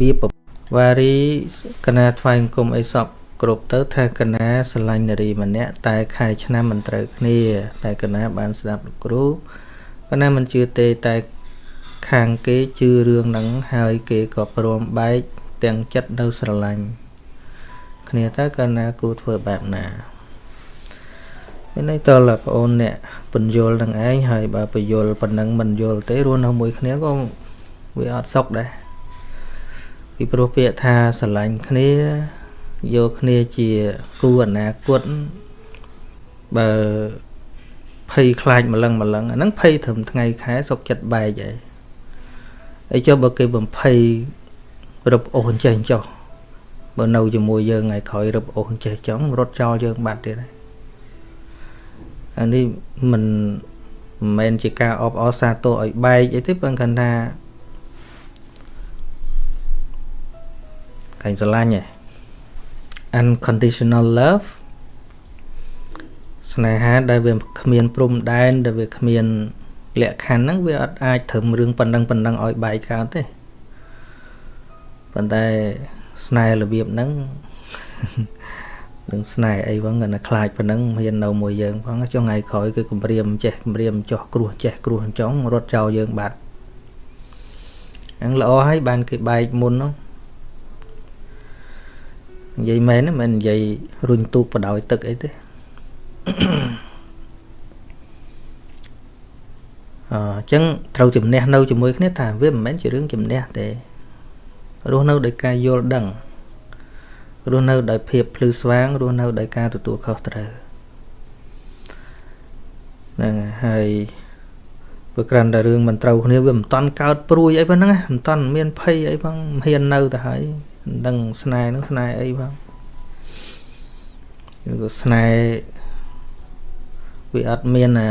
បៀបវ៉ារីកណាថ្វាយអង្គមអីសពគ្រប់ទៅថាកណាស្រឡាញ់នារីម្នាក់តែខែឆ្នាំមិនត្រូវគ្នា តែកណាបានស្ដាប់លោកគ្រូកណាមិនជឿទេតែខាងគេជឿរឿងហ្នឹងហើយគេក៏ព្រមបែកទាំងចិត្តនៅស្រឡាញ់គ្នាតើកណាគូធ្វើបែបណាមានន័យតើបងអូនអ្នកបញ្យលនឹងឯងហើយបើបញ្យលប៉ុណ្ណឹងមិនយល់ទេរស់នៅមួយគ្នាក៏វាអត់សុខដែរ ពីព្រោះពាក្យថាស្រឡាញ់គ្នាយកគ្នាជាគូអនាគតបើភ័យខ្លាចម្លឹងម្លឹងអាហ្នឹងភ័យត្រឹមថ្ងៃខែសុកចិត្តបែកហើយអីចុះបើគេបំភ័យរឹបអូសអញ្ចេះចុះបើនៅជាមួយយើងថ្ងៃក្រោយរឹបអូសអញ្ចេះចង់រត់ចោលយើងបាត់ទៀតហើយអានេះមិនមិនមែនជាការអបអរសាទរឲ្យបែកអីទេប៉ុន្តែគាត់ថា កាញ់ស្រឡាញ់ឯង unconditional love ស្នេហាដែលវាគ្មានព្រំដែនដែលវាគ្មានលក្ខខណ្ឌហ្នឹងវាអត់អាចត្រឹមរឿងប៉ុណ្ណឹងប៉ុណ្ណឹងឲ្យបែកកើតទេប៉ុន្តែស្នេហ៍របៀបហ្នឹងនឹងស្នេហ៍អីផងគាត់ខ្លាចប៉ុណ្ណឹងមាននៅមួយយើងផងចុះថ្ងៃក្រោយគឺគម្រាមចេះគម្រាមចោះគ្រោះចេះគ្រោះចង់រត់ចោលយើងបាត់ហ្នឹងល្អហើយបានគេបែកមុនហ្នឹង និយាយមែនមិននិយាយរុញទូកបដោយទឹកអីទេអញ្ចឹងត្រូវជំនះនៅជាមួយគ្នាថាវាមិនមែនជារឿងជំនះទេរស់នៅដោយការយល់ដឹងរស់នៅដោយភាពភ្លឺស្វាងរស់នៅដោយការទទួលខុសត្រូវហ្នឹងហើយព្រោះក្រាន់តែរឿងមិនត្រូវគ្នាវាមិនតន់កើតព្រួយអីប៉ុណ្ណឹងមិនតន់មានភ័យអីផងហ៊ាននៅទៅហើយ មិនដឹងស្នេហ៍នឹងស្នេហ៍អីផងឬក៏ស្នេហ៍វាអត់មានអា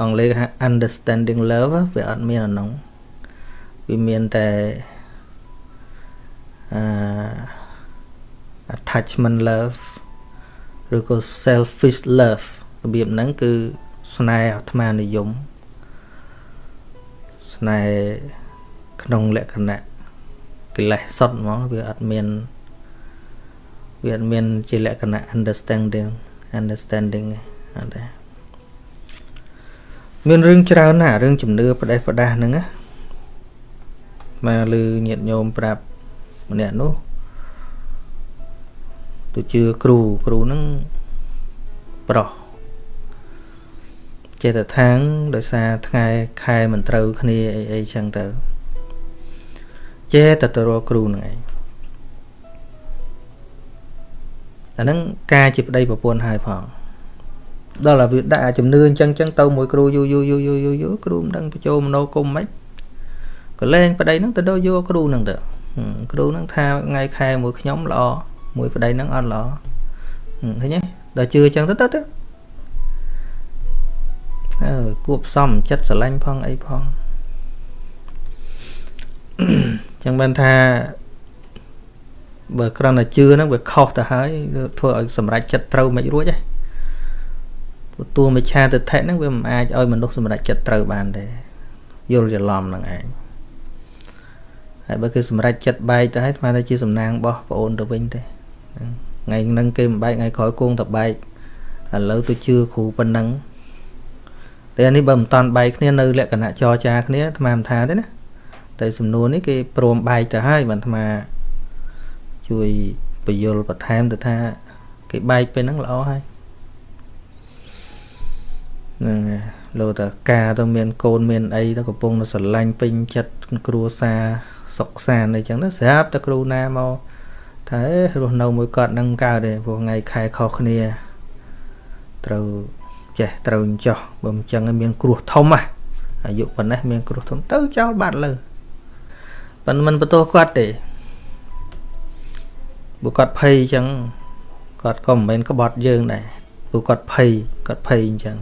អង់គ្លេសហៅ understanding love វាអត់មានអានោះវាមានតែអឺ attachment love ឬក៏ selfish love របៀបហ្នឹងគឺស្នេហ៍អាត្មានិយមស្នេហ៍ក្នុងលក្ខណៈ កិលេសសុទ្ធហ្មងវាអត់មានវាអត់មានជាលក្ខណៈ understanding understanding អត់ទេមានរឿងច្រើនណាស់រឿងជំនឿផ្ដេសផ្ដាសហ្នឹងណាមកលឺញាតញោមប្រាប់ម្នាក់នោះទៅជឿគ្រូគ្រូហ្នឹងប្រុសចេតថាងដោយសារថ្ងៃខែមិនត្រូវគ្នាអីអីចឹងទៅ ចេតទៅរកគ្រូហ្នឹងឯងអាហ្នឹងការជាប្តីប្រពន្ធហើយផងដល់ឲ្យវាដាក់ជំនឿអញ្ចឹងអញ្ចឹងទៅមួយគ្រូយូរយូរយូរយូរយូរយូរគ្រូមិនដឹងបញ្ចូលមនោគមមិនក៏លែងប្តីហ្នឹងទៅដល់យកគ្រូហ្នឹងទៅគ្រូហ្នឹងថាថ្ងៃខែមួយខ្ញុំល្អមួយប្តីហ្នឹងអត់ល្អឃើញទេដល់ជឿអញ្ចឹងទៅទៅទៅអើគួបសំចិត្តស្រឡាញ់ផងអីផង ចឹងបានថាបើគ្រាន់តែជឿហ្នឹងវាខុសទៅហើយធ្វើឲ្យសម្រេចចិត្តត្រូវមិនរួចទេព្រោះតួមិឆាទិដ្ឋិហ្នឹងវាមិនអាចឲ្យមនុស្សសម្រេចចិត្តត្រូវបានទេយល់ច្រឡំហ្នឹងឯងហើយបើគឺសម្រេចចិត្តបែកទៅហើយស្មានតែជាសំណាងរបស់ប្អូនទៅវិញទេថ្ងៃហ្នឹងគេមិនបែកថ្ងៃក្រោយគង់តែបែកឥឡូវទៅជឿគ្រូប៉ុណ្ណឹងតែនេះបើមិនតាន់បែកគ្នានៅលក្ខណៈចរចាគ្នាអាត្មាមិនថាទេណា តែសំណួរនេះគេព្រមបែកទៅហើយបានអាត្មាជួយបញ្យលបន្ថែមទៅថាគេបែកពេលហ្នឹងល្អហើយហ្នឹងលោតការទៅមានកូនមានអីទៅកំពុងទៅស្រឡាញ់ពេញចិត្តគ្រួសារសុខសានអីចឹងទៅស្រាប់តែគ្រូណាមកថារស់នៅមួយគាត់នឹងកើតទេព្រោះថ្ងៃខែខុសគ្នាត្រូវចេះត្រូវអញ្ចោះបើមិនចឹងមានគ្រោះធំហ่ะអាយុប៉ុណ្ណេះមានគ្រោះធំទៅចោលបាត់លើ ប៉ុន្តែមិនបន្ទោសគាត់ទេបើគាត់ភ័យអញ្ចឹងគាត់ក៏មិនមែនក្បត់យើងដែរព្រោះគាត់ភ័យគាត់ភ័យអញ្ចឹង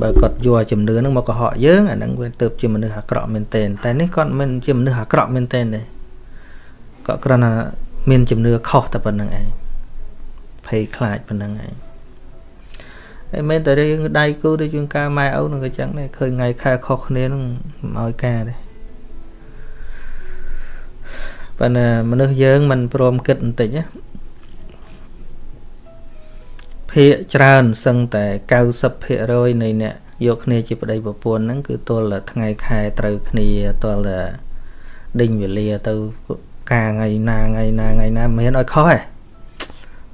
បើគាត់យកជំនឿហ្នឹងមកកុហកយើងអាហ្នឹងវាទៅជាមនុស្សអាក្រក់មែនទែនតែនេះគាត់មិនជាមនុស្សអាក្រក់មែនទែនទេគាត់គ្រាន់តែមានជំនឿខុសតែប៉ុណ្្នឹងឯងភ័យខ្លាចប៉ុណ្្នឹងឯងហើយមែនតែរឿងដៃគូទៅជួនកាលម៉ែឪនឹងក៏ចឹងដែរឃើញថ្ងៃខែខុសគ្នានឹងមិនឲ្យការទេ ប៉ុន្តែមនុស្សយើងមិនព្រមគិតបន្តិចណាភាកច្រើនសឹងតែ90%នៃអ្នកយកគ្នាជាប្តីប្រពន្ធហ្នឹងគឺទល់តែថ្ងៃខែត្រូវគ្នាទល់តែដេញវេលាទៅការថ្ងៃណាថ្ងៃណាថ្ងៃណាមិនមានឲ្យខុសទេ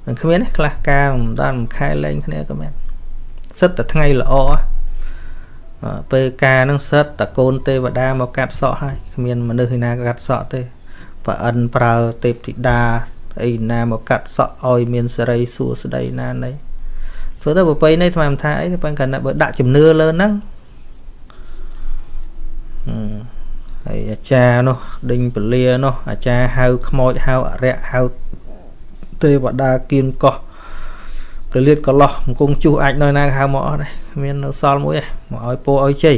មិនគ្មានទេខ្លះការមិនដល់មួយខែលែងគ្នាក៏មានសិតតែថ្ងៃល្អពេលការនឹងសិតតកូនទេវតាមកកាត់សក់ហើយគ្មានមនុស្សឯណាកាត់សក់ទេ ប្រអិនប្រើទេពធីតាអីណាមកកាត់សក់ឲ្យមានសេរីសួស្តីណាណីធ្វើទៅប្រពៃណីថ្មថាអីប៉ុន្តែបើដាក់ជំនឿលើហ្នឹងហើយអាចារ្យនោះដេញពលានោះអាចារ្យហៅខ្មោចហៅអរិយហៅទេវតាគៀនកោះកលៀតកលោះអង្គងជួសអាចនៅណាហៅមកអស់ដែរមាននៅសល់មួយឯងមកឲ្យពោឲ្យជ័យ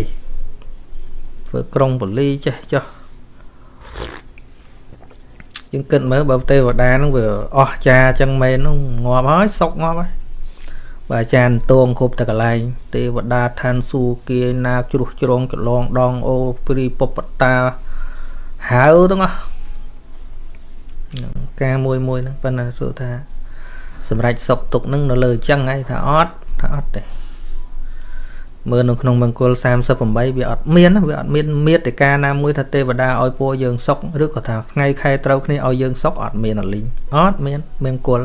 ធ្វើក្រុងបលីចេះចុះ យើងគិតមើលបើទេវតាហ្នឹងវាអស់ចាចឹងមែនហ្នឹងងាប់ហើយសុកងាប់ហើយបើអាចារ្យតួងគ្រប់តែកន្លែង ទេវតាឋានសួគ៌គាយនាជ្រុះជ្រងចលងដងអូព្រីពពតាហៅទាំងអស់ការមួយមួយហ្នឹងប៉ុន្តែសួរថា សម្រាប់សុកទុកនឹងនៅលើអញ្ចឹងហើយថាអត់ថាអត់ទេ មើលនៅក្នុងមង្គល38វាអត់មានវាអត់មានមេត្តាណាមួយថាទេវតាឲ្យពរយើងសុកឬក៏ថាថ្ងៃខែត្រូវគ្នាឲ្យយើងសុកអត់មានអលីងអត់មានមង្គល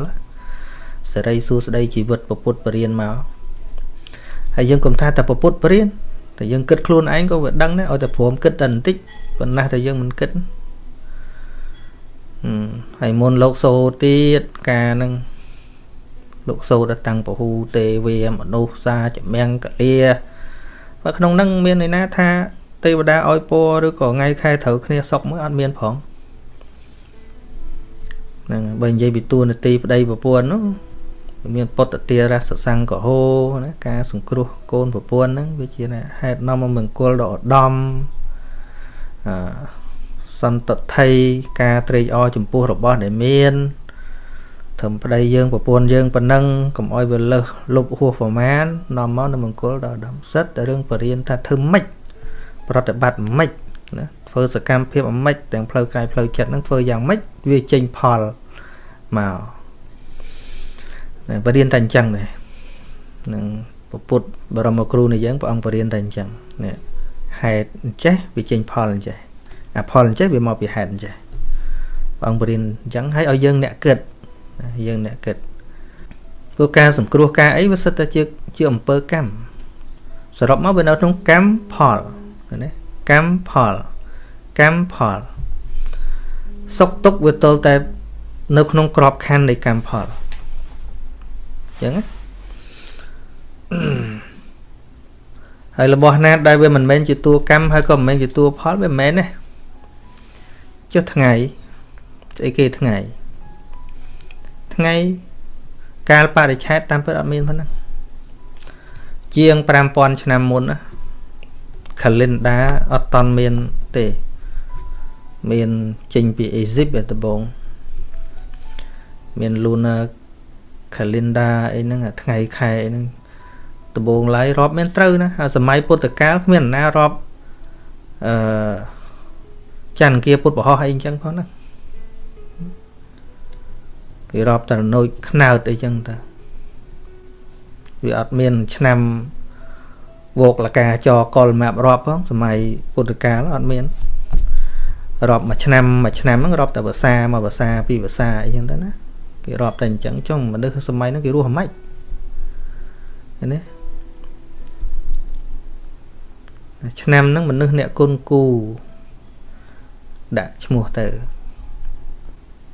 សេរីសួស្តីជីវិតពពុទ្ធបរិញ្ញាមកហើយយើងកុំថាតែពពុទ្ធបរិញ្ញាតែយើងគិតខ្លួនឯងក៏វាដឹងដែរឲ្យតែព្រមគិតតែបន្តិចប៉ុន្តែតែយើងមិនគិតហើយមុនលោកសូទៀតការនឹង លោកសូត្រតាំងពហុទេវាមនុស្សសាចម្រាំងកលាបើក្នុងនឹងមានន័យណាថាទេវតាឲ្យពរឬក៏ថ្ងៃខែត្រូវគ្នាសុកមួយអត់មានផងហ្នឹងបើនិយាយពីតួនាទីប្តីប្រពន្ធនោះមានពុទ្ធទារសសង្កហោណាការសង្គ្រោះកូនប្រពន្ធហ្នឹងវាជាហេតុនាំមកមង្គលដ៏ឧត្តមអសន្តថ័យការត្រេកអរចំពោះរបស់ដែលមាន ត្រឹមប្តីយើងប្រពន្ធយើងប៉ុណ្ណឹងកុំអោយវាលើសលុបហួសប្រមាណនាំមកនៅមង្គលដល់ដំសិតតែរឿងបរិញ្ញាថាធ្វើម៉េចប្រតិបត្តិម៉េចណាធ្វើសកម្មភាពម៉េចទាំងផ្លូវកាយផ្លូវចិត្តហ្នឹងធ្វើយ៉ាងម៉េចវាចេញផលមកបរិញ្ញាតែអញ្ចឹងដែរនឹងពុទ្ធបរមគ្រូនៃយើងព្រះអង្គបរិញ្ញាតែអញ្ចឹងនេះហេតុអញ្ចេះវាចេញផលអញ្ចេះអាផលអញ្ចេះវាមកពីហេតុអញ្ចេះព្រះអង្គបរិញ្ញាអញ្ចឹងហើយឲ្យយើងអ្នកគិត យើងអ្នកគិតព្រោះការសង្គ្រោះការអីវាសិតតែជាជាអំពើកម្មសរុបមកវានៅក្នុងកម្មផលណាកម្មផលកម្មផលសុខទុក្ខវាទល់តែនៅក្នុងក្របខ័ណ្ឌនៃកម្មផលអញ្ចឹងហើយរបស់ណាដែលវាមិនមែនជាតួកម្មហើយក៏មិនមែនជាតួផលវាមិនមែនទេចុះថ្ងៃស្អីគេថ្ងៃ ថ្ងៃកាលបរិច្ឆេទតាមពិតអត់មានប៉ុណ្ណឹងជាង5000ឆ្នាំមុនណា calendar អត់តន់មានទេ មានចេញពីអេស៊ីបដំបងមាន lunar calendar អីហ្នឹងថ្ងៃខែអីហ្នឹងដំបងឡើយរាប់មានត្រូវណាហើយសម័យពុទ្ធកាលគ្មានណារាប់អឺច័ន្ទគាពុទ្ធបរោះអីអញ្ចឹងផងណា គេរាប់តែណូចខ្នើតអីចឹងទៅវាអត់មានឆ្នាំវោកលកាចកលម៉ាប់រាប់ផងសម័យពុទ្ធកាលអត់មានរាប់មួយឆ្នាំមួយឆ្នាំហ្នឹងរាប់តែភាសាមួយភាសាពីរភាសាអីចឹងទៅណាគេរាប់តែអញ្ចឹងចុងមនុស្សសម័យហ្នឹងគេរស់ហ្មិចឃើញទេឆ្នាំហ្នឹងមនុស្សអ្នកគុណគូដាក់ឈ្មោះទៅ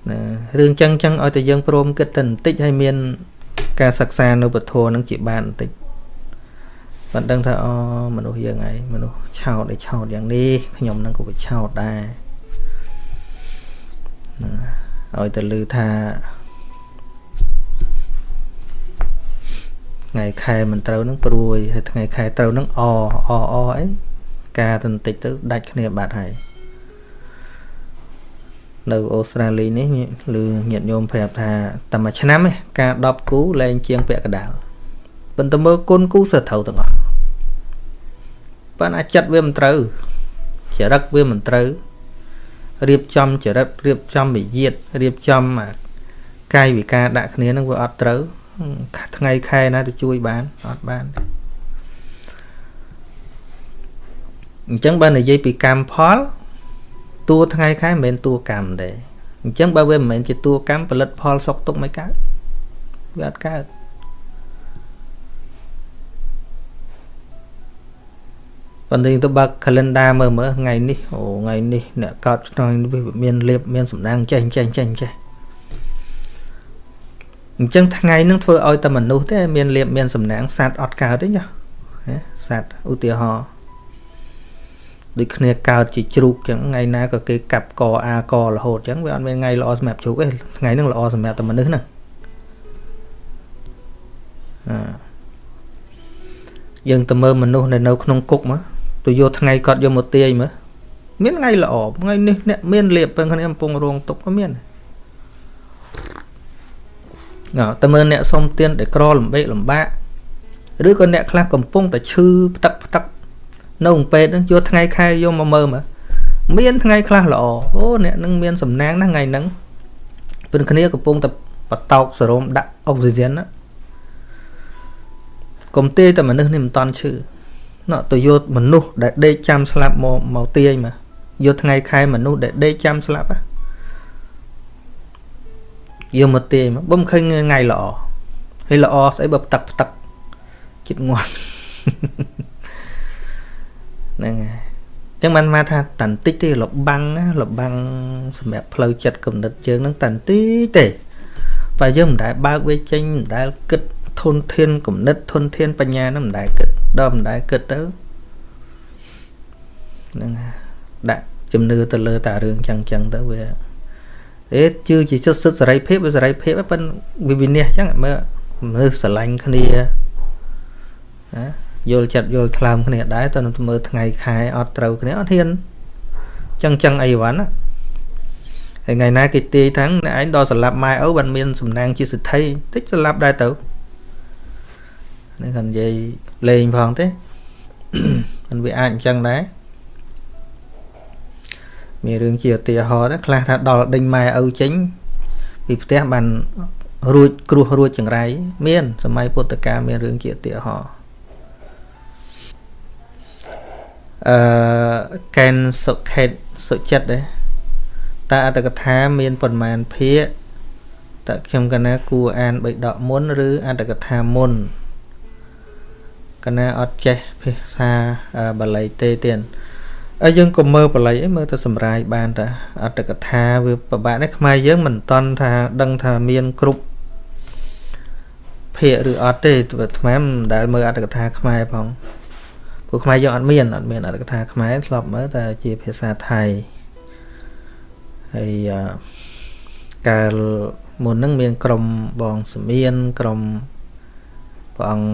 ណារឿងចឹងចឹងឲ្យតែយើងព្រមគិតតែបន្តិចហើយមាន ការសិក្សានៅពធនឹងជាបានបន្តិចបានដឹងថាអូមនុស្សយើងឯងមនុស្សឆោតឯឆោតយ៉ាងនេះខ្ញុំនឹងក៏វាឆោតដែរឲ្យតែឮថាថ្ងៃខែមិនត្រូវនឹងព្រួយហើយថ្ងៃខែត្រូវនឹងអអអអអីការទៅបន្តិចទៅដាច់គ្នាបាត់ហើយ នៅអូស្ត្រាលីនេះឬញាតិញោមប្រាប់ថាតែមួយឆ្នាំឯងការ10គូលែងជាងពាក់កដាលប៉ុន្តែមើលគុណគូសើត្រូវទាំងអស់ប៉ុន្តែចិត្តវាមិនត្រូវចរិតវាមិនត្រូវរៀបចំចរិតរៀបចំវិយាតរៀបចំកាយវិការដាក់គ្នានឹងវាអត់ត្រូវថ្ងៃខែណាទៅជួយបានអត់បានអញ្ចឹងបើនិយាយពីកម្មផល តួថ្ងៃខែមិនមែនតួកម្មទេអញ្ចឹងបើវាមិនមែនជាតួកម្មផលិតផលសុកទុកមិនកើតវាអត់កើតប៉ុន្តែទៅបើក calendar មើលមើលថ្ងៃនេះអូថ្ងៃនេះអ្នកកោតឆ្នាំនេះមានលៀបមានសម្ដាងចេះចេះចេះចេះអញ្ចឹងថ្ងៃនឹងធ្វើឲ្យតែមនុស្សទេមានលៀបមានសំណាងសัตว์អត់កើតទេញ៉ាសัตว์ឧទាហរណ៍ ដូចគ្នាកើតជាជ្រូកចឹងថ្ងៃណាក៏គេកាប់កអាករហូតចឹងវាអត់មានថ្ងៃល្អសម្រាប់ជ្រូកទេថ្ងៃហ្នឹងល្អសម្រាប់តែមនុស្សហ្នឹងអាយើងទៅមើលមនុស្សនៅនៅក្នុងគុកមកទៅយកថ្ងៃគាត់យកមកទាយមើលមានថ្ងៃល្អថ្ងៃនេះអ្នកមានលៀបពេលគ្នាកំពុងរងទុកក៏មានណ៎តែមើលអ្នកសុំទានដែលក្រលំបេកលំបាកឬក៏អ្នកខ្លះកំពុងតែឈឺផ្ទឹកផ្ទឹក នៅពេទ្យហ្នឹងយកថ្ងៃខែយកមកមើលមើលមានថ្ងៃខ្លះល្អអូអ្នកនឹងមានសំណាងណាថ្ងៃហ្នឹងពេលគ្នាកំពុងតែបតោកសេរ៉ូមដាក់អុកស៊ីហ្សែនណាកុំទាយតែមនុស្សនេះមិនតន់ឈឺណោះទៅយកមនុស្សដែលដេកចាំស្លាប់មកមកទាយមកយកថ្ងៃខែមនុស្សដែលដេកចាំស្លាប់ហ៎យកមកទាយមកបំឃើញថ្ងៃល្អហើយល្អស្អីបើផ្ទឹកផ្ទឹកចិត្តងាត់ ហ្នឹងហើយចឹងបានមកថាតន្តិចទេលបាំងលបាំងសម្រាប់ផ្លូវចិត្តគំនិតយើងហ្នឹងតន្តិចទេបើយើងមិនដែលបើកវាចេញមិនដែលគិតធនធានគំនិតធនធានបញ្ញាហ្នឹងមិនដែលគិតដល់មិនដែលគិតទៅហ្នឹងដាក់ជំនឿទៅលើតារឿងចឹងចឹងទៅវាអេជឿជាចិត្តសិទ្ធសេរីភាពវាសេរីភាពប៉ុន្តែវាវិនិច្ឆ័យចឹងមើលមនុស្សស្រឡាញ់គ្នាណា យល់ចិត្តយល់ថ្លើមគ្នាដែរតើមើលថ្ងៃខែអត់ត្រូវគ្នាអត់ហ៊ានចឹងចឹងអីវ៉ាន់ណាហើយថ្ងៃណាគេទាយថាំងអ្នកឯងដល់សម្លាប់ម៉ែឪបានមានសំណាងជាសិទ្ធិតិចសម្លាប់ដែរទៅនេះគាត់និយាយលេងផងទេมันវាអាចអញ្ចឹងដែរមានរឿងជាឧទាហរណ៍ដែរខ្លះថាដល់ដេញម៉ែឪចេញពីផ្ទះបានរួចគ្រោះរួចចង្រៃមានសម័យពុទ្ធកាលមានរឿងជាឧទាហរណ៍ អឺកែនសុខេតសុចិត្តដែរតើអត្តកថាមានប៉ុន្មានភាគតើខ្ញុំកណាគួរអានបៃដកមុនឬអត្តកថាមុនកណាអត់ចេះភាសាបាលីទេទៀតហើយយើងក៏មើលបាលីអីមើលទៅសម្រាយបានតាអត្តកថាវាពិបាកនេះខ្មែរយើងមិនតន់ថាដឹងថាមានគ្រប់ភាគឬអត់ទេថ្មមិនដែលមើលអត្តកថាខ្មែរផង ព្រោះខ្មែរយើងអត់មានអត់មានអត្តកថាខ្មែរធ្លាប់មើលតែជាភាសាថៃហើយកាលមុនហ្នឹងមានក្រុមបងសមៀនក្រុមព្រះអង្គ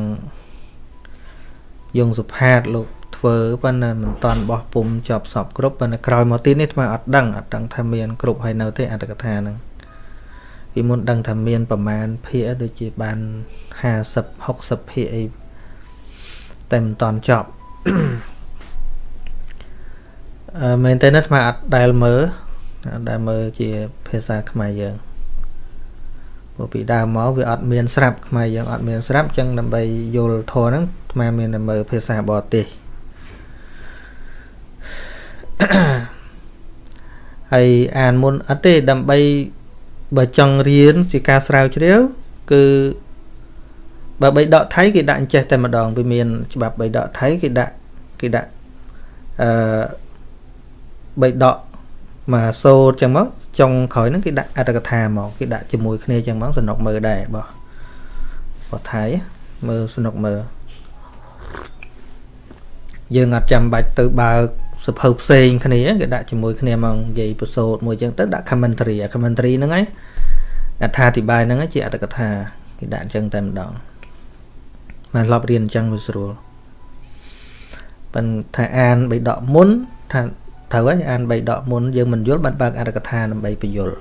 យងសុផាតលោកធ្វើប៉ុន្តែមិនតាន់បោះពុំជាប់សពគ្រប់ប៉ុន្តែក្រោយមកទីនេះថ្មអត់ដឹងអត់ដឹងថាមានគ្រប់ហើយនៅទេអត្តកថាហ្នឹងពីមុនដឹងថាមានប្រមាណភាគដូចជាបាន50 60ភាគអីតែមិនតាន់ចប់ អឺមែនតើថ្មអត់ដែលមើលអត់ដែលមើលជាភាសាខ្មែរយើងព្រោះពីដើមមកវាអត់មានស្រាប់ខ្មែរយើងអត់មានស្រាប់ចឹងដើម្បីយល់ធរហ្នឹងថ្មមានតែមើលភាសាបរទេសហើយអានមុនអត់ទេដើម្បីបើចង់រៀនជាការស្រាវជ្រាវគឺ បើបីដកថៃគេដាក់អញ្ចេះតែម្ដងវាមានច្បាប់បីដកថៃគេដាក់គេដាក់អឺបីដកមកសូត្រចឹងមកចុងក្រោយហ្នឹងគេដាក់អត្ថកថាមកគេដាក់ជាមួយគ្នាចឹងមកសនុកមើលដែរបោះបោះថៃមើលសនុកមើលយើងអត់ចាំបាច់ទៅបើកសភៅផ្សេងគ្នាគេដាក់ជាមួយគ្នាមកនិយាយប្រសូតមួយចឹងទៅដាក់ commentary commentary ហ្នឹងឯងអត្ថាធិប្បាយហ្នឹងជាអត្ថកថាគេដាក់អញ្ចឹងតែម្ដង បានធ្លាប់រៀនអញ្ចឹងវាស្រួលប៉ុន្តែអានបីដកមុនថាត្រូវហើយអានបីដកមុនយើងមិនយល់បានបើកអត្ថកថាដើម្បីបញ្យល់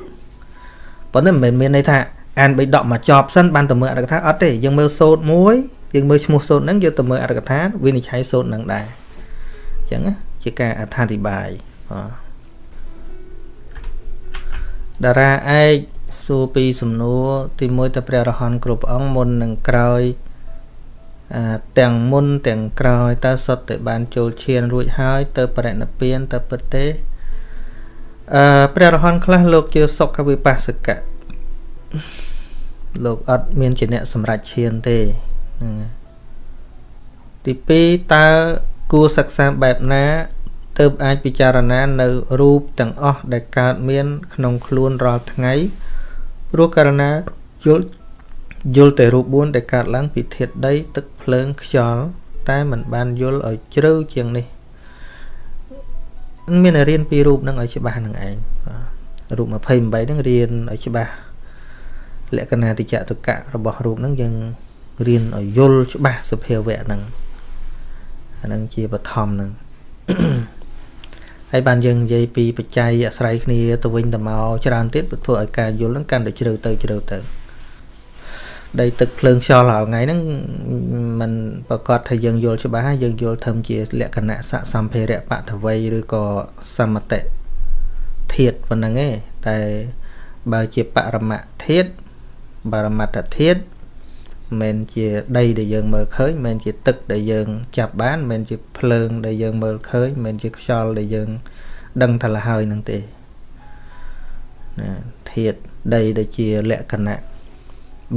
ប៉ុន្តែមិនមែនមានន័យថាអានបីដកមកចប់សិនបានទៅមើលអត្ថកថាអត់ទេយើងមើលសូត្រមួយយើងមើលឈ្មោះសូត្រហ្នឹងយើងទៅមើលអត្ថកថាវិនិច្ឆ័យសូត្រហ្នឹងដែរអញ្ចឹងជាការអត្ថាធិប្បាយបាទតារាឯកសួរពីសំណួរទី1តើព្រះរហន្តគ្រប់អង្គមុននិងក្រោយ ទាំងមុនទាំងក្រោយតើសុទ្ធតែបានចូលឈានរួចហើយទៅបរិណិព្វានតើពិតទេអឺព្រះរហន្តខ្លះលោកជឿសុខវិបស្សកៈលោកអត់មានជាអ្នកសម្រេចឈានទេហ្នឹងទី2តើគួរសិក្សាបែបណាទើបអាចពិចារណានៅរូបទាំងអស់ដែលកើតមាន ក្នុងខ្លួនរាល់ថ្ងៃព្រោះករណីយល់ យល់តែរូប4ដែលកើតឡើងពីធាតុដី ទឹកភ្លើងខ្យល់តែมันបានយល់ឲ្យជ្រៅជាងនេះមានរៀនពីរូបនឹងឲ្យច្បាស់នឹងឯងរូប28ហ្នឹងរៀនឲ្យច្បាស់លក្ខណៈតិចតុកៈរបស់រូបហ្នឹងយើងរៀនឲ្យយល់ច្បាស់សភាវៈហ្នឹងអាហ្នឹងជាបឋមហ្នឹងហើយបានយើងនិយាយពីបច្ច័យអាស្រ័យគ្នាទៅវិញទៅមកច្រើនទៀតធ្វើឲ្យការយល់ហ្នឹងកាន់តែជ្រៅទៅជ្រៅទៅ ដីទឹកភ្លើងខ្យល់រាល់ថ្ងៃហ្នឹងมันប្រកាសថាយើងយល់ច្បាស់យើងយល់ធំជាលក្ខណៈសសម្ភារៈបតវ័យឬក៏សមតិធាតប៉ុណ្្នឹងឯងតែបើជាបរមធាតបរមត្តធាតមិនជាដីដែលយើងមើលឃើញមិនជាទឹកដែលយើងចាប់បានមិនជាភ្លើងដែលយើងមើលឃើញមិនជាខ្យល់ដែលយើងដឹងថាលហើយនឹងទេណាធាតដីដែលជាលក្ខណៈ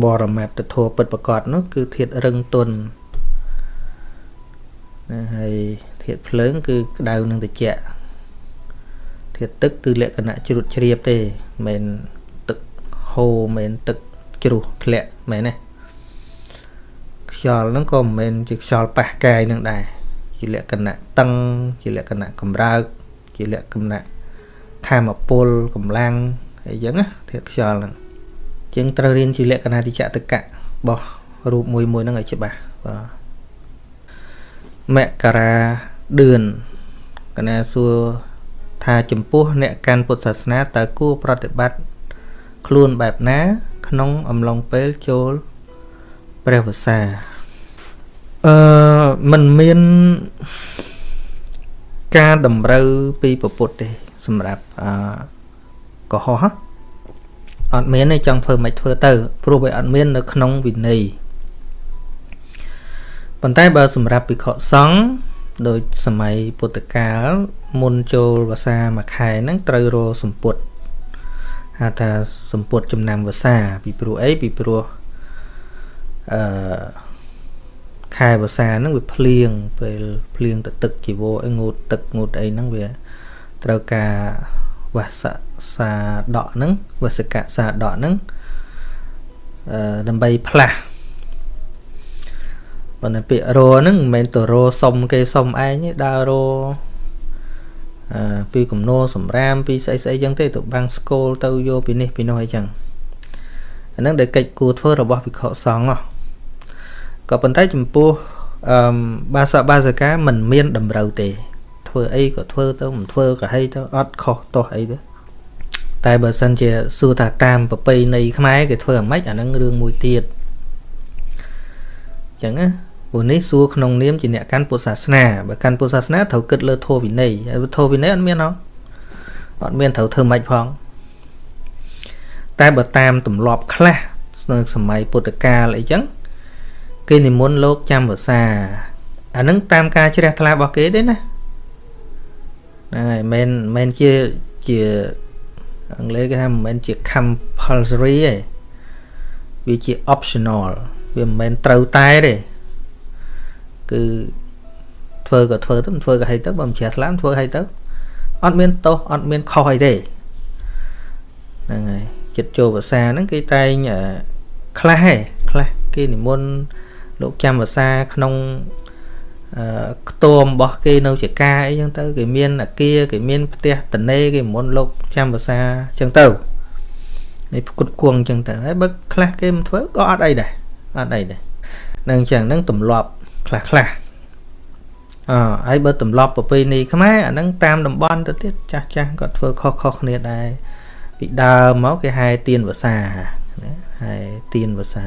បរមត្តធัวពិតប្រកបនោះគឺធាតរឹងទន់ណាហើយធាតភ្លើង គឺក្តៅនឹងត្រជាក់ធាតទឹកគឺលក្ខណៈជ្រុតជ្រាបទេមិនទឹកហូរមិនទឹកជ្រុះធ្លាក់មែនទេខ្យល់ហ្នឹងក៏មិនមែនជាខ្យល់ប៉ះកាយនឹងដែរជាលក្ខណៈតឹង ជាលក្ខណៈកម្រើក ជាលក្ខណៈធម្មពលកម្លាំងអីចឹងណាធាតុខ្យល់ហ្នឹង ជាងត្រូវរៀនជាលក្ខណៈតិចតកៈរបស់រូបមួយមួយហ្នឹងឲ្យច្បាស់បាទមករាឌឿនកណាសួរថាចំពោះអ្នកកាន់ពុទ្ធសាសនាតើគួរប្រតិបត្តិខ្លួនបែបណា ក្នុងអំឡុងពេលចូលព្រះវស្សាអឺมันមានការតម្រូវពីពពុទ្ធទេសម្រាប់អឺកុហក អត់មានទេចង់ធ្វើមិនធ្វើទៅព្រោះវាអត់មាននៅក្នុងវិន័យប៉ុន្តែបើសម្រាប់ភិក្ខុសង្ឃដោយសម័យពុទ្ធកាលមុនចូលវសាមួយខែហ្នឹងត្រូវរសម្ពុតហៅថាសម្ពុតចំណាំវសាពីព្រោះអីពីព្រោះអឺខែវស្សាហ្នឹងវាភ្លៀងពេលភ្លៀងទៅទឹកជីវរអីងូតទឹកងូតអីហ្នឹងវាត្រូវការវស សាដកហ្នឹងវសកសាដកហ្នឹងអឺដើម្បីផ្លាស់ប៉ុន្តែពាក្យរហ្នឹងមិនមែនទៅរសុំគេសុំឯងទេដើររអឺពីកំណោសម្រាមពីស្អីស្អីចឹងទេទៅបាំងស្គលទៅយកពីនេះពីនោះអីចឹងអាហ្នឹងដែលកិច្ចគួរធ្វើរបស់ភិក្ខុសង្ឃហ៎ក៏ប៉ុន្តែចំពោះអឺបាសាបាសិកាមិនមានតម្រូវទេ ធ្វើអីក៏ធ្វើទៅមិនធ្វើក៏ហីទៅអត់ខុសទោះអីទេ តែបើសិនជាសួរថាតាមប្រពៃណីខ្មែរគេធ្វើអាម៉េចអានឹងរឿងមួយទៀតអញ្ចឹងណាព្រោះនេះសួរក្នុងនាមជាអ្នកកាន់ពុទ្ធសាសនាបើកាន់ពុទ្ធសាសនាត្រូវគិតលើធម៌វិន័យធម៌វិន័យអត់មានហ៎អត់មានត្រូវធ្វើម៉េចផងតែបើតាមទម្លាប់ខ្លះនៅសម័យពុទ្ធកាលអីចឹងគេនិមន្តលោកចាំវសាអានឹងតាមការជ្រះថ្លារបស់គេទេណាហ្នឹងហើយមិនមិនជាជា អង់គ្លេសគេថាមិនមែនជា compulsory ទេវាជា optional វាមិនមែនត្រូវតែទេគឺធ្វើក៏ធ្វើទៅមិនធ្វើក៏ហីទៅបើមិនជ្រះថ្លាធ្វើហីទៅអត់មានទោសអត់មានខុសអីទេហ្នឹងហើយចិត្តចូលភាសាហ្នឹងគេតែងខ្លះឯងខ្លះគេនិមន្តលោកចាំភាសាក្នុង ខ្ទមរបស់គេនៅជាការអីចឹងទៅគេមានអាគារគេមានផ្ទះតនេគេមុនលោកចាំភាសាចឹងទៅនេះផ្គត់គង់ចឹងទៅហើយបើខ្លះគេមិនធ្វើក៏អត់អីដែរអត់អីដែរនឹងចឹងនឹងទម្លាប់ខ្លះខ្លះអហើយបើទម្លាប់ប្រពៃណីខ្មែរអានឹងតាមតំបន់ទៅទៀតចាស់ចាស់គាត់ធ្វើខុសខុសគ្នាដែរពីដើមមកគេហែទៀនភាសាណាហែទៀនភាសា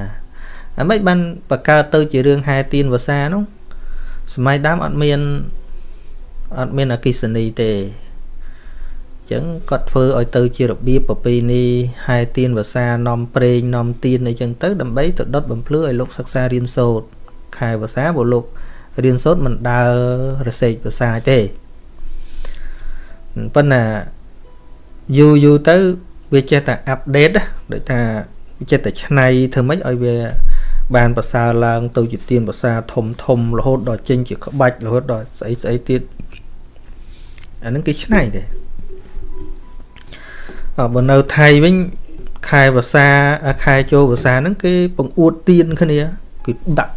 អាម៉េចបានបកកើតទៅជារឿងហែទៀនភាសានោះ សម័យដើមអត់មានអត់មានអកិសនីទេចឹងគាត់ធ្វើឲ្យទៅជារបៀបប្រពៃណីហែទៀនភាសានាំប្រេងនាំទៀនអីចឹងទៅដើម្បីទៅដុតបំភ្លឺឲ្យលោកសិក្សារៀនសូត្រខែភាសាបើលោករៀនសូត្រមិនដើររសេកភាសាទេប៉ុន្តែយូរយូរទៅវាចេះតែអាប់ដេតដូចថាវាចេះតែឆ្នៃធ្វើម៉េចឲ្យវា បានប្រសើរឡើង ទៅជាទៀនភាសាធំធំរហូតដល់ចេញជាក្បាច់រហូតដល់ស្អីស្អីទៀតអាហ្នឹងគេឆ្នៃទេអបើនៅថៃវិញខែភាសាខែចូលភាសាហ្នឹងគេបង្អួតទៀនគ្នាគឺដាក់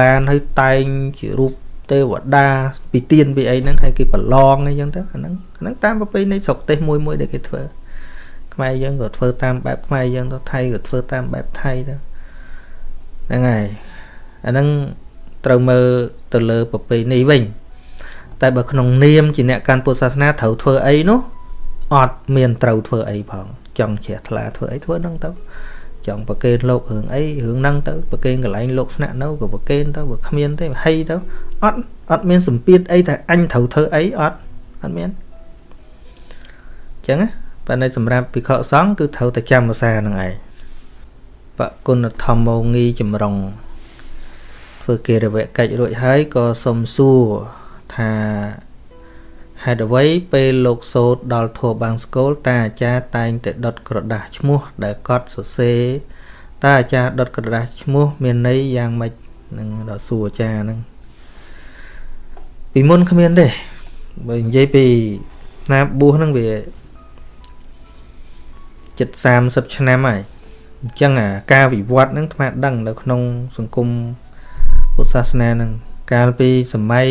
ឡានឲ្យតែងជារូបទេវតាពីទៀនពីអីហ្នឹងហើយគេប្រឡងអីចឹងទៅអាហ្នឹងហ្នឹងតាមប្រពៃណីស្រុកទេសមួយមួយដែលគេធ្វើខ្មែរយើងក៏ធ្វើតាមបែបខ្មែរយើងទៅថៃក៏ធ្វើតាមបែបថៃទៅ ហ្នឹងហើយអាហ្នឹងត្រូវមើលទៅលើប្រពៃណីវិញ តែបើក្នុងនាមជាអ្នកកាន់ពុទ្ធសាសនាត្រូវធ្វើអីនោះអត់មានត្រូវធ្វើអីផង ចង់ជ្រះថ្លាធ្វើអីធ្វើហ្នឹងទៅចង់ប្រកេនលោករឿងអីរឿងហ្នឹងទៅប្រកេនកន្លែងលោកស្នាក់នៅក៏ប្រកេនទៅបើគ្មានទេហីទៅអត់អត់មានសម្ពាធអីថាអញត្រូវធ្វើអីអត់អត់មានអញ្ចឹងណាប៉ុន្តែសម្រាប់ភិក្ខុសង្ឃគឺត្រូវតែចាំភាសាហ្នឹងឯង បគុណធម្មោងីចម្រុងធ្វើគេរវៈកិច្ចរួចហើយក៏សុំសួរថាហេតុអ្វីពេលលោកសូត្រដល់ធัวបាំងស្គលតាអាចារ្យតែងតែដុតក្រដាស់ឈ្មោះដែលកត់សរសេរតាអាចារ្យដុតក្រដាស់ឈ្មោះមានន័យយ៉ាងម៉េចនឹងដល់សួរអាចារ្យហ្នឹងពីមុនគ្មានទេបើនិយាយពីណាបួសហ្នឹងវាចិត្ត30ឆ្នាំហើយ អញ្ចឹងអាការវិវត្តហ្នឹងថ្មដឹងនៅក្នុងសង្គមពុទ្ធសាសនាហ្នឹងកាលពីសម័យ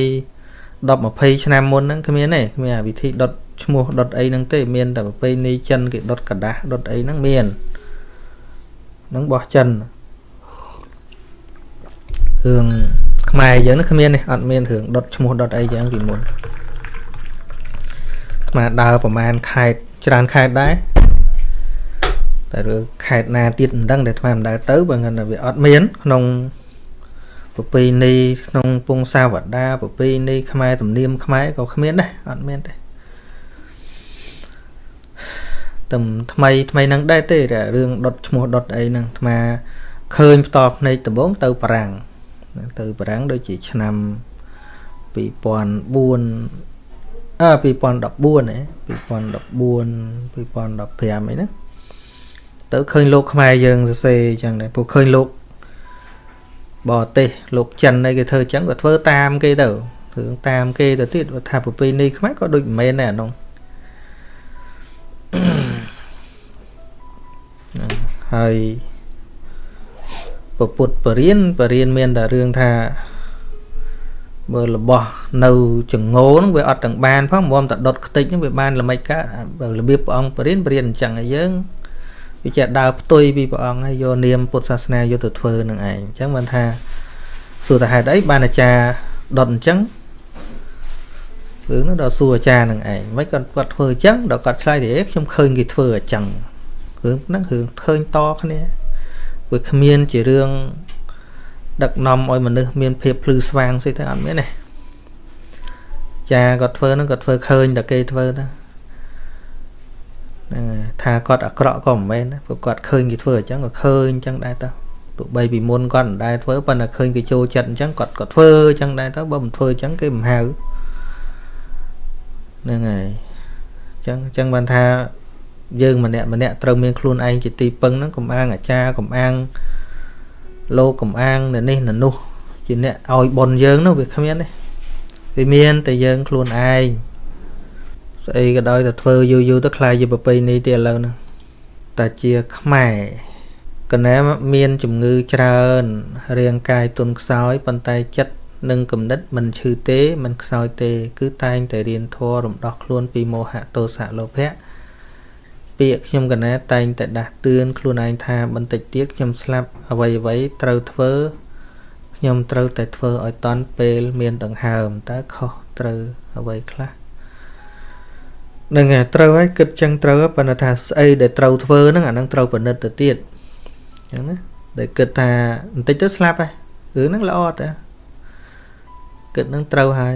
10 20ឆ្នាំមុនហ្នឹងគ្មានទេគ្មានអាវិធីដុតឈ្មោះដុតអីហ្នឹងទេមានតែប្រពៃណីចិនគេដុតกระដាស់ដុតអីហ្នឹងមានហ្នឹងបោះចិនរឿងខ្មែរយើងហ្នឹងគ្មានទេអត់មានរឿងដុតឈ្មោះដុតអីយ៉ាងពីមុនខ្មែរដើរប្រហែលខេតច្រើនខេតដែរ តែរឿងខេតណាទៀតមិនដឹងតែថ្មមិនដើរទៅបើงั้นវាអត់មានក្នុងប្រពៃណីក្នុងពងសាវតាប្រពៃណីខ្មែរទំនៀមខ្មែរក៏គ្មានដែរអត់មានទេតែថ្មីថ្មីហ្នឹងដែរទេរឿងដុតឈ្មោះដុតអីហ្នឹងអាឃើញផ្តល់ភ្នែកដំបងទៅបារាំងទៅបារាំងដូចជាឆ្នាំ2004អឺ2014ហ៎2014 2015អីណា ទៅឃើញលោកខ្មែរយើងសរសេរអញ្ចឹងដែរព្រោះឃើញលោកបរទេសលោកចិនអីគេធ្វើអញ្ចឹងក៏ធ្វើតាមគេទៅធ្វើតាមគេទៅទៀតថាប្រពៃណីខ្មែរក៏ដូចមិនមែនដែរអានោះហើយពពុទ្ធបរិញ្ញាបរិញ្ញាមានតែរឿងថាបើរបស់នៅចងោហ្នឹងវាអត់ទាំងបានផងមុំតែដុតខ្ទេចហ្នឹងវាបានល្មិចកើតបើរបៀបព្រះអង្គបរិញ្ញាបរិញ្ញាអញ្ចឹងឲ្យយើង វាចេះដើរផ្ទុយពីព្រះអង្គហើយយកនាមពុទ្ធសាសនាយកទៅធ្វើនឹងឯងអញ្ចឹងបានថាសួរតែហេតុអីបានអាចារ្យដុតអញ្ចឹងរឿងនោះដល់សួរអាចារ្យនឹងឯងមិនគាត់គាត់ធ្វើអញ្ចឹងដល់គាត់ឆ្លើយទៅខ្ញុំឃើញគេធ្វើអញ្ចឹងរឿងហ្នឹងរឿងឃើញតគ្នាវាគ្មានជារឿងដឹកនាំឲ្យមនុស្សមានភាពភ្លឺស្វាងស្អីទៅអត់មានទេចាគាត់ធ្វើហ្នឹងគាត់ធ្វើឃើញតែគេធ្វើទៅ ហ្នឹងថាគាត់អាក្រក់ក៏មិនមែនព្រោះគាត់ឃើញគេធ្វើអញ្ចឹងក៏ឃើញអញ្ចឹងដែរតើទោះបីពីមុនគាត់មិនដែលធ្វើប៉ុន្តែឃើញគេចូលចិត្តអញ្ចឹងគាត់ក៏ធ្វើអញ្ចឹងដែរទៅបើមិនធ្វើអញ្ចឹងគេមិនហៅហ្នឹងហើយអញ្ចឹងអញ្ចឹងបានថាយើងម្នាក់ម្នាក់ត្រូវមានខ្លួនឯងជាទីពឹងហ្នឹងកំអាងអាចារ្យកំអាងលោកកំអាងនៅនេះនៅនោះជាអ្នកឲ្យប៉ុនយើងនោះវាគ្មានទេវាមានតែយើងខ្លួនឯង ស្អីក៏ដោយតែធ្វើយូរយូរទៅខ្លាយជាប្រពៃណីទៀតឥឡូវហ្នឹងតែជាខ្មែរកណែមានជំងឺច្រើនរាងកាយទន់ខ្សោយប៉ុន្តែចិត្តនិងគំនិតមិនឈឺទេមិនខ្សោយទេ គឺតែងតែរៀនធម៌រំដោះខ្លួនពីមោហៈទោសៈលោភៈពាក្យខ្ញុំកណែតែងតែដាស់តឿនខ្លួនឯងថាបន្តិចទៀតខ្ញុំស្លាប់អ្វីអ្វីត្រូវធ្វើខ្ញុំត្រូវតែធ្វើឲ្យតន់ពេលមានដង្ហើមតើខុសត្រូវអ្វីខ្លះ នឹងត្រូវហើយគិតចឹងត្រូវប៉ុន្តែថាស្អីដែលត្រូវធ្វើហ្នឹងអាហ្នឹងត្រូវពិនិត្យទៅទៀតអញ្ចឹងណាដែលគិតថាបន្តិចទៅស្លាប់ហើយរឿងហ្នឹងល្អតើគិតហ្នឹងត្រូវហើយ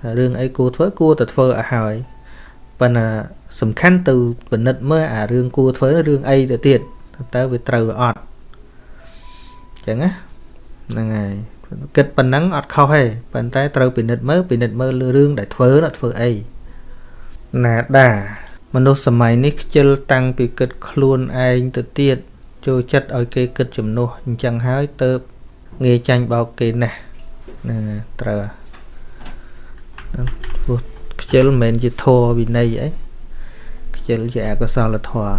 ថារឿងអីគួរធ្វើគួរតែធ្វើឲ្យហើយប៉ុន្តែសំខាន់ទៅពិនិត្យមើលអារឿងគួរធ្វើរឿងអីទៅទៀតតើវាត្រូវឬអត់អញ្ចឹងណាហ្នឹងហើយគិតប៉ុណ្ណឹងអត់ខុសទេប៉ុន្តែត្រូវពិនិត្យមើលពិនិត្យមើលលើរឿងដែលធ្វើនោះធ្វើអី ណាដា មនុស្សសម័យនេះខ្ជិលតាំងពីគិតខ្លួនឯងទៅទៀតចូលចិត្តឲ្យគេគិតជំនួសអញ្ចឹងហើយទៅងាយចាញ់បោកគេណាស់ណាត្រូវព្រោះខ្ជិលមិនមែនជាធម៌វិន័យអីខ្ជិលជាអកុសលធម៌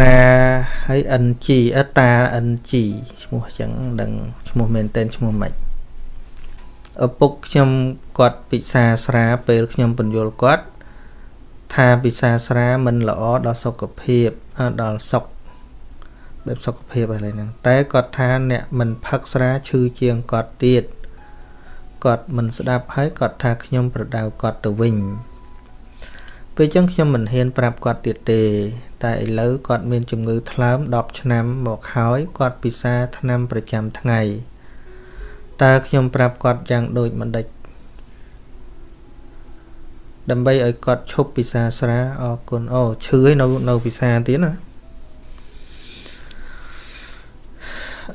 ណាហើយ NG អតា NG ឈ្មោះអញ្ចឹងដឹងឈ្មោះមែនតែនឈ្មោះម៉េច ឪពុកខ្ញុំគាត់ពិសាស្រាពេលខ្ញុំបញ្យល់គាត់ថាពិសាស្រាមិនល្អដល់សុខភាពដល់សុខបែបសុខភាពอะไรហ្នឹងតែគាត់ថាអ្នកមិនផឹកស្រាឈឺជាងគាត់ទៀតគាត់មិនស្ដាប់ហើយគាត់ថាខ្ញុំប្រដៅគាត់ទៅវិញពេលចឹងខ្ញុំមិនហ៊ានប្រាប់គាត់ទៀតទេ តែឥឡូវគាត់មានជំងឺថ្លើម10ឆ្នាំមកហើយគាត់ពិសាថ្នាំប្រចាំថ្ងៃ តើខ្ញុំប្រាប់គាត់យ៉ាងដូចមិនដេចដើម្បីឲ្យគាត់ឈប់ពិសាស្រាអរគុណអូឈឺឲ្យនៅនៅពិសាទៀតណា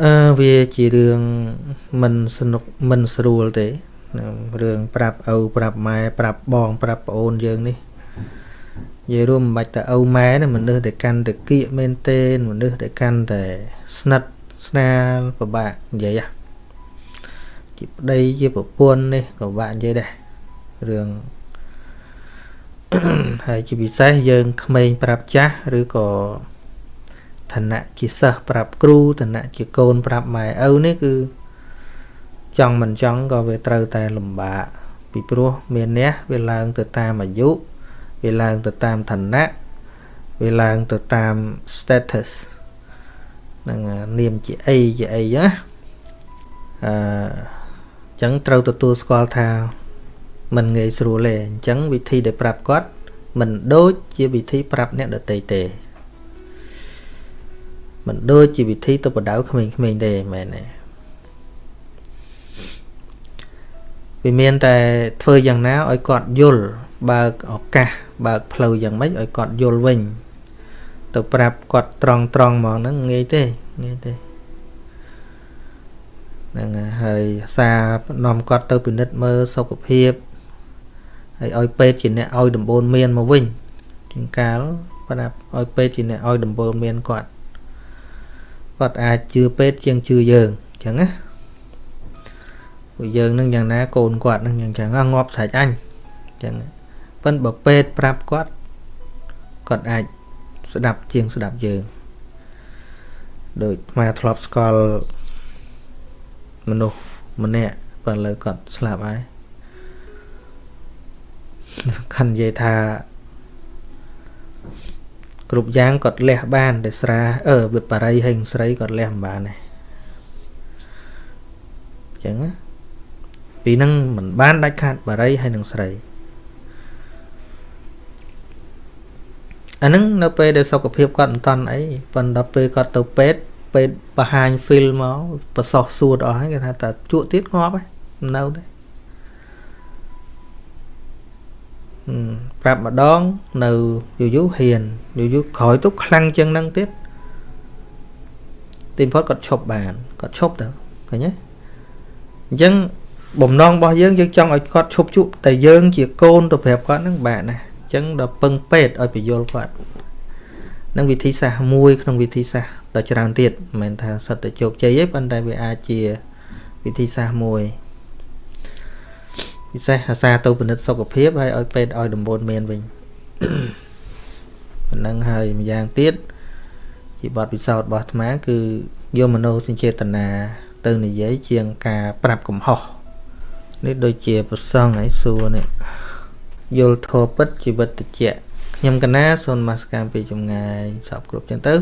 អឺវាជារឿងមិនសនុកមិនស្រួលទេរឿងប្រាប់ឪប្រាប់ម៉ែប្រាប់បង ប្រាប់ប្អូនយើងនេះនិយាយរួមមិនបាច់តែឪម៉ែណាមនុស្សដែលកាន់តែគៀកមែនទេមនុស្សដែលកាន់តែស្និទ្ធស្នាលពិបាកនិយាយ ជាប្តីជាប្រពន្ធនេះក៏ពិបាកនិយាយដែររឿងហើយជាពិសេសយើងក្មេងប្រាប់ចាស់ឬក៏ឋានៈជាសិស្សប្រាប់គ្រូឋានៈជាកូនប្រាប់ម៉ែឪនេះគឺចង់មិនចង់ក៏វាត្រូវតែលំបាកពីព្រោះមានអ្នកវាឡើងទៅតាមអាយុវាឡើងទៅតាមឋានៈវាឡើងទៅតាម status នឹងនាមជាអីជាអីណាអឺ ចឹងត្រូវទទួលស្គាល់ថាมันងាយស្រួលទេអញ្ចឹងវិធីដែលប្រាប់គាត់មិនដូចជាវិធីប្រាប់អ្នកដទៃទេមិនដូចជាវិធីទៅបដៅក្មេងៗទេមែនទេវាមានតែធ្វើយ៉ាងណាឲ្យគាត់យល់បើកឱកាសបើកផ្លូវយ៉ាងម៉េចឲ្យគាត់យល់វិញ ទៅប្រាប់គាត់ត្រង់ត្រង់ហ្មងហ្នឹងងាយទេងាយទេ ហ្នឹងហើយសារនាំគាត់ទៅពិនិត្យមើលសុខភាពហើយឲ្យពេទ្យជាអ្នកឲ្យដំបូន្មានមកវិញជាងកាលប្រាប់ឲ្យពេទ្យជាអ្នកឲ្យដំបូន្មានគាត់គាត់អាចជឿពេទ្យជាងជឿយើងអញ្ចឹងណាពួកយើងនឹងយ៉ាងណាកូនគាត់នឹងយ៉ាងចឹងងាប់ស្រេចអញអញ្ចឹងប៉ិនបើពេទ្យប្រាប់គាត់គាត់អាចស្ដាប់ជាងស្ដាប់យើងដូចមកធ្លាប់ស្គាល់ មនុស្សម្នាក់បើលើគាត់ស្លាប់ហើយខាន់និយាយថាគ្រប់យ៉ាងគាត់លះបានតែស្រាអឺវិបរិយហើយស្រីគាត់លះមិនបានទេអញ្ចឹងពីហ្នឹងមិនបានដាច់ខាតបរិយហើយនឹងស្រីអាហ្នឹងនៅពេលដែលសុខភាពគាត់មិនតាន់អីប៉ុន្តែពេលគាត់ទៅពេទ្យ ពេទ្យបង្ហាញ feel មកប្រសោះសួរអស់ហើយគេថាតើជក់ទៀតងាប់ហើយនៅទេប្រាប់ម្ដងនៅយូរយូរហ៊ានយូរយូរក្រោយទៅខ្លាំងជាងហ្នឹងទៀតទីបំផុតគាត់ឈប់បានគាត់ឈប់ទៅឃើញទេអញ្ចឹងបំណងរបស់យើងយើងចង់ឲ្យគាត់ឈប់ជក់តែយើងជាកូនទៅប្រាប់គាត់ហ្នឹងបាទណាអញ្ចឹងដល់ពឹងពេទ្យឲ្យបញ្យល់គាត់ នឹងវិធីសាស្ត្រមួយក្នុងវិធីសាស្ត្រដ៏ច្រើនទៀតមិនមែនថាសិតតែជោគជ័យទេប៉ុន្តែវាអាចជាវិធីសាស្ត្រមួយពិសេសអាសាទៅពិនិត្យសុខភាពហើយឲ្យពេទ្យឲ្យដំបូន្មានវិញប៉ុណ្ណឹងហើយម្យ៉ាងទៀតជាបទពិសោធន៍របស់អាត្មាគឺយកមโนសញ្ចេតនាទៅនិយាយជាងការប្រាប់កំហុសនេះដូចជាប្រសងឲ្យសួរនេះយល់ធម៌ពិតជីវិតតិច ខ្ញុំកណាសូនមកសកម្មពីចម្ងាយសពគ្រប់ចឹងទៅ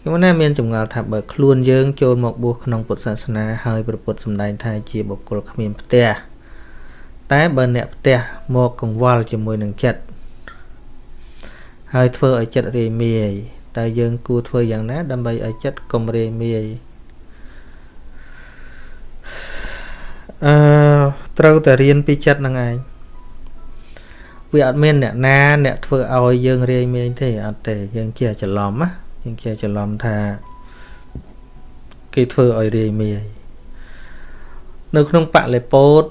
ខ្ញុំណាមានចម្ងល់ថាបើខ្លួនយើងចូលមកបួសក្នុងពុទ្ធសាសនាហើយព្រះពុទ្ធសម្ដែងថាជាបុគ្គលគ្មានផ្ទះតែបើអ្នកផ្ទះមកកង្វល់ជាមួយនឹងចិត្តហើយធ្វើឲ្យចិត្តរាយមាយតើយើងគួរធ្វើយ៉ាងណាដើម្បីឲ្យចិត្តកុំរាយមាយអឺត្រូវតែរៀនពីចិត្តនឹងឯង វាអត់មានអ្នកណាអ្នកធ្វើឲ្យយើងរាយមែងទេអត់ទេយើងជាច្រឡំណាយើងជាច្រឡំថាគេធ្វើឲ្យរាយមាយនៅក្នុងបលិពោត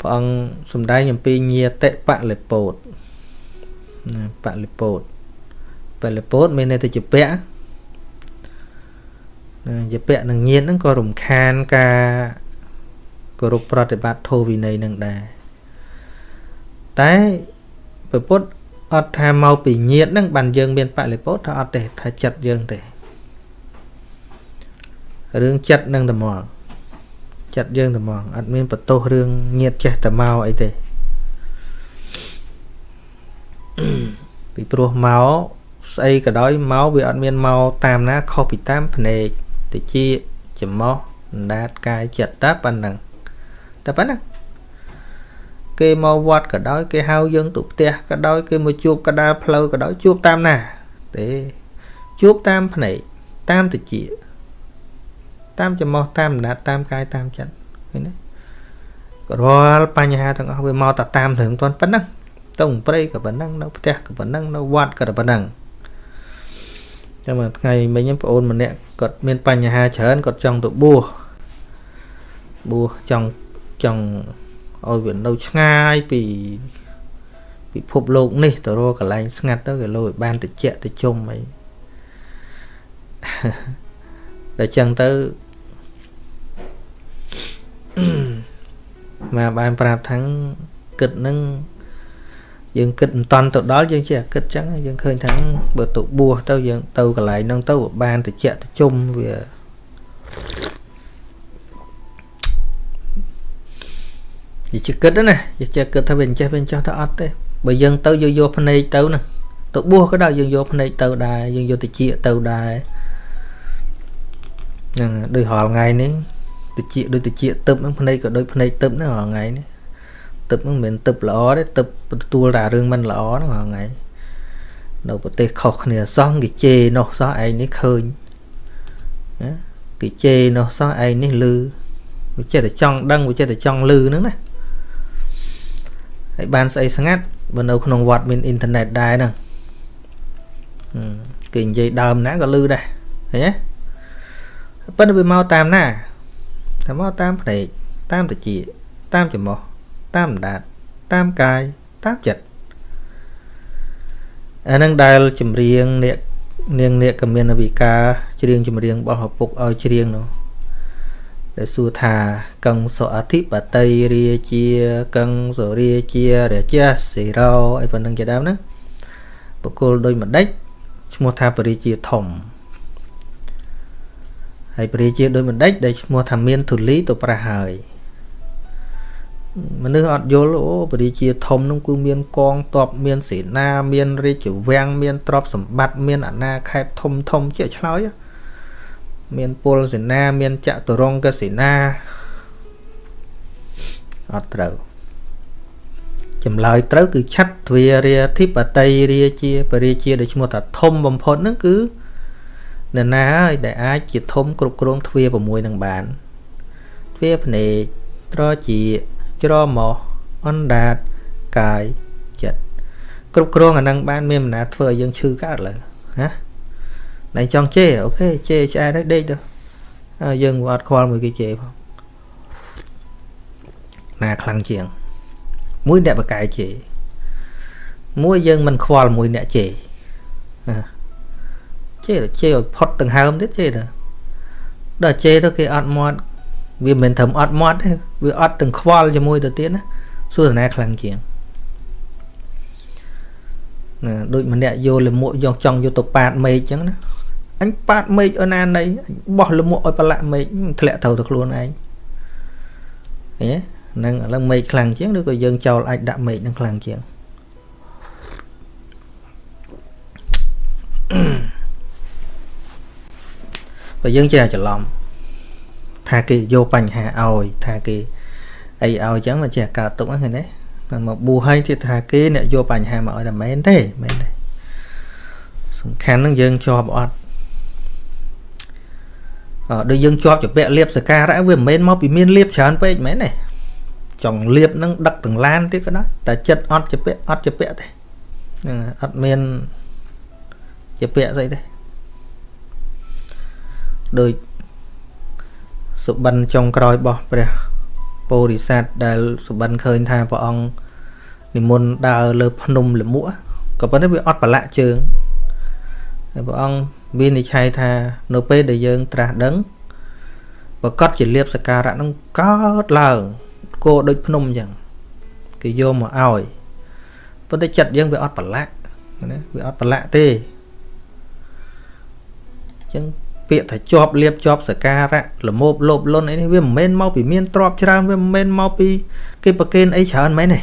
ព្រះអង្គសំដែងអំពីញាតិបលិពោតណាបលិពោតបលិពោតមានន័យទៅជាពៈជាពៈនឹងញាតហ្នឹងក៏រំខានការគោរពប្រតិបត្តិធម៌វិន័យនឹងដែរតែ ពពុទ្ធអត់ថាមកពីញាតហ្នឹងបានយើងមានបលិពោតថាអត់ទេថាចិត្តយើងទេរឿងចិត្តនឹងតែមកចិត្តយើងតែមកអត់មានបន្ទោសរឿងញាតចេះតែមកអីទេពីព្រោះមកស្អីក៏ដោយមកវាអត់មានមកតាមណាខុសពីតាមភ្នែកតិចចំោះអណ្ដាតកាយចិត្តតែប៉ុណ្ណឹងតែប៉ុណ្ណឹង គេមកវត្តក៏ដោយ គេហៅយើងទៅផ្ទះក៏ដោយ គេមកជួបកដាលផ្លូវក៏ដោយជួបតាមណាទេជួបតាមភ្នែកតាមតិចតាមចំោះតាមអណ្ដាតតាមកាយតាមចិត្តឃើញទេក៏រាល់បញ្ហាទាំងអស់វាមកតែតាមរឿងទាន់ប៉ុណ្ណឹងទៅព្រៃក៏ប៉ុណ្ណឹងនៅផ្ទះក៏ប៉ុណ្ណឹងនៅវត្តក៏ប៉ុណ្ណឹងចាំមកថ្ងៃមិញបងអូនម្នាក់គាត់មានបញ្ហាច្រើនគាត់ចង់ទៅបួសបួសចង់ចង់ ឲ្យវានៅឆ្ងាយពីពិភពលោកនេះទៅរកកន្លែងស្ងាត់ទៅគេលោឲ្យបានតិចតិជុំអីដល់ចឹងទៅមកបានប្រាប់ថាគិតនឹងយើងគិតមិនតាន់ទៅដល់យើងជាគិតចឹងយើងឃើញថាបើទៅបួសទៅយើងទៅកន្លែងហ្នឹងទៅបានតិចតិជុំវា និយាយគិតណានិយាយគិតថាវាអញ្ចេះវាអញ្ចេះទៅអត់ទេបើយើងទៅយើងយកភ្នែកទៅណាទៅបួសក៏ដោយយើងយកភ្នែកទៅដែរយើងយកតិចទៅដែរហ្នឹងដូចរាល់ថ្ងៃនេះតិចដូចតិចទឹកហ្នឹងភ្នែកក៏ដូចភ្នែកទឹកហ្នឹងរាល់ថ្ងៃនេះទឹកហ្នឹងមិនមែនទឹកល្អទេទឹកទទួលតែរឿងមិនល្អហ្នឹងរាល់ថ្ងៃនៅប្រទេសខុសគ្នាសោះគេជេរនោះសោះឯងនេះឃើញណាគេជេរនោះសោះឯងនេះលឺវាចេះតែចង់ដឹងវាចេះតែចង់លឺហ្នឹងណា ហើយបានស្អីស្ងាត់បើនៅក្នុងវត្តមានអ៊ីនធឺណិតដែរហ្នឹងគេនិយាយដើមណាក៏លឺដែរឃើញទេប៉ុន្តែវាមកតាមណាតែមកតាមភ្នែកតាមតិចតាមច្រមុះតាមដាតតាមកាយតាមចិត្តអានឹងដែលចម្រៀងអ្នកនាងអ្នកកមានវិការច្រៀងចម្រៀងរបស់ឪពុកឲ្យច្រៀងនោះ ដែលសួរថាកੰសុអធិបតីរាជាកੰសុរាជារាជាសេរោអីប៉ុណ្្នឹងជាដើមណាបកគលដោយម្ដេចឈ្មោះថាបរិជាធំហើយព្រះរាជាដោយបណ្ឌិតដែលឈ្មោះថាមានធូលីទៅប្រះហើយមនុស្សអត់យល់អូព្រះរាជាធំនោះគឺមានកងទ័ពមានសេនា មានរាជវាំងមានទ្រព្យសម្បត្តិមានអាណាខេត្តធំធំជាឆ្លើយ មានពលសេនា មានចតុរង្គសេនាអត់ត្រូវចម្លើយត្រូវគឺឆាត់ទ្វារាធិបតីរាជាពរាជាដែលឈ្មោះថាធំបំផុតហ្នឹងគឺនរណាហើយដែលអាចជាធំគ្រប់គ្រងទ្វា6នឹងបានទ្វាភ្នែកត្រជាច្រមុះអណ្ដាតកាយចិត្តគ្រប់គ្រងអានឹងបានមានមណាធ្វើឲ្យយើងឈឺកើតលើណា ណៃចង់ជេអូខេជេឆ្អែតហើយដេកទៅយើងអត់ខ្វល់មួយគេជេផងណាខ្លាំងជាង មួយអ្នកបកកាយជេមួយយើងមិនខ្វល់មួយអ្នកជេណាជេរជេរឲ្យផុតដង្ហើមទៀតជេរទៅដល់ជេរទៅគេអត់មាត់វាមិនត្រឹមអត់មាត់ទេវាអត់ទាំងខ្វល់ជាមួយទៅទៀតណាសួរតាខ្លាំងជាងណាដូចម្នាក់យកលមួកយកចង់យកទៅប៉ាតមេឃអញ្ចឹងណា អញប៉ាតមេឃអូណាណីបោះលមួកឲ្យប្រឡាក់មេឃធ្លាក់ត្រូវទៅខ្លួនឯងឃើញទេហ្នឹងឥឡូវមេឃខ្លាំងជាងឬក៏យើងចោលអាចដាក់មេឃនឹងខ្លាំងជាង Mm. បើយើងចេះច្រឡំថាគេយកបញ្ហាឲ្យថាគេអីឲ្យអញ្ចឹងមិនចេះកើតទុកហ្នឹងឃើញទេមកប៊ូហើយទៀតថាគេអ្នកយកបញ្ហាមកឲ្យតែមែនទេមែនទេសំខាន់ហ្នឹងយើងជាប់អត់អឺ ដូចយើងជាប់ជាពាក់លៀបសការៈវាមិនមែនមកពីមានលៀបច្រើនពេកមែនទេចង់លៀបនឹងដឹកទាំងឡានទៀតក៏ដោយតែចិត្តអត់ជាពាក់អត់ជាពាក់ទេហ្នឹងអត់មានជាពាក់ស្អីទេដោយសុបិនចុងក្រោយរបស់ព្រះពោធិសត្វដែលសុបិនឃើញថាព្រះអង្គនិមន្តដើរលើ ភ្នំលមួកក៏ប៉ុន្តែវាអត់ប្រឡាក់ជើងហើយព្រះអង្គ វិនិច្ឆ័យថា នៅពេលដែលយើងត្រាស់ដឹងប្រកាសជាលៀបសការៈនឹងកើតឡើងគោដូចភ្នំអញ្ចឹងគេយកមកឲ្យប៉ុន្តែចិត្តយើងវាអត់ប្រឡាក់ណាវាអត់ប្រឡាក់ទេអញ្ចឹងពាក្យថាជាប់លៀបជាប់សការៈលមោបលោបលុនអីនេះវាមិនមែនមកពីមានទ្រព្យច្រើនវាមិនមែនមកពីគេប្រកេនអីច្រើនមែនទេ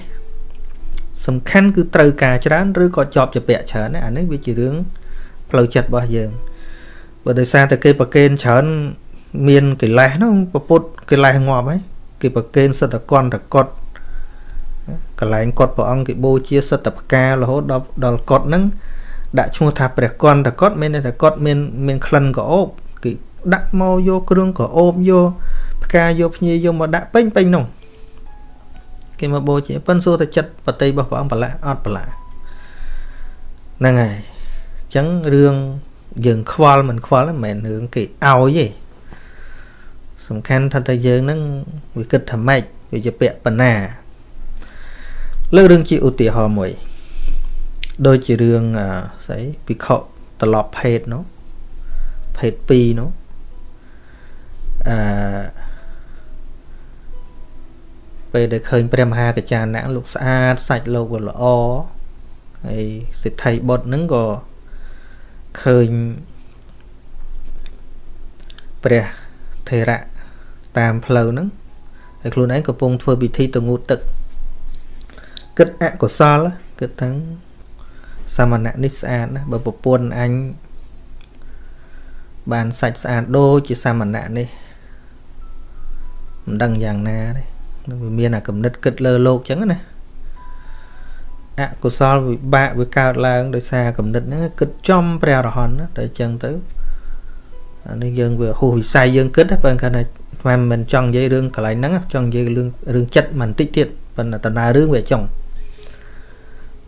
សំខាន់គឺត្រូវការច្រើនឬក៏ជាប់ជាពាក់ច្រើនអានេះវាជារឿង ផ្លូវចិត្តរបស់យើងបើដោយសារតែគេប្រកេនច្រើនមានកិលេសហ្នឹងពពុតកិលេសងាប់ហើយគេប្រកេនសិទ្ធកន្តកតកលែងកត់ព្រះអង្គគេបូជាសិទ្ធិផ្ការហូតដល់ដល់កត់ហ្នឹងដាក់ឈ្មោះថាព្រះកន្តកតមានតែកតមានមានក្លិនក្រអូបគេដាក់មកយកគ្រឿងក្រអូបយកផ្កាយកភ្ញីយកមកដាក់ពេញពេញនោះគេមកបូជាប៉ិនសួរតែចិត្តបតីរបស់ព្រះអង្គប្រឡាក់អត់ប្រឡាក់ហ្នឹងហើយ អញ្ចឹងរឿងយើងខ្វល់មិនខ្វល់មិនមែនរឿងគេឲ្យទេសំខាន់ថាតែយើងហ្នឹងវាគិតថាម៉េចវាជាពាក្យបណ្ណាលើករឿងជាឧទាហរណ៍មួយ ដូចជារឿងស្អីពិខុត្រឡប់ភេទនោះភេទ2នោះអឺពេលដែលឃើញព្រះមហាកចាណៈលោកស្អាតសាច់លោកវាល្អហើយសិទ្ធិបុត្រហ្នឹងក៏ ឃើញព្រះថេរៈតាមផ្លូវហ្នឹងហើយខ្លួនឯងកំពុងធ្វើពិធីទៅងូតទឹកគិតអកុសលគិតថាសមណៈនេះស្អាតណាបើប្រពន្ធអញបានសាច់ស្អាតដូចជាសមណៈនេះមិនដឹងយ៉ាងណាទេវាមានអាគំនិតគិតលើលោកចឹងណា អកុសលវិបាកវាកើតឡើងដោយសារគំនិតហ្នឹងគិតចំព្រះអរហន្តណាតែចឹងទៅអានេះយើងវាហួសវិស័យយើងគិតតែបើគាត់ថាមិនមិនចង់និយាយរឿងកន្លែងហ្នឹងចង់និយាយរឿងរឿងចិត្តមិនតិចទៀតប៉ុន្តែដំណើររឿងវាចង់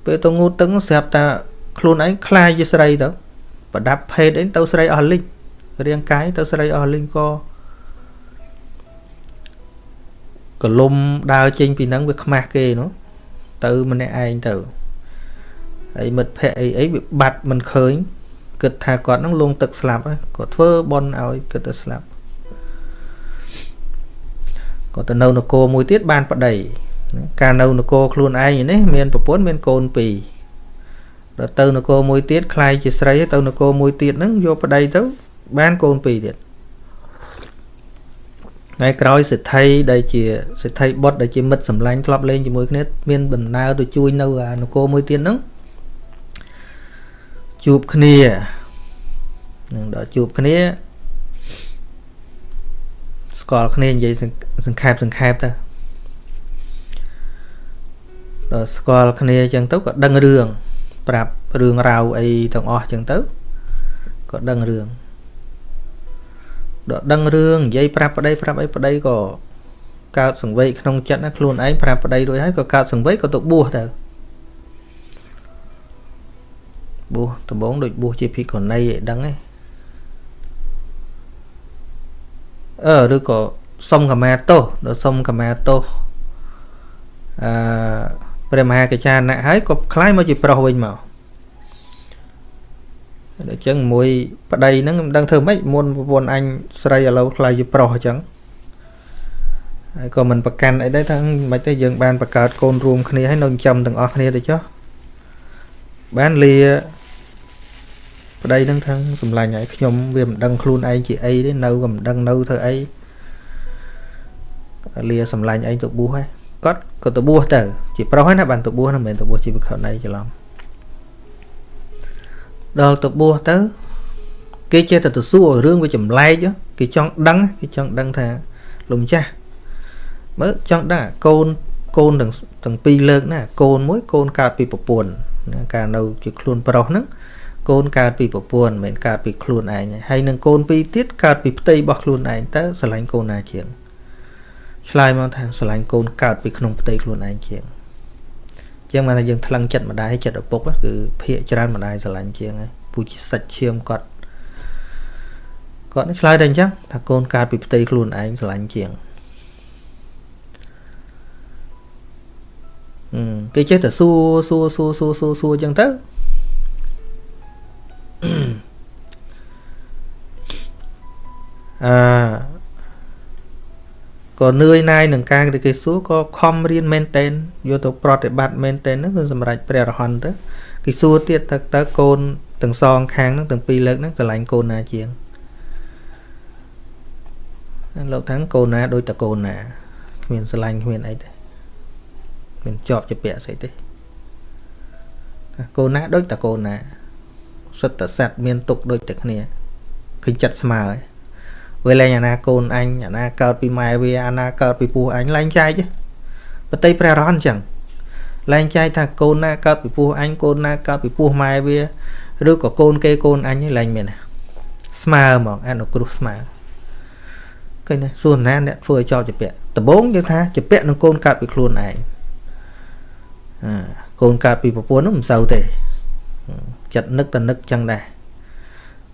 ពេលទៅងូតទឹកស្រាប់តែខ្លួនឯងខ្លាយជាស្រីទៅប្រដាប់ភេទអីទៅស្រីអស់លិចរាងកាយទៅស្រីអស់លិចក៏កលុំដើរចេញពីហ្នឹងវាខ្មាស់គេនោះ ទៅម្នាក់ឯងទៅហើយមិត្តភ័ក្តិអីអីវាបាត់មិនឃើញគិតថាគាត់នឹងលងទឹកស្លាប់គាត់ធ្វើបន់ឲ្យគិតទៅស្លាប់គាត់ទៅនៅនគរមួយទៀតបានប្តីការនៅនគរខ្លួនឯងនេះមានប្រពន្ធមានកូនពីរដល់ទៅនគរមួយទៀតខ្លាយជាស្រីទៅនគរមួយទៀតហ្នឹងយកប្តីទៅបានកូនពីរទៀត ថ្ងៃក្រោយសិទ្ធិដែលជាសិទ្ធិបុតដែលជាមិត្តសម្លាញ់ធ្លាប់លេងជាមួយគ្នាមានដំណើរទៅជួយនៅអានគរមួយទៀតហ្នឹងជួបគ្នានឹងដល់ជួបគ្នាស្គាល់គ្នានិយាយសង្ខេបសង្ខេបទៅដល់ស្គាល់គ្នាអញ្ចឹងទៅក៏ដឹងរឿងប្រាប់រឿងរ៉ាវអីទាំងអស់អញ្ចឹងទៅក៏ដឹងរឿង ដល់ដឹងរឿងនិយាយប្រាប់ប្តីប្រាប់អីប្តីក៏កើតសង្វេគក្នុងចិត្តណាខ្លួនឯងប្រាប់ប្តីរួចហើយក៏កើតសង្វេគក៏ទៅបួសទៅបួសដំបងដូចបួសជាភិក្ខុនីឲ្យដឹងឯងអឺឬក៏សុំកម្មាទោសដល់សុំកម្មាទោសអឺព្រះមហាកចាណៈហើយក៏คล้ายមកជាប្រុសវិញមក អញ្ចឹងមួយប្តីហ្នឹងមិនដឹងធ្វើម៉េចមុនប្រពន្ធអញស្រីឥឡូវខ្លាយជាប្រុសអញ្ចឹងហើយក៏មិនប្រកាន់អីដែរថាមិនទេយើងបានបង្កើតកូនរួមគ្នាហើយនៅចំទាំងអស់គ្នាទៅចុះបានលាប្តីហ្នឹងថាសម្លាញ់ហើយខ្ញុំវាមិនដឹងខ្លួនឯងជាអីទេនៅក៏មិនដឹងនៅធ្វើអីលាសម្លាញ់ឯងទៅបួសហើយគាត់ក៏ទៅបួសទៅជាប្រុសហើយណាបានទៅបួសណាមិនមែនទៅបួសជាភិក្ខុណីច្រឡំ ដល់ទៅបួសទៅ គេចេះតែទៅសួររឿងវាចម្លែកគេចង់ដឹងគេចង់ដឹងថាលោកម្ចាស់មើលចង់ដឹងកូនកូនទាំងទាំងពីរលើកណាកូនមួយកូនកើតពីប្រពន្ធការនៅជាខ្លួនប្រុសហ្នឹងកូនកើតពីប្រពន្ធមិនមែនកើតពីខ្លួនឯងហើយនឹងកូនពីរទៀតកើតពីផ្ទៃរបស់ខ្លួនឯងតើស្រឡាញ់កូនណាជាងឆ្លើយមកថាស្រឡាញ់កូនកើតពីក្នុងផ្ទៃខ្លួនឯងជាង ចឹងមកថាយើងថ្លឹងចិត្តម្ដាយចិត្តឪពុកគឺភាកច្រើនម្ដាយស្រឡាញ់ជាងហើយពូជាសាច់ឈាមគាត់គាត់ឆ្លើយតែអញ្ចឹងថាកូនកើតពីផ្ទៃខ្លួនឯងស្រឡាញ់ជាងគេចេះតែសួរសួរសួរសួរសួរសួរអញ្ចឹងទៅអឺ ក៏នឿយណាយនឹងការដែលគេសួរក៏ខំរៀនមែនតែនយកទៅប្រតិបត្តិមែនតែនហ្នឹងគឺសម្រាប់ព្រះរហន្តទៅគេសួរទៀតតើតើកូនទាំងសងខាងហ្នឹងទាំងពីរលើកហ្នឹងស្រឡាញ់កូនណាជាងលោកថាកូនណាដូចតកូនណាគ្មានស្រឡាញ់គ្មានអីទេមានជាប់ជាពាក់ស្អីទេកូនណាដូចតកូនណាសុទ្ធតែសត្វមានទុកដូចតែគ្នាឃើញចិត្តស្មើហើយ វាលែងអាណាកូនអញអាណាកើតពីម៉ែវាអាណាកើតពីពោះអញលែងចែកបតីព្រះរហន្តអញ្ចឹងលែងចែកថាកូនណាកើតពីពោះអញកូនណាកើតពីពោះម៉ែវាឬក៏កូនគេកូនអញលែងមានស្មើហ្មងអនុគ្រោះស្មើឃើញទេសួរណាអ្នកធ្វើឲ្យចោលជាពាក់ដំបូងយើងថាជាពាក់នឹងកូនកើតពីខ្លួនឯងកូនកើតពីប្រពន្ធនោះមិនសូវទេចិត្តនឹកតែនឹកចឹងដែរ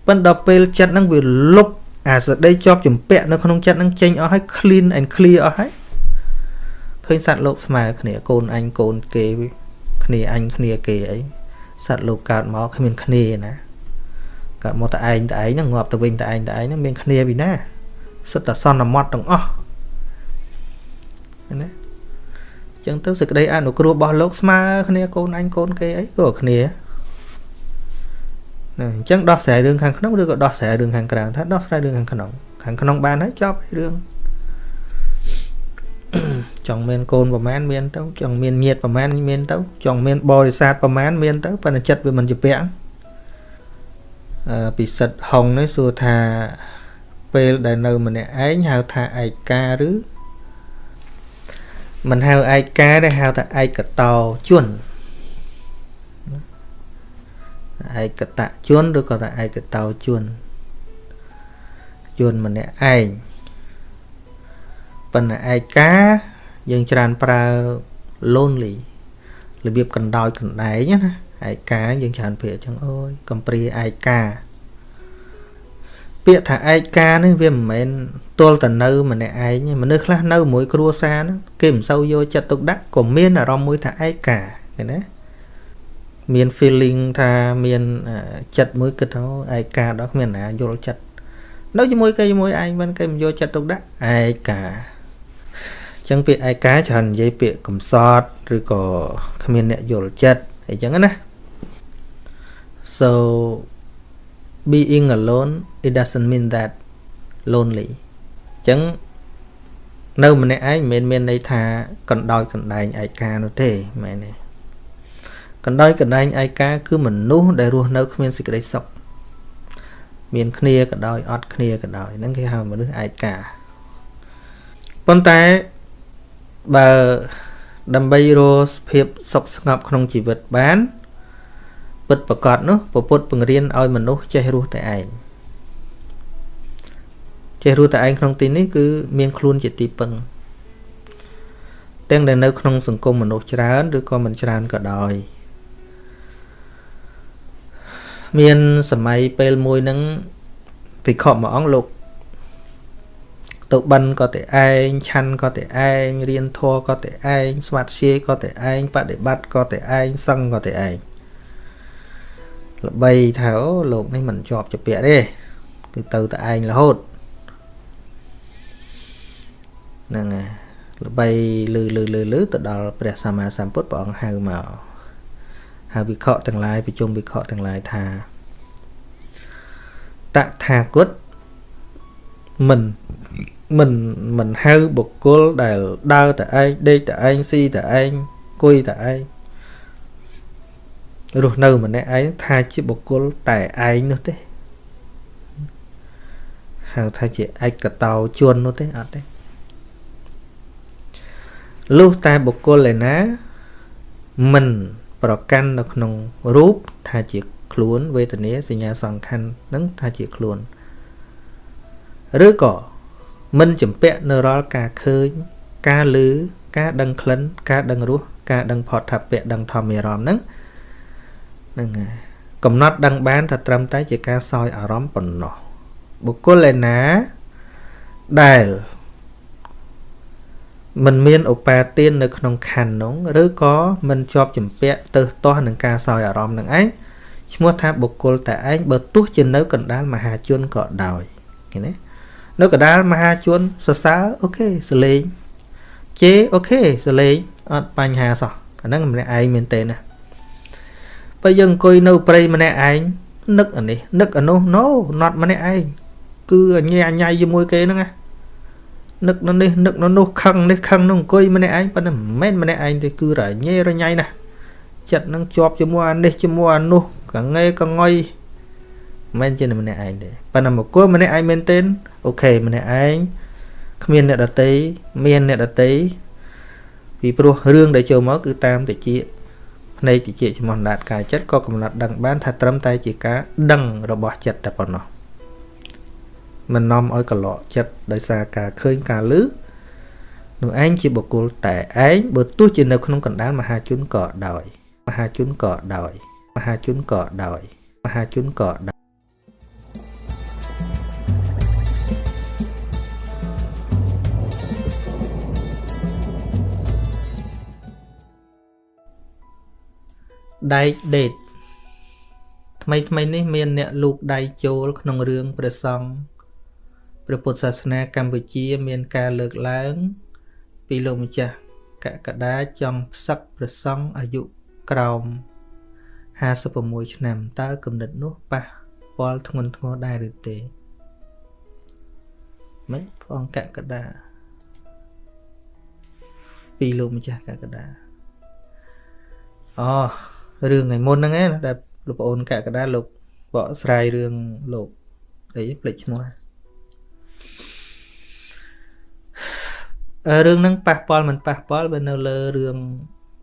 ប៉ុន្តែដល់ពេលចិត្តហ្នឹងវាលុប អាសដីជាប់ចម្ពាក់នៅក្នុងចិត្តហ្នឹងចេញអស់ហើយ clean and clear អស់ហើយឃើញសត្វលោកស្មើគ្នាកូនអញកូនគេគ្នាអញគ្នាគេអីសត្វលោកកើតមកគ្មានគ្នាណាកើតមកតែឯងតែឯងហ្នឹងងាប់ទៅវិញតែឯងតែឯងហ្នឹងមានគ្នាពីណាសិតតែសន្មត់ទាំងអស់ណាចឹងទៅសេចក្តីអនុគ្រោះរបស់លោកស្មើគ្នាកូនអញកូនគេអីក៏គ្នា ណាអញ្ចឹងដោះស្រាយរឿងខាងក្នុងឬក៏ដោះស្រាយរឿងខាងក្រៅថាដោះស្រាយរឿងខាងក្នុងខាងក្នុងបានហើយចប់រឿងចង់មានកូនប្រមាណមានទៅចង់មានញាតិប្រមាណមានទៅចង់មានបរិស័ទប្រមាណមានទៅប៉ុន្តែចិត្តវាមិនជាពាក់អឺពិសិដ្ឋហុងនេះសួរថាពេលដែលនៅម្នាក់ឯងហៅថាឯកាឬមិនហៅឯកាទេហៅថាឯកតោជន ឯកតជនឬក៏ថាឯកតោជនជនម្នាក់ឯងប៉ុន្តែឯកាយើងច្រើនប្រើ lonely របៀបកណ្ដោចកណ្ដែងណាឯកាយើងច្រើនពាក្យអញ្ចឹងអូយកំព្រាឯកាពាក្យថាឯកានេះវាមិនមែនទល់តែនៅម្នាក់ឯងមនុស្សខ្លះនៅមួយគ្រួសារហ្នឹងគេមិនសូវយកចិត្តទុកដាក់ក៏មានអារម្មណ៍មួយថាឯកាឃើញណា មាន feeling ថាមានចិត្តមួយគិតថាឯកាដល់គ្មានណាយល់ចិត្តនៅជាមួយគេជាមួយឯងមិនគេមិនយកចិត្តទុកដាក់ឯកាចឹងពាក្យឯកាច្រើននិយាយពាក្យកំសត់ឬក៏គ្មានអ្នកយល់ចិត្តអីចឹងណា so being alone it doesn't mean that lonely ចឹងនៅម្នាក់ឯងមិនមែនមានន័យថាកណ្ដោយកណ្ដែងឯកានោះទេមែនទេ កណ្ដោយកណ្ដែងឯកាគឺមនុស្សដែលរស់នៅគ្មានសេចក្តីសុខមានគ្នាក៏ដោយអត់គ្នាក៏ដោយហ្នឹងគេហៅមនុស្សឯកាប៉ុន្តែបើដើម្បីរកភាពសុខស្ងប់ក្នុងជីវិតបានពិតប្រកបនោះពពុទ្ធបង្រៀនឲ្យមនុស្សចេះរស់តែឯងចេះរស់តែឯងក្នុងទីនេះគឺមានខ្លួនជាទីពឹងទាំងដែលនៅក្នុងសង្គមមនុស្សច្រើនឬក៏មិនច្រើនក៏ដោយ មានសម័យពេលមួយហ្នឹងភិក្ខុមួយអង្គលោកទៅបិណ្ឌក៏តែឯងឆាន់ក៏តែឯងរៀនធម៌ក៏តែឯងស្វាត់ជាយក៏តែឯងបដិបត្តិក៏តែឯងសឹងក៏តែឯងល្បីថាអូលោកនេះមិនជាប់ជាពាក់ទេគឺទៅតែឯងរហូតហ្នឹងហើយល្បីលឺលឺលឺលឺទៅដល់ព្រះសម្មាសម្ពុទ្ធព្រះអង្គហៅមក ហៅវិខទាំងឡាយប្រជុំវិខទាំងឡាយថាតថាគតមិនមិនមិនហៅបុគ្គលដែលដើរតែឯងដេកតែឯងស៊ីតែឯងគួយតែឯងរស់នៅម្នាក់ឯងថាជាបុគ្គលតែឯងនោះទេហៅថាជាឯកតោជននោះទេអត់ទេលុះតែបុគ្គលឯណាមិន ប្រកាន់នៅក្នុងរូបថាជាខ្លួនវេទនាសញ្ញាសង្ខណ្ឌនឹងថាជាខ្លួនឬក៏មិនចម្ពាក់នៅរាល់ការឃើញ ការលឺការដឹងក្លិន ការដឹងរសការដឹងផតថាពៈដឹងធម្មអារម្មណ៍ហ្នឹងហ្នឹងហើយកំណត់ដឹងបានថាត្រឹមតែជាការសោយអារម្មណ៍ប៉ុណ្ណោះបុគ្គលឯណាដែល មិនមានឧបាទាននៅក្នុងខណ្ឌនោះឬក៏មិនជាប់ចម្ពាក់ទៅទាស់នឹងការសោយអារម្មណ៍នឹងឯងឈ្មោះថាបុគ្គលតែឯងបើទោះជានៅកណ្ដាលមហាជនក៏ដោយឃើញទេនៅកណ្ដាលមហាជនសរសើរអូខេសលេងជេអូខេសលេងអត់បញ្ហាសោះអាហ្នឹងម្នាក់ឯងមែនទេណាបើយើងអង្គុយនៅព្រៃម្នាក់ឯងនឹកអានេះនឹកអានោះ no not ម្នាក់ឯងគឺអញ្ញាអញ្ញាយជាមួយគេហ្នឹងណា នឹកនៅនេះនឹកនៅនោះខឹងនេះខឹងនោះអង្គុយម្នាក់ឯងប៉ុន្តែមិនមែនម្នាក់ឯងទេគឺរញ៉េរញ៉ៃណាស់ចិត្តនឹងជាប់ជាមួយអានេះជាមួយអានោះកងេកងុយមិនមែនជាម្នាក់ឯងទេប៉ុន្តែមកគួរម្នាក់ឯងមែនទេអូខេម្នាក់ឯងគ្មានអ្នកដតីមានអ្នកដតីពីព្រោះរឿងដែលចូលមកគឺតាមតិចភ្នែកតិចចំណាត់កាយចិត្តក៏កំណត់ដឹងបានថាត្រឹមតែជាការដឹងរបស់ចិត្តតែប៉ុណ្ណោះ មិននាំឲ្យកឡកចិត្តដោយសារការឃើញការលឺនោះឯងជាបុគ្គលតែឯងបើទោះជានៅក្នុងកណ្ដាលមហាជនក៏ដោយមហាជនក៏ដោយមហាជនក៏ដោយមហាជនក៏ដោយដែកដេតថ្មីថ្មីនេះមានអ្នកលូកដៃចូលក្នុងរឿងព្រះសង្ឃ ព្រះពុទ្ធសាសនាកម្ពុជាមានការលើកឡើង ពីលោកម្ចាស់កកដាចង់ផ្សឹកព្រះសង្ឃអាយុក្រោម56ឆ្នាំតើគំនិតនោះប៉ះពាល់ធ្ងន់ធ្ងរដែរឬទេមិនផងកកដាពីលោកម្ចាស់កកដាអូរឿងថ្ងៃមុនហ្នឹងឯងដែលលោកប្អូនកកដាលោកបកស្រាយរឿងលោកអីភ្លេចឈ្មោះ រឿងហ្នឹងប៉ះពាល់មិនប៉ះពាល់វានៅលើរឿង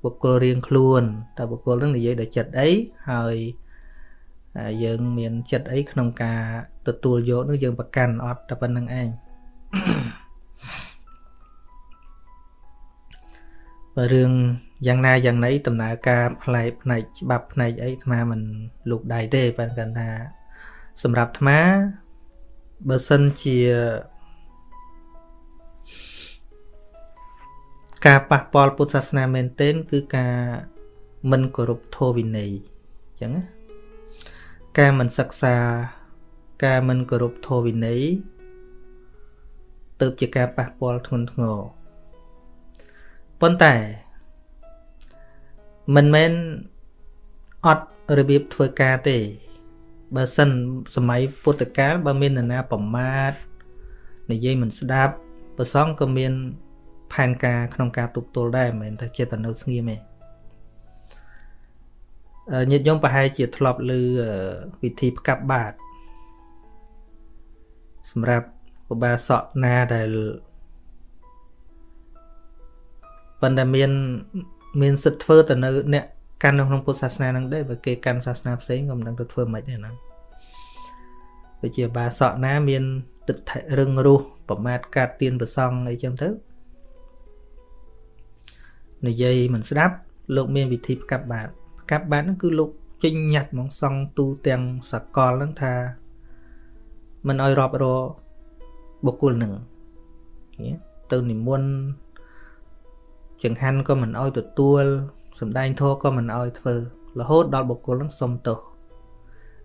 បុគ្គលរៀងខ្លួនតើបុគ្គលហ្នឹងនិយាយដល់ចិត្តអីហើយយើងមានចិត្តអីក្នុងការទទួលយកនោះយើងប្រកាន់អត់តែប៉ុណ្្នឹងឯងបើរឿងយ៉ាងណាយ៉ាងណីដំណើរការផ្លែកផ្នែកច្បាប់ផ្នែកអីអាត្មាមិនលូកដៃទេប៉ុន្តែថាសម្រាប់អាត្មាបើសិនជា ការប៉ះពាល់ពុទ្ធសាសនាមែនទែនគឺការមិនគោរពធម៌វិន័យអញ្ចឹងណាការមិនសិក្សាការមិនគោរពធម៌វិន័យទៅជាការប៉ះពាល់ធ្ងន់ធ្ងរប៉ុន្តែមិនមែនអត់របៀបធ្វើការទេ បើសិនសម័យពុទ្ធកាលបើមាននរណាប្រមាថនិយាយមិនស្ដាប់ប្រសងក៏មាន ផែនការក្នុងការទប់ទល់ដែរមិនមែនថាចេតនៅស្ងៀមទេញាតិញោមប្រហែលជាធ្លាប់ឮវិធីផ្កាប់បាតសម្រាប់ឧបាសកណាដែលប៉ុន្តែមានមានសិទ្ធធ្វើទៅនៅអ្នកកាន់នៅក្នុងពុទ្ធសាសនាហ្នឹងដែរបើគេកាន់សាសនាផ្សេងក៏មិនដឹងទៅធ្វើម៉េចដែរហ្នឹងដូចជាបាសកណាមានទិដ្ឋិរឹងរូសប្រមាថកាត់ទៀនប្រសងអីចឹងទៅ និយាយមិនស្ដាប់លោកមានវិធីផ្កាប់បាតផ្កាប់បាតហ្នឹងគឺលោកចេញញត្តិហ្មងសង់ទូទាំងសកលហ្នឹងថាមិនអោយរាប់របុគ្គលហ្នឹងទៅនិមន្តចង្ហាន់ក៏មិនអោយទទួលសំដែងធម៌ក៏មិនអោយធ្វើរហូតដល់បុគ្គលហ្នឹងសុំទោស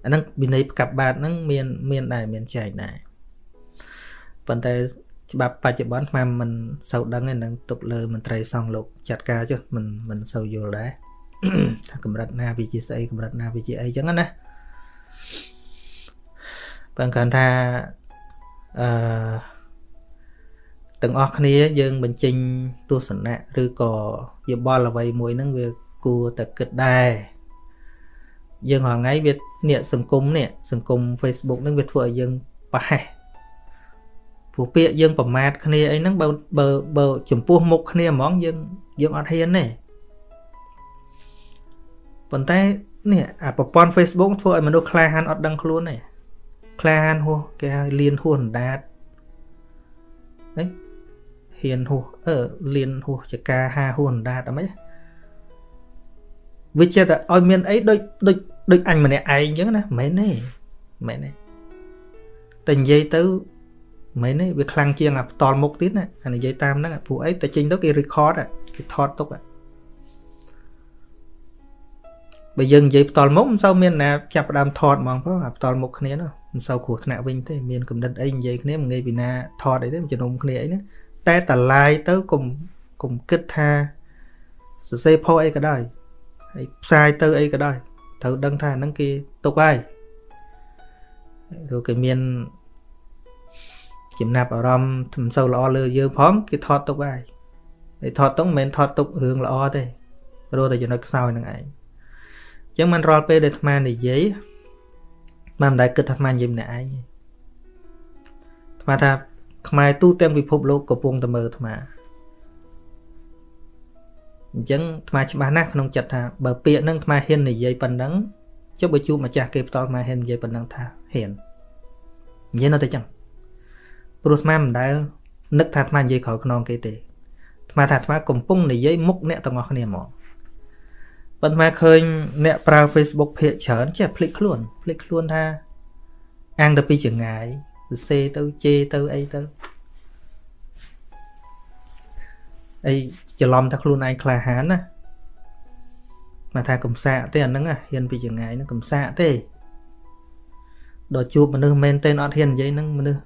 អាហ្នឹងវិន័យផ្កាប់បាតហ្នឹងមានមានដែរមានចែកដែរប៉ុន្តែ ច្បាប់បច្ចុប្បន្នខ្ញុំមិនសូវដឹងទេនឹងទុកលើមន្ត្រីសង្ឃលោកចាត់ការចុះមិនមិនសូវយល់ដែរថាកម្រិតណាវាជាស្អីកម្រិតណាវាជាអីចឹងណាបើគាត់ថាអឺទាំងអស់គ្នាយើងបញ្ចេញទស្សនៈឬក៏យោបល់អ្វីមួយហ្នឹងវាគួរតែគិតដែរយើងរាល់ថ្ងៃវានេះសង្គមនេះសង្គម Facebook ហ្នឹងវាធ្វើឲ្យយើងប្រហែស ព្រោះពាក្យយើងប្រមាថគ្នាអីហ្នឹងបើបើបើចំពោះមុខគ្នាហ្មងយើងយើងអត់ហ៊ានទេប៉ុន្តែនេះអាប្រព័ន្ធ Facebook ធ្វើឲ្យមនុស្សក្លាហានអត់ដឹងខ្លួនទេក្លាហានហួសគេហៅលៀនហួសអណ្ដាតហីហហ៊ានហួសអឺលៀនហួសចកាហាហួសអណ្ដាតអីមិនវាចេះតែឲ្យមានអីដូចដូចដូចអញម្នាក់ឯងអញ្ចឹងណាមិនមែនទេមិនមែនទេតែនិយាយទៅ មិនមែនទេវាខ្លាំងជាងអាផ្ដាល់មុខទៀតណាអានិយាយតាមហ្នឹងព្រោះអីតែចេញទៅគេ record គេថតទុកបើយើងនិយាយផ្ដាល់មុខមិនសូវមានណាចាប់ផ្ដើមថតហ្មងផងអាផ្ដាល់មុខគ្នានោះមិនសូវគ្រោះថ្នាក់វិញទេមានកំណត់អីនិយាយគ្នាមិនងាយពីណាថតអីទេជំនុំគ្នាអីណាតែតឡាយទៅកុំកុំគិតថាសរសេរផុសអីក៏ដោយហើយផ្សាយទៅអីក៏ដោយត្រូវដឹងថាហ្នឹងគេទុកហើយឬគេមាន ចំណាប់អារម្មណ៍មិនសូវល្អលើយើងផងគេថតទុកហើយហើយថតទុកមិនមែនថតទុករឿងល្អទេរស់តែចំណុចខ្សោយនឹងឯងអញ្ចឹងមិនរាល់ពេលដែលអាត្មានិយាយមិនដែលគិតថាអាត្មានិយាយម្នាក់ឯងអាត្មាថាខ្មែរទូទាំងពិភពលោកកំពុងតែមើលអាត្មាអញ្ចឹងអាត្មាច្បាស់ណាស់ក្នុងចិត្តថាបើពាក្យហ្នឹងអាត្មាហ៊ាននិយាយប៉ុណ្ណឹងចុះបើជួបម្ចាស់គេផ្ទាល់អាត្មាហ៊ាននិយាយប៉ុណ្ណឹងថាហ៊ាននិយាយនៅតែចឹង ព្រោះអាត្មាមិនដែលនឹកថាអាត្មានិយាយក្រោយខ្នងគេទេអាត្មាថាអាត្មាកំពុងនិយាយមុខអ្នកទាំងអស់គ្នាហ្មងប៉ុន្តែឃើញអ្នកប្រើ Facebook ភាកច្រើនចេះភ្លេចខ្លួនភ្លេចខ្លួនថាអាំងទៅពីចងាយសរសេរទៅជេរទៅអីទៅអីច្រឡំថាខ្លួនឯងក្លាហានណាមកថាកំសាកទេអាហ្នឹងហ៊ានពីចងាយហ្នឹងកំសាកទេដល់ជួបមនុស្សមែនទេអត់ហ៊ាននិយាយហ្នឹងមនុស្ស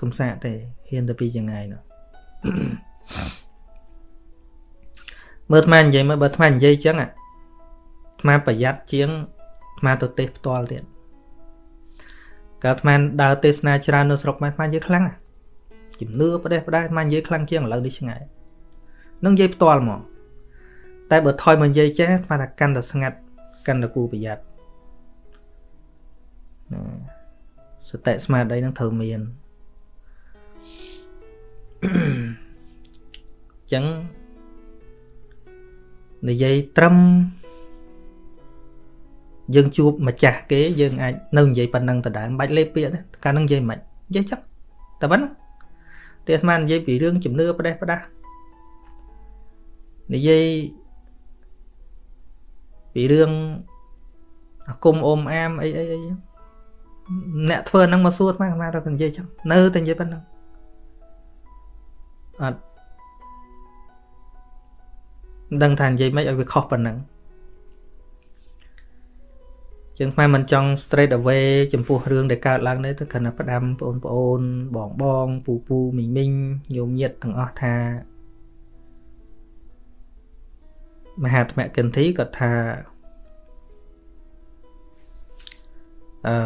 កំសាកទេហ៊ានទៅពីចងាយនោះមើលអាត្មានិយាយមើលបើអាត្មានិយាយចឹងអាអាប្រយ័ត្នជាងអាទៅទេសផ្ទាល់ទៀតកាលអាត្មាដើរទេសនាច្រើននៅស្រុកខ្មែរអាត្មានិយាយខ្លាំងជំនឿប្រទេសប្រដែរអាត្មានិយាយខ្លាំងជាងឥឡូវនេះឆ្ងាយនឹងនិយាយផ្ទាល់ហ្មងតែបើថយមកនិយាយចេះអាត្មាថាកាន់តែស្ងាត់កាន់តែគូប្រយ័ត្នសតិស្មារតីនឹងត្រូវមាន ចឹងនិយាយត្រឹមយើងជួបម្ចាស់គេយើងអាចនៅនិយាយប៉ុណ្ណឹងដដែលមិនបាច់លេបពាក្យទេកាលនឹងនិយាយមិននិយាយចឹងតែប៉ុណ្ណឹងតែអាត្មានិយាយពីរឿងជំនឿផ្ដេសផ្ដាស់និយាយពីរឿងអាគុំអមអាមអីអីអីអ្នកធ្វើហ្នឹងមកសួរអាត្មាអាត្មាទៅនិយាយចឹងនៅតែនិយាយប៉ុណ្ណឹង អត់មិនដឹងថានិយាយមិនឲ្យវាខុសប៉ុណ្ណឹងជាងខ្មែរមិនចង់ straight away ចំពោះរឿងដែលកើតឡើងនេះទៅគ្រាន់តែផ្ដាំបងប្អូនបងបងពូពូមីងមីងញោមញាតទាំងអស់ថាមហាថ្មកិនធីគាត់ថាអឺ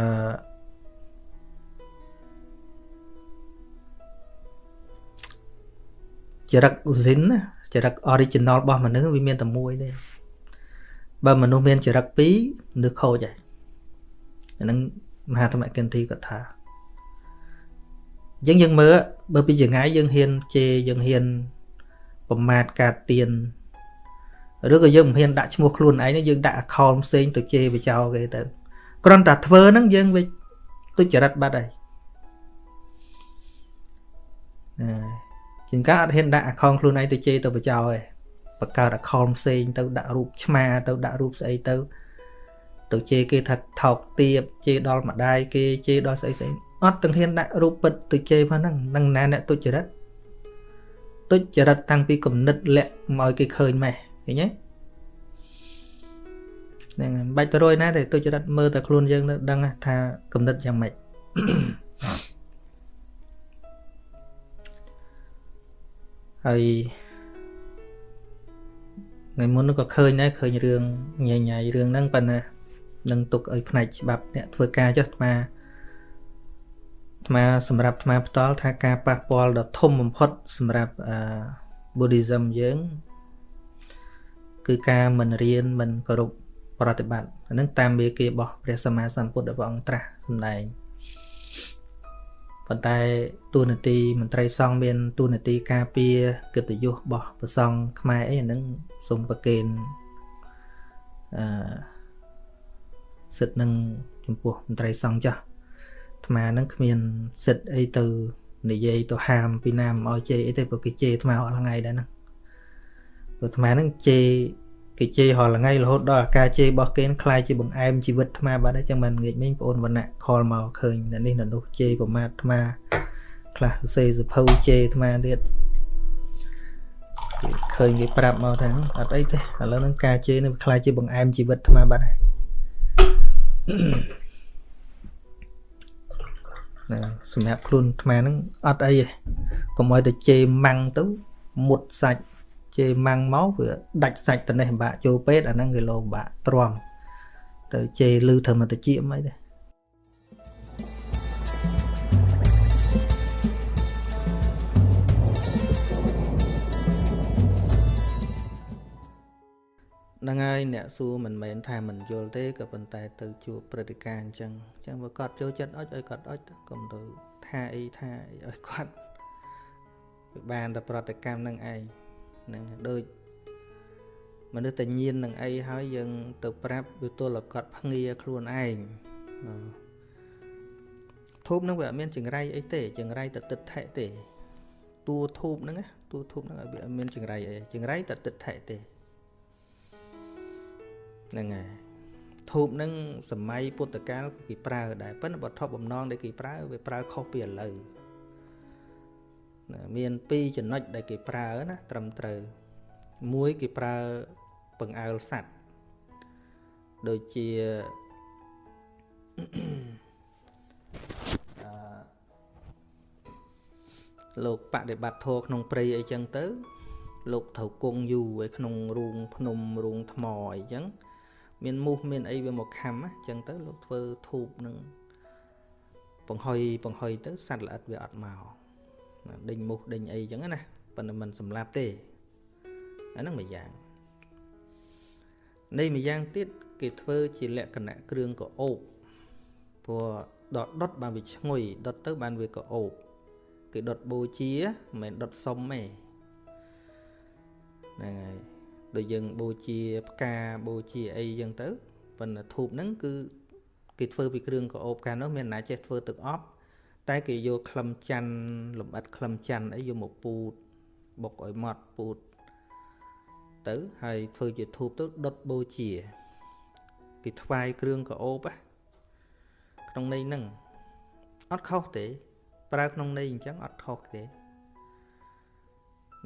ចរិត zin ណាចរិត original របស់មនុស្សវាមានតែមួយទេបើមនុស្សមានចរិតពីរមនុស្សខូចហើយអានឹងមហាធម្មកិនធីគាត់ថាអញ្ចឹងយើងមើលបើពីចងាយយើងហ៊ានជេរយើងហ៊ានប្រមាថកាត់ទៀនឬក៏យើងមិនហ៊ានដាក់ឈ្មោះខ្លួនឯងយើងដាក់ account ផ្សេងទៅជេរបចោគេទៅគ្រាន់តែធ្វើហ្នឹងយើងវាទុច្ចរិតបាត់ហើយ ជាងការអត់ហ៊ានដាក់ account ខ្លួនឯងទៅជេរទៅបចោទេបង្កើត account ផ្សេងទៅដាក់រូបឆ្មាទៅដាក់រូបស្អីទៅទៅជេរគេថាថោកទាបជេរដល់ម្ដាយគេជេរដល់ស្អីស្អីអត់ទាំងហ៊ានដាក់រូបពិតទៅជេរផងហ្នឹងនឹងណាអ្នកទុច្ចរិតទុច្ចរិតតាំងពីគំនិតលាក់មកឲ្យគេឃើញម៉េះឃើញទេហ្នឹងមិនបាច់ទៅរួយណាទេទុច្ចរិតមើលតែខ្លួនយើងទៅដឹងថាគំនិតយ៉ាងម៉េច ហើយថ្ងៃមុនក៏ឃើញដែរឃើញរឿងញ៉ៃញ៉ៃរឿងហ្នឹងប៉ុន្តែនឹងទុកឲ្យផ្នែកច្បាប់អ្នកធ្វើការចុះអាត្មាអាត្មាសម្រាប់អាត្មាផ្ទាល់ថាការប៉ះពាល់ដ៏ធំបំផុតសម្រាប់អឺ Buddhism យើងគឺការមិនរៀនមិនគោរពប្រតិបត្តិអានឹងតាមមេគារបស់ព្រះសម្មាសម្ពុទ្ធព្រះអង្គត្រាស់សម្ដែង ប៉ុន្តែទូនាទីមន្ត្រីសង្ឃមានទូនាទីការពារកិត្តិយសរបស់ព្រះសង្ឃខ្មែរអីអានឹងសូមប្រគេនអឺសិទ្ធនឹងចំពោះមន្ត្រីសង្ឃចាស់អាត្មានឹងគ្មានសិទ្ធអីទៅនិយាយទៅហាមពីណាមិនឲ្យជេរអីទេព្រោះគេជេរអាត្មាអស់ថ្ងៃដែរហ្នឹងព្រោះអាត្មាហ្នឹងជេរ គេជេររាល់ថ្ងៃរហូតដល់អាការជេររបស់គេខ្លាយជាបង្អែមជីវិតអាត្មាបាត់ហើយចឹងមិនងាកមិញបងអូនវណ្ណៈខលមកឃើញអ្នកនេះអ្នកនោះជេរប្រមាថអាត្មាខ្លះសេសភៅជេរអាត្មាទៀតគេឃើញគេប្រាប់មកថាអត់អីទេឥឡូវហ្នឹងការជេរនេះខ្លាយជាបង្អែមជីវិតអាត្មាបាត់ហើយណាសម្រាប់ខ្លួនអាត្មាហ្នឹងអត់អីទេកុំឲ្យតែជេរម៉ាំងទៅមុតសាច់ ជេរម៉ាំងមកវាដាច់សាច់ទៅនេះបាក់ចូលពេទ្យអាហ្នឹងគេលោបាក់ទ្រាំទៅជេរលឺធ្វើមកតិចមិនអីទេហ្នឹងហើយអ្នកសួរមិនមែនថាមិនយល់ទេក៏ប៉ុន្តែទៅជួបព្រឹត្តិការណ៍អញ្ចឹងអញ្ចឹងបើគាត់ចូលចិត្តអុចឲ្យគាត់អុចទៅកុំទៅថាអីថាអីឲ្យគាត់វាបានតែប្រតិកម្មនឹងឯង ហ្នឹងដូចមនុស្សតែញៀននឹងអីហើយយើងទៅប្រាប់វាទល់ឲ្យគាត់ភ្ងាខ្លួនឯងធូបហ្នឹងវាអត់មានចង្រៃអីទេចង្រៃតែទឹកថែទេតួធូបហ្នឹងតួធូបហ្នឹងវាអត់មានចង្រៃអីចង្រៃតែទឹកថែទេហ្នឹងហើយធូបហ្នឹងសម័យពុទ្ធកាលគេប្រើដែរប៉ុន្តែបើថប់បំណងដែលគេប្រើវាប្រើខុសពីឥឡូវ មានពីរចំណុចដែលគេប្រើណាត្រឹមត្រូវមួយគេប្រើពង្អើលសัตว์ដូចជាលោកបដិបត្តិធម៌ក្នុងព្រៃអីចឹងទៅ លោកត្រូវគង់យូរឯក្នុងរូងភ្នំរូងថ្មអីចឹងមានមូសមានអីវាមកខំអញ្ចឹងទៅលោកធ្វើធូបនឹងបង្ហុយបង្ហុយទៅសត្វល្អិតវាអត់មក ដេញមូសដេញអីអញ្ចឹងណាប៉ុន្តែมันសម្លាប់ទេអាហ្នឹងមួយយ៉ាងនៃមួយយ៉ាងទៀតគេធ្វើជាលក្ខណៈគ្រឿងកោបព្រោះដុតដុតបានវាឈ្ងុយដុតទៅបានវាកោបគេដុតបូជាមិនមែនដុតសុំទេហ្នឹងហើយដូចយើងបូជាផ្កាបូជាអីចឹងទៅប៉ុន្តែធូបហ្នឹងគឺគេធ្វើពីគ្រឿងកោបកាលនោះមានអ្នកចេះធ្វើទឹកអប់ តែគេយកក្លឹមច័ន្ទលំអិតក្លឹមច័ន្ទអីយកមកពូតបុកឲ្យម៉ត់ពូតទៅហើយធ្វើជាធូបទៅដុតបូជាគេថ្វាយគ្រឿងកោបក្នុងន័យហ្នឹងអត់ខុសទេ ប្រើក្នុងន័យអញ្ចឹងអត់ខុសទេ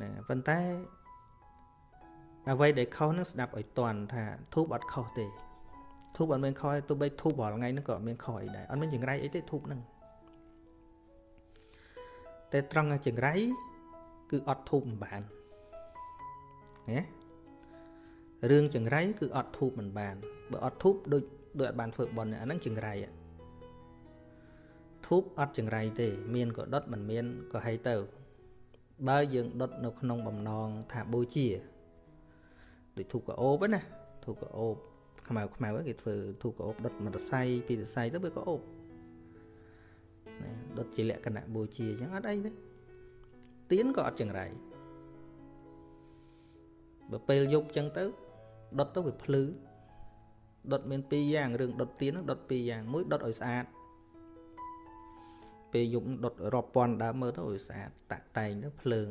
ណាប៉ុន្តែអ្វីដែលខុសនឹងស្ដាប់ឲ្យតន់ថាធូបអត់ខុសទេធូបអត់មានខុសទេទោះបីធូបរាល់ថ្ងៃហ្នឹងក៏អត់មានខុសអីដែរអត់មានចង្រៃអីទេធូបហ្នឹង តែត្រង់ចង្រៃគឺអត់ធូបមិនបានណារឿងចង្រៃគឺអត់ធូបមិនបានបើអត់ធូបដូចដូចអត់បានធ្វើបន់អាហ្នឹងចង្រៃធូបអត់ចង្រៃទេ មានក៏ដុតមិនមានក៏ហីទៅ បើយើងដុតនៅក្នុងបំណងថាបូជាដូចធូបកោបណាធូបកោបខ្មៅខ្មៅគេធ្វើធូបកោបដុតមួយសរសៃពីរសរសៃទៅវាកោប ណាដុតជាលក្ខណៈបូជាអញ្ចឹងអត់អីទេទៀនក៏អត់ចង្រៃបើពេលយប់អញ្ចឹងទៅដុតទៅវាភ្លឺដុតមានពីរយ៉ាងរឿងដុតទៀនហ្នឹងដុតពីរយ៉ាងមួយដុតឲ្យស្អាតពេលយប់ដុតរាប់ពាន់ដើមមើលទៅឲ្យស្អាតតាក់តែងទៅភ្លើង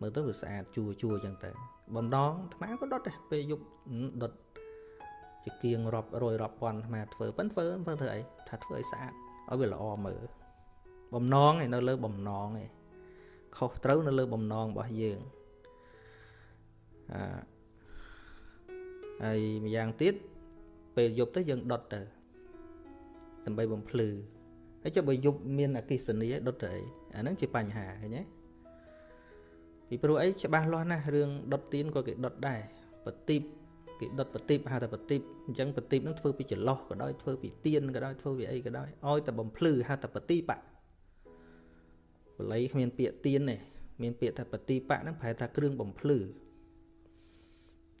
មើលទៅវាស្អាតជួជួអញ្ចឹងទៅបំដងអាត្មាក៏ដុតដែរពេលយប់ដុតជាគៀងរាប់រយរាប់ពាន់អាត្មាធ្វើប៉ិនធ្វើធ្វើធ្វើអីថាធ្វើឲ្យស្អាត ឲ្យវាល្អមើលបំណងឯនៅលើបំណងឯខុសត្រូវនៅលើបំណងរបស់យើងអឺហើយម្យ៉ាងទៀតពេលយប់ទៅយើងដុតទៅដើម្បីបំភ្លឺហើយចុះបើយប់មានអកិសនីដុតទៅអីអាហ្នឹងជាបញ្ហាឃើញទេពីព្រោះអីច្បាស់លាស់ណាស់រឿងដុតទៀនក៏គេដុតដែរបទីប គេដុតបទីបហៅថាបទីបអញ្ចឹងបទីបហ្នឹងធ្វើពីចន្លោះក៏ដោយធ្វើពីទៀនក៏ដោយធ្វើពីអីក៏ដោយឲ្យតែបំភ្លឺហៅថាបទីបៈបល័យគ្មានពាក្យទៀនទេមានពាក្យថាបទីបៈហ្នឹងប្រែថាគ្រឿងបំភ្លឺ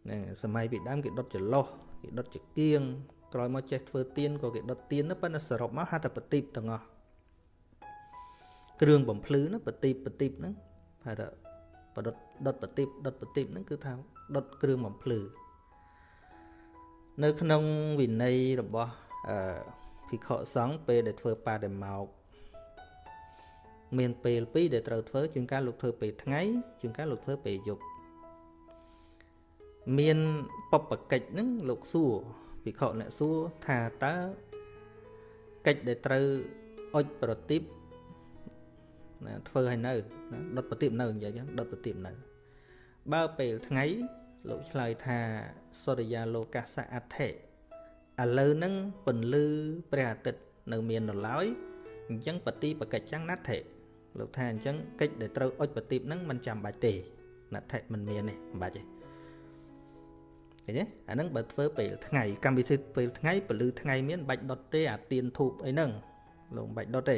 ហ្នឹងសម័យពីដើមគេដុតចន្លោះគេដុតចកៀងក្រោយមកចេះធ្វើទៀនក៏គេដុតទៀនទៅប៉ុន្តែសរុបមកហៅថាបទីបទាំងអស់គ្រឿងបំភ្លឺហ្នឹងបទីបបទីបហ្នឹងហៅថាបដុតដុតបតិបដុតបតិបហ្នឹងគឺថាដុតគ្រឿងបំភ្លឺ នៅក្នុងវិន័យរបស់អឺភិក្ខុសង្ឃពេលដែលធ្វើបដិមោកមានពេលពីរដែលត្រូវធ្វើជាងការលោកធ្វើពេលថ្ងៃជាងការលោកធ្វើពេលយប់មានបបកិច្ចហ្នឹងលោកសួរភិក្ខុអ្នកសួរថាតើកិច្ចដែលត្រូវអុចប្រទីបណាធ្វើឲ្យនៅណាដុតប្រទីបនៅនិយាយចឹងដុតប្រទីបនៅ បើពេលថ្ងៃ លោកឆ្លើយថាសុរិយាលោកាសៈអដ្ឋិឥឡូវហ្នឹងពន្លឺព្រះអាទិត្យនៅមាននៅឡើយអញ្ចឹងបតិបកិច្ចចាំងណដ្ឋិលោកថាអញ្ចឹងកិច្ចដែលត្រូវអុចប្រទីបហ្នឹងมันចាំបាច់ទេណដ្ឋិមិនមានទេមិនបាច់ទេឃើញទេអាហ្នឹងបើធ្វើពេលថ្ងៃកម្មវិធីពេលថ្ងៃពលឺថ្ងៃមានបាច់ដុតទេអាទៀនធូបអីហ្នឹងលោកមិនបាច់ដុតទេ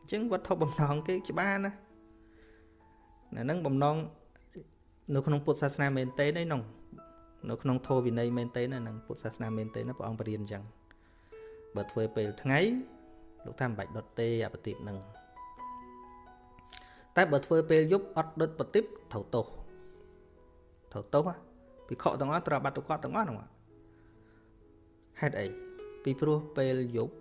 អញ្ចឹងវត្ថុបំណងគេច្បាស់ណាអាហ្នឹងបំណង នៅក្នុងពុទ្ធសាសនាមែនទេហ្នឹងនៅក្នុងធម៌វិន័យមែនទេណានឹងពុទ្ធសាសនាមែនទេណាព្រះអង្គបរៀនអញ្ចឹងបើធ្វើពេលថ្ងៃលោកថាមិនបាច់ដុតទេអបតិបនឹងតែបើធ្វើពេលយប់អត់ដុតបតិបត្រូវទោសត្រូវទោសពិខុទាំងអស់ត្រូវបាត់ទៅគាត់ទាំងអស់ហ្នឹងហេតុអីពីព្រោះពេលយប់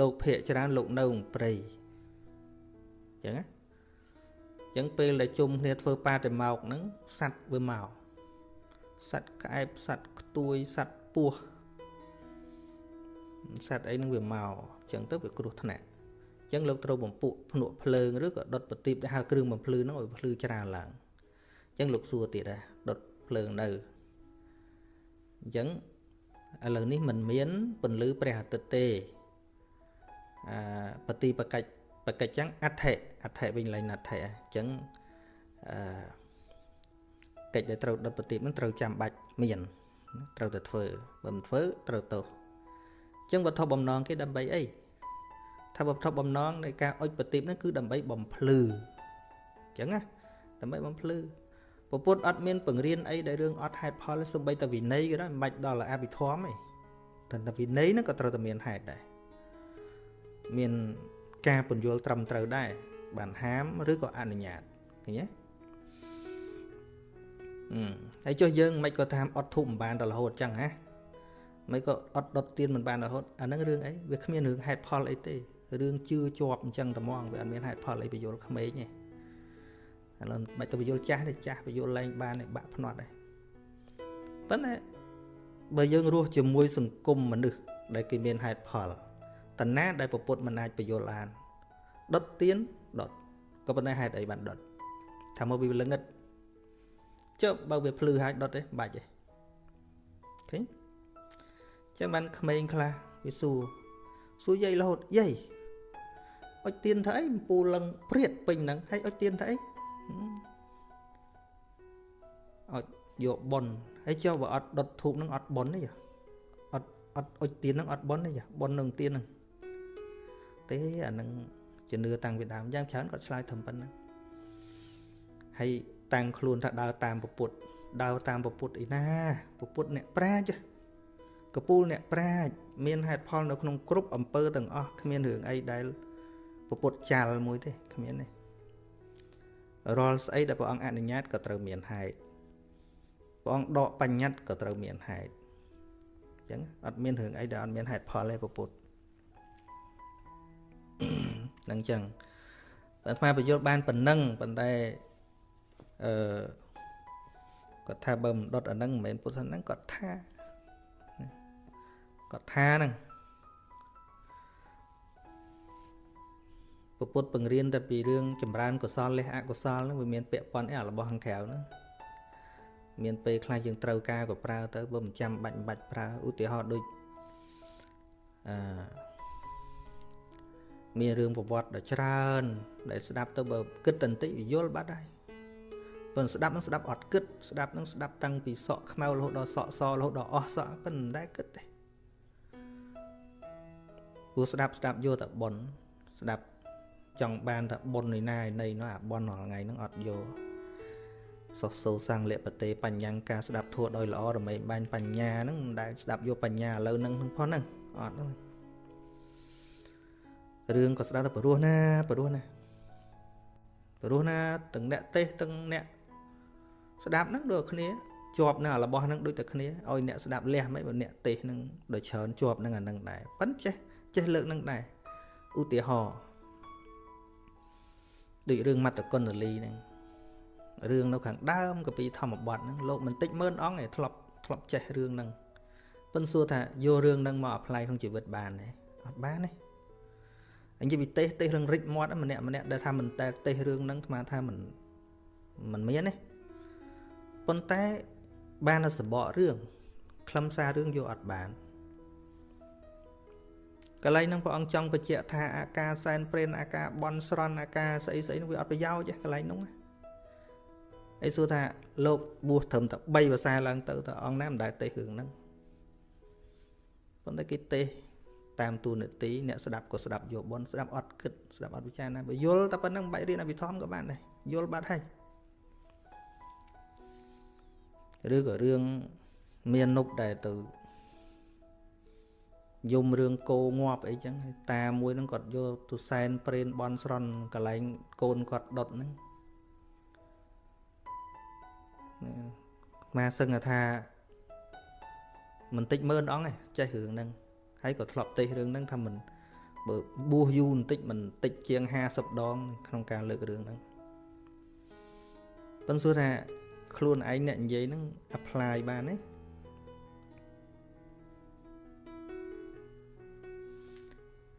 លោកភ័យច្រើនលោកនៅព្រៃអញ្ចឹងណាអញ្ចឹងពេលដែលជុំគ្នាធ្វើបាតិម៉ោកហ្នឹងសัตว์វាមកសัตว์ក្អែបសัตว์ខ្ទួយសัตว์ពស់សត្វអីនឹងវាមកអញ្ចឹងទៅវាគ្រោះថ្នាក់អញ្ចឹងលោកត្រូវបំពួកភ្នក់ភ្លើងឬក៏ដុតប្រទីបដែលហៅគ្រឿងបំភ្លឺហ្នឹងឲ្យភ្លឺច្រើនឡើងអញ្ចឹងលោកសួរទៀតដែរដុតភ្លើងនៅអញ្ចឹងឥឡូវនេះมันមានពន្លឺព្រះអាទិត្យទេអាបតិបកិច្ច បកិច្ចចឹងអដ្ឋិអដ្ឋិវិញឡើងអដ្ឋិអញ្ចឹងអឺកិច្ចដែលត្រូវដុតប្រទីបនឹងត្រូវចាំបាច់មានត្រូវតែធ្វើបើមិនធ្វើត្រូវទោសចឹងវត្ថុបំណងគេដើម្បីអីថាវត្ថុបំណងនៃការអុជប្រទីបហ្នឹងគឺដើម្បីបំភ្លឺចឹងណាដើម្បីបំភ្លឺពពុទ្ធអត់មានបង្រៀនអីដែលរឿងអត់ហេតុផលសំបីតែវិន័យក៏ដោយមិនបាច់ដល់អភិធម្មទេតែតែវិន័យហ្នឹងក៏ត្រូវតែមានហេតុដែរមាន ការពន្យល់ត្រឹមត្រូវដែរបានហាមឬក៏អនុញ្ញាតឃើញទេអឺហើយចុះយើងមិនក៏ថាអត់ធូបមិនបានដល់រហូតចឹងណាមិនក៏អត់ដុតទៀនមិនបានរហូតអាហ្នឹងរឿងអីវាគ្មានរឿងហេតុផលអីទេរឿងជឿជាប់អញ្ចឹងតែហ្មងវាអត់មានហេតុផលអីបញ្យល់ក្មេងទេឥឡូវមិនទៅបញ្យល់ចាស់ទេចាស់បញ្យល់ឡើងបានទេបាក់ភ្នាត់ទេប៉ុន្តែបើយើងរស់ជាមួយសង្គមមនុស្សដែលគេមានហេតុផល តណាដែលពពុទ្ធមិនអាចបញ្យល់បានដុតទៀនដុតក៏ប៉ុន្តែហេតុអីបានដុតថាមកវាល្ងឹតចុះបើវាភ្លឺហើយដុតទេបាច់ទេឃើញចឹងបានក្មេងខ្លះវាសួរសួរយាយរហូតយាយអុចទៀនធ្វើអីពូលឹងព្រាតពេញហ្នឹងហើយអុចទៀនធ្វើអីអុចយកប៉ុនហើយចុះបើអត់ដុតធូបហ្នឹងអត់ប៉ុនទេអត់អត់អុចទៀនហ្នឹងអត់ប៉ុនទេប៉ុននឹងទៀនហ្នឹង ទេអាហ្នឹងជំនឿតាំងពីដើមយ៉ាងច្រើនគាត់ឆ្លើយត្រឹមប៉ុណ្ណឹងហើយតាំងខ្លួនថាដើរតាមពពុទ្ធដើរតាមពពុទ្ធអីណាពពុទ្ធអ្នកប្រាជ្ញកពូលអ្នកប្រាជ្ញមានហេតុផលនៅក្នុងគ្រប់អំពើទាំងអស់គ្មានរឿងអីដែលពុទ្ធចាល់មួយទេគ្មានទេរាល់ស្អីដែលព្រះអង្គអនុញ្ញាតក៏ត្រូវមានហេតុព្រះអង្គដកបញ្ញត្តិក៏ត្រូវមានហេតុអញ្ចឹងអត់មានរឿងអីដែលអត់មានហេតុផលទេពុទ្ធ នឹងអញ្ចឹងអាត្មាបញ្យល់បានប៉ុណ្ណឹងប៉ុន្តែអឺគាត់ថាបើមិនដុតអាហ្នឹងមិនមែនពុទ្ធសាសនាគាត់ថាគាត់ថាហ្នឹងពុទ្ធបង្រៀនតែពីរឿងចម្រើនកុសលលះអកុសលហ្នឹងវាមានពាក់ព័ន្ធអីអារបស់ខាងក្រៅហ្នឹងមានពេលខ្លះយើងត្រូវការក៏ប្រើទៅបើមិនចាំបាច់មិនបាច់ប្រើឧទាហរណ៍ដូចអឺ មានរឿងប្រវត្តិដ៏ច្រើន ដែលស្ដាប់ទៅបើគិតតន្តិចវាយល់បាត់ហើយប៉ុន្តែស្ដាប់នឹងស្ដាប់អត់គិតស្ដាប់នឹងស្ដាប់តាំងពីសក់ខ្មៅរហូតដល់សក់សរហូតដល់អស់សក់ប៉ុន្តែមិនដែលគិតទេព្រោះស្ដាប់ស្ដាប់យកតែប៉ុនស្ដាប់ចង់បានថាប៉ុននៃណានៃនោះអាប៉ុនរាល់ថ្ងៃហ្នឹងអត់យកសោះសូសាំងលពតេបញ្ញាការស្ដាប់ធัวដោយល្អរមែងបាញ់បញ្ញាហ្នឹងមិនដែលស្ដាប់យកបញ្ញាឥឡូវហ្នឹងផងហ្នឹងអត់ហ្នឹង រឿងក៏ស្ដាប់ទៅព្រោះណាព្រោះណាព្រោះណាទាំងអ្នកទេសទាំងអ្នកស្ដាប់ហ្នឹងដូចគ្នាជាប់នឹងរបស់ហ្នឹងដូចតែគ្នាឲ្យអ្នកស្ដាប់លះមិនបើអ្នកទេសហ្នឹងដូចច្រើនជាប់នឹងអាហ្នឹងដែរប៉ិនចេះចេះលើកនឹងដែរឧទាហរណ៍ដូចរឿងមត្តគុណលីហ្នឹងរឿងនៅខាងដើមកពីធម្មបទហ្នឹងលោកមិនតិចម៉ឺនអង្គឯធ្លាប់ធ្លាប់ចេះរឿងហ្នឹងប៉ុន្តែសួរថាយករឿងហ្នឹងមកអប្លាយក្នុងជីវិតបានទេអត់បានទេអញ និយាយពីទេសទេសរឿងរិចមាត់ម្នាក់ម្នាក់ដែលថាមិនតែទេសរឿងហ្នឹងស្មានថាមិនមិនមានទេប៉ុន្តែបានតែសបករឿងខ្លឹមសាររឿងយកអត់បានកន្លែងហ្នឹងព្រះអង្គចង់បញ្ជាក់ថាអាការសែនព្រេនអាការបន់ស្រន់អាការស្អីស្អីនោះវាអត់ប្រយោជន៍ទេកន្លែងហ្នឹងអីសួរថាលោកបួសត្រឹមតែ3ភាសាឡើងទៅតើអង្គណាមិនដែលទេសរឿងហ្នឹងប៉ុន្តែគេទេស តាមទូនាទីអ្នកស្ដាប់ក៏ស្ដាប់យកបនស្ដាប់អត់គិតស្ដាប់អត់ពិចារណាបើយល់តែប៉ុណ្្នឹងបាច់រៀនអភិធម្មក៏បានដែរយល់បាត់ហើយឬក៏រឿងមាននុបដែលទៅយំរឿងគោងាប់អីចឹងតាមួយហ្នឹងគាត់យកទៅសែនព្រេនបនស្រន់កន្លែងកូនគាត់ដុតហ្នឹងមកសឹងថាមិនតិចម៉ឺនអង្គឯងចេះរឿងហ្នឹង ហើយក៏ធ្លាប់ទេសរឿងហ្នឹងថាមិនបើបួសយូរបន្តិចមិនតិចជាង50ដង ក្នុងការលើករឿងហ្នឹងប៉ុន្តែសួរថាខ្លួនឯងអ្នកនិយាយហ្នឹង apply បានទេ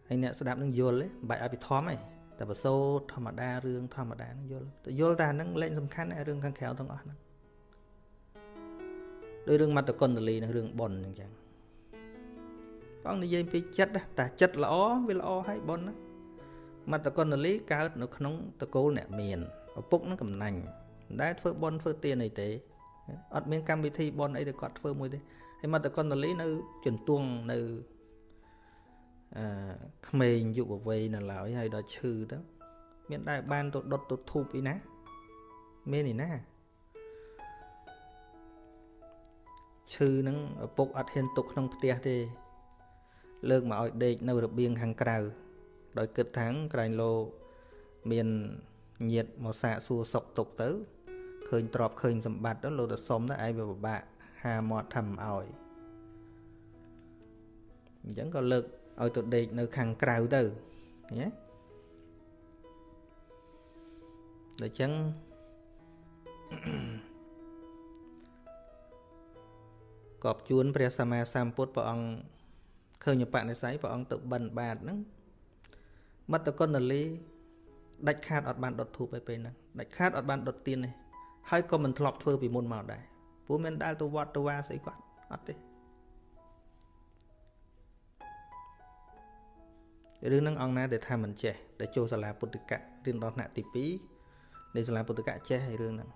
ហើយអ្នកស្ដាប់នឹងយល់ទេមិនបាច់ឲ្យពិធម្មទេតែបសូតធម្មតារឿងធម្មតានឹងយល់តែយល់តែហ្នឹងលែងសំខាន់រឿងខាងក្រៅទាំងអស់ហ្នឹងដោយរឿងមត្តគុណតលីនិងរឿងប៉ុនអញ្ចឹង ព្រះអង្គនិយាយពីចិត្តតែចិត្តល្អវាល្អហើយប៉ុនណាមត្តគុណតលីកើតនៅក្នុងតកូលអ្នកមានឪពុកនឹងកំណាញ់មិនដែលធ្វើប៉ុនធ្វើទានអីទេអត់មានកម្មវិធីប៉ុនអីទៅគាត់ធ្វើមួយទេហើយមត្តគុណតលីនៅជន្ទង់នៅអឺក្មេងយុវវ័យនៅឡើយហើយដល់ឈឺទៅមានដែរបានទៅដុតទៅធូបអីណាមានឯណាឈឺហ្នឹងឪពុកអត់ហ៊ានទុកក្នុងផ្ទះទេ លើកមកឲ្យដេកនៅរបៀងខាងក្រៅដោយគិតថាក្រែងលោមានញាតមកសាកសួរសុកទុកទៅឃើញទ្របឃើញសម្បត្តិទៅលោកទៅសុំទៅឯងវាពិបាកហាមាត់ធ្វើឲ្យអញ្ចឹងក៏លើកឲ្យទៅដេកនៅខាងក្រៅទៅឃើញទេដូច្នេះកបជួនព្រះសម្មាសម្ពុទ្ធព្រះអង្គ ឃើញបនិស័យព្រះអង្គទៅបិណ្ឌបាតហ្នឹងមត្តគុណលីដាច់ខាតអត់បានដុតធូបឯពេលហ្នឹងដាច់ខាតអត់បានដុតទៀនទេហើយក៏មិនធ្លាប់ធ្វើពីមុនមកដែរព្រោះមានដែលទៅវត្តទៅវាស្អីគាត់អត់ទេរឿងហ្នឹងអង្គណាដែលថាមិនចេះដែលចូលសាលាពុទ្ធិកៈរៀនដល់ថ្នាក់ទី2នៃសាលាពុទ្ធិកៈចេះហើយរឿងហ្នឹង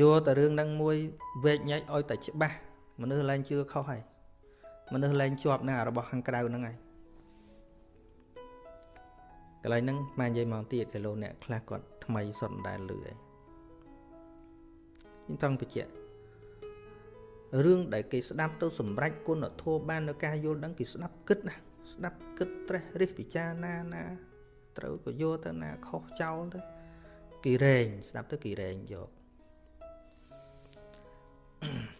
យកតែរឿងហ្នឹងមួយវែកញែកឲ្យតែច្បាស់មនុស្សឡើងជឿខុសហើយ មនុស្សឡើងជាប់នឹងរបស់ខាងក្រៅហ្នឹងហើយកន្លែងហ្នឹងមកនិយាយមកទៀតគីឡូអ្នកខ្លះគាត់ថ្មីសុទ្ធមិនដែលលឺឯងខ្ញុំចង់បញ្ជាក់រឿងដែលគេស្ដាប់ទៅសម្រេចគុណធម៌បាននៅការយល់ដឹងគេស្ដាប់គិតណាស្ដាប់គិតត្រេះរិះពិចារណាណា ត្រូវក៏យកទៅណាខុសចោលទៅគេរែងស្ដាប់ទៅគេរែងយក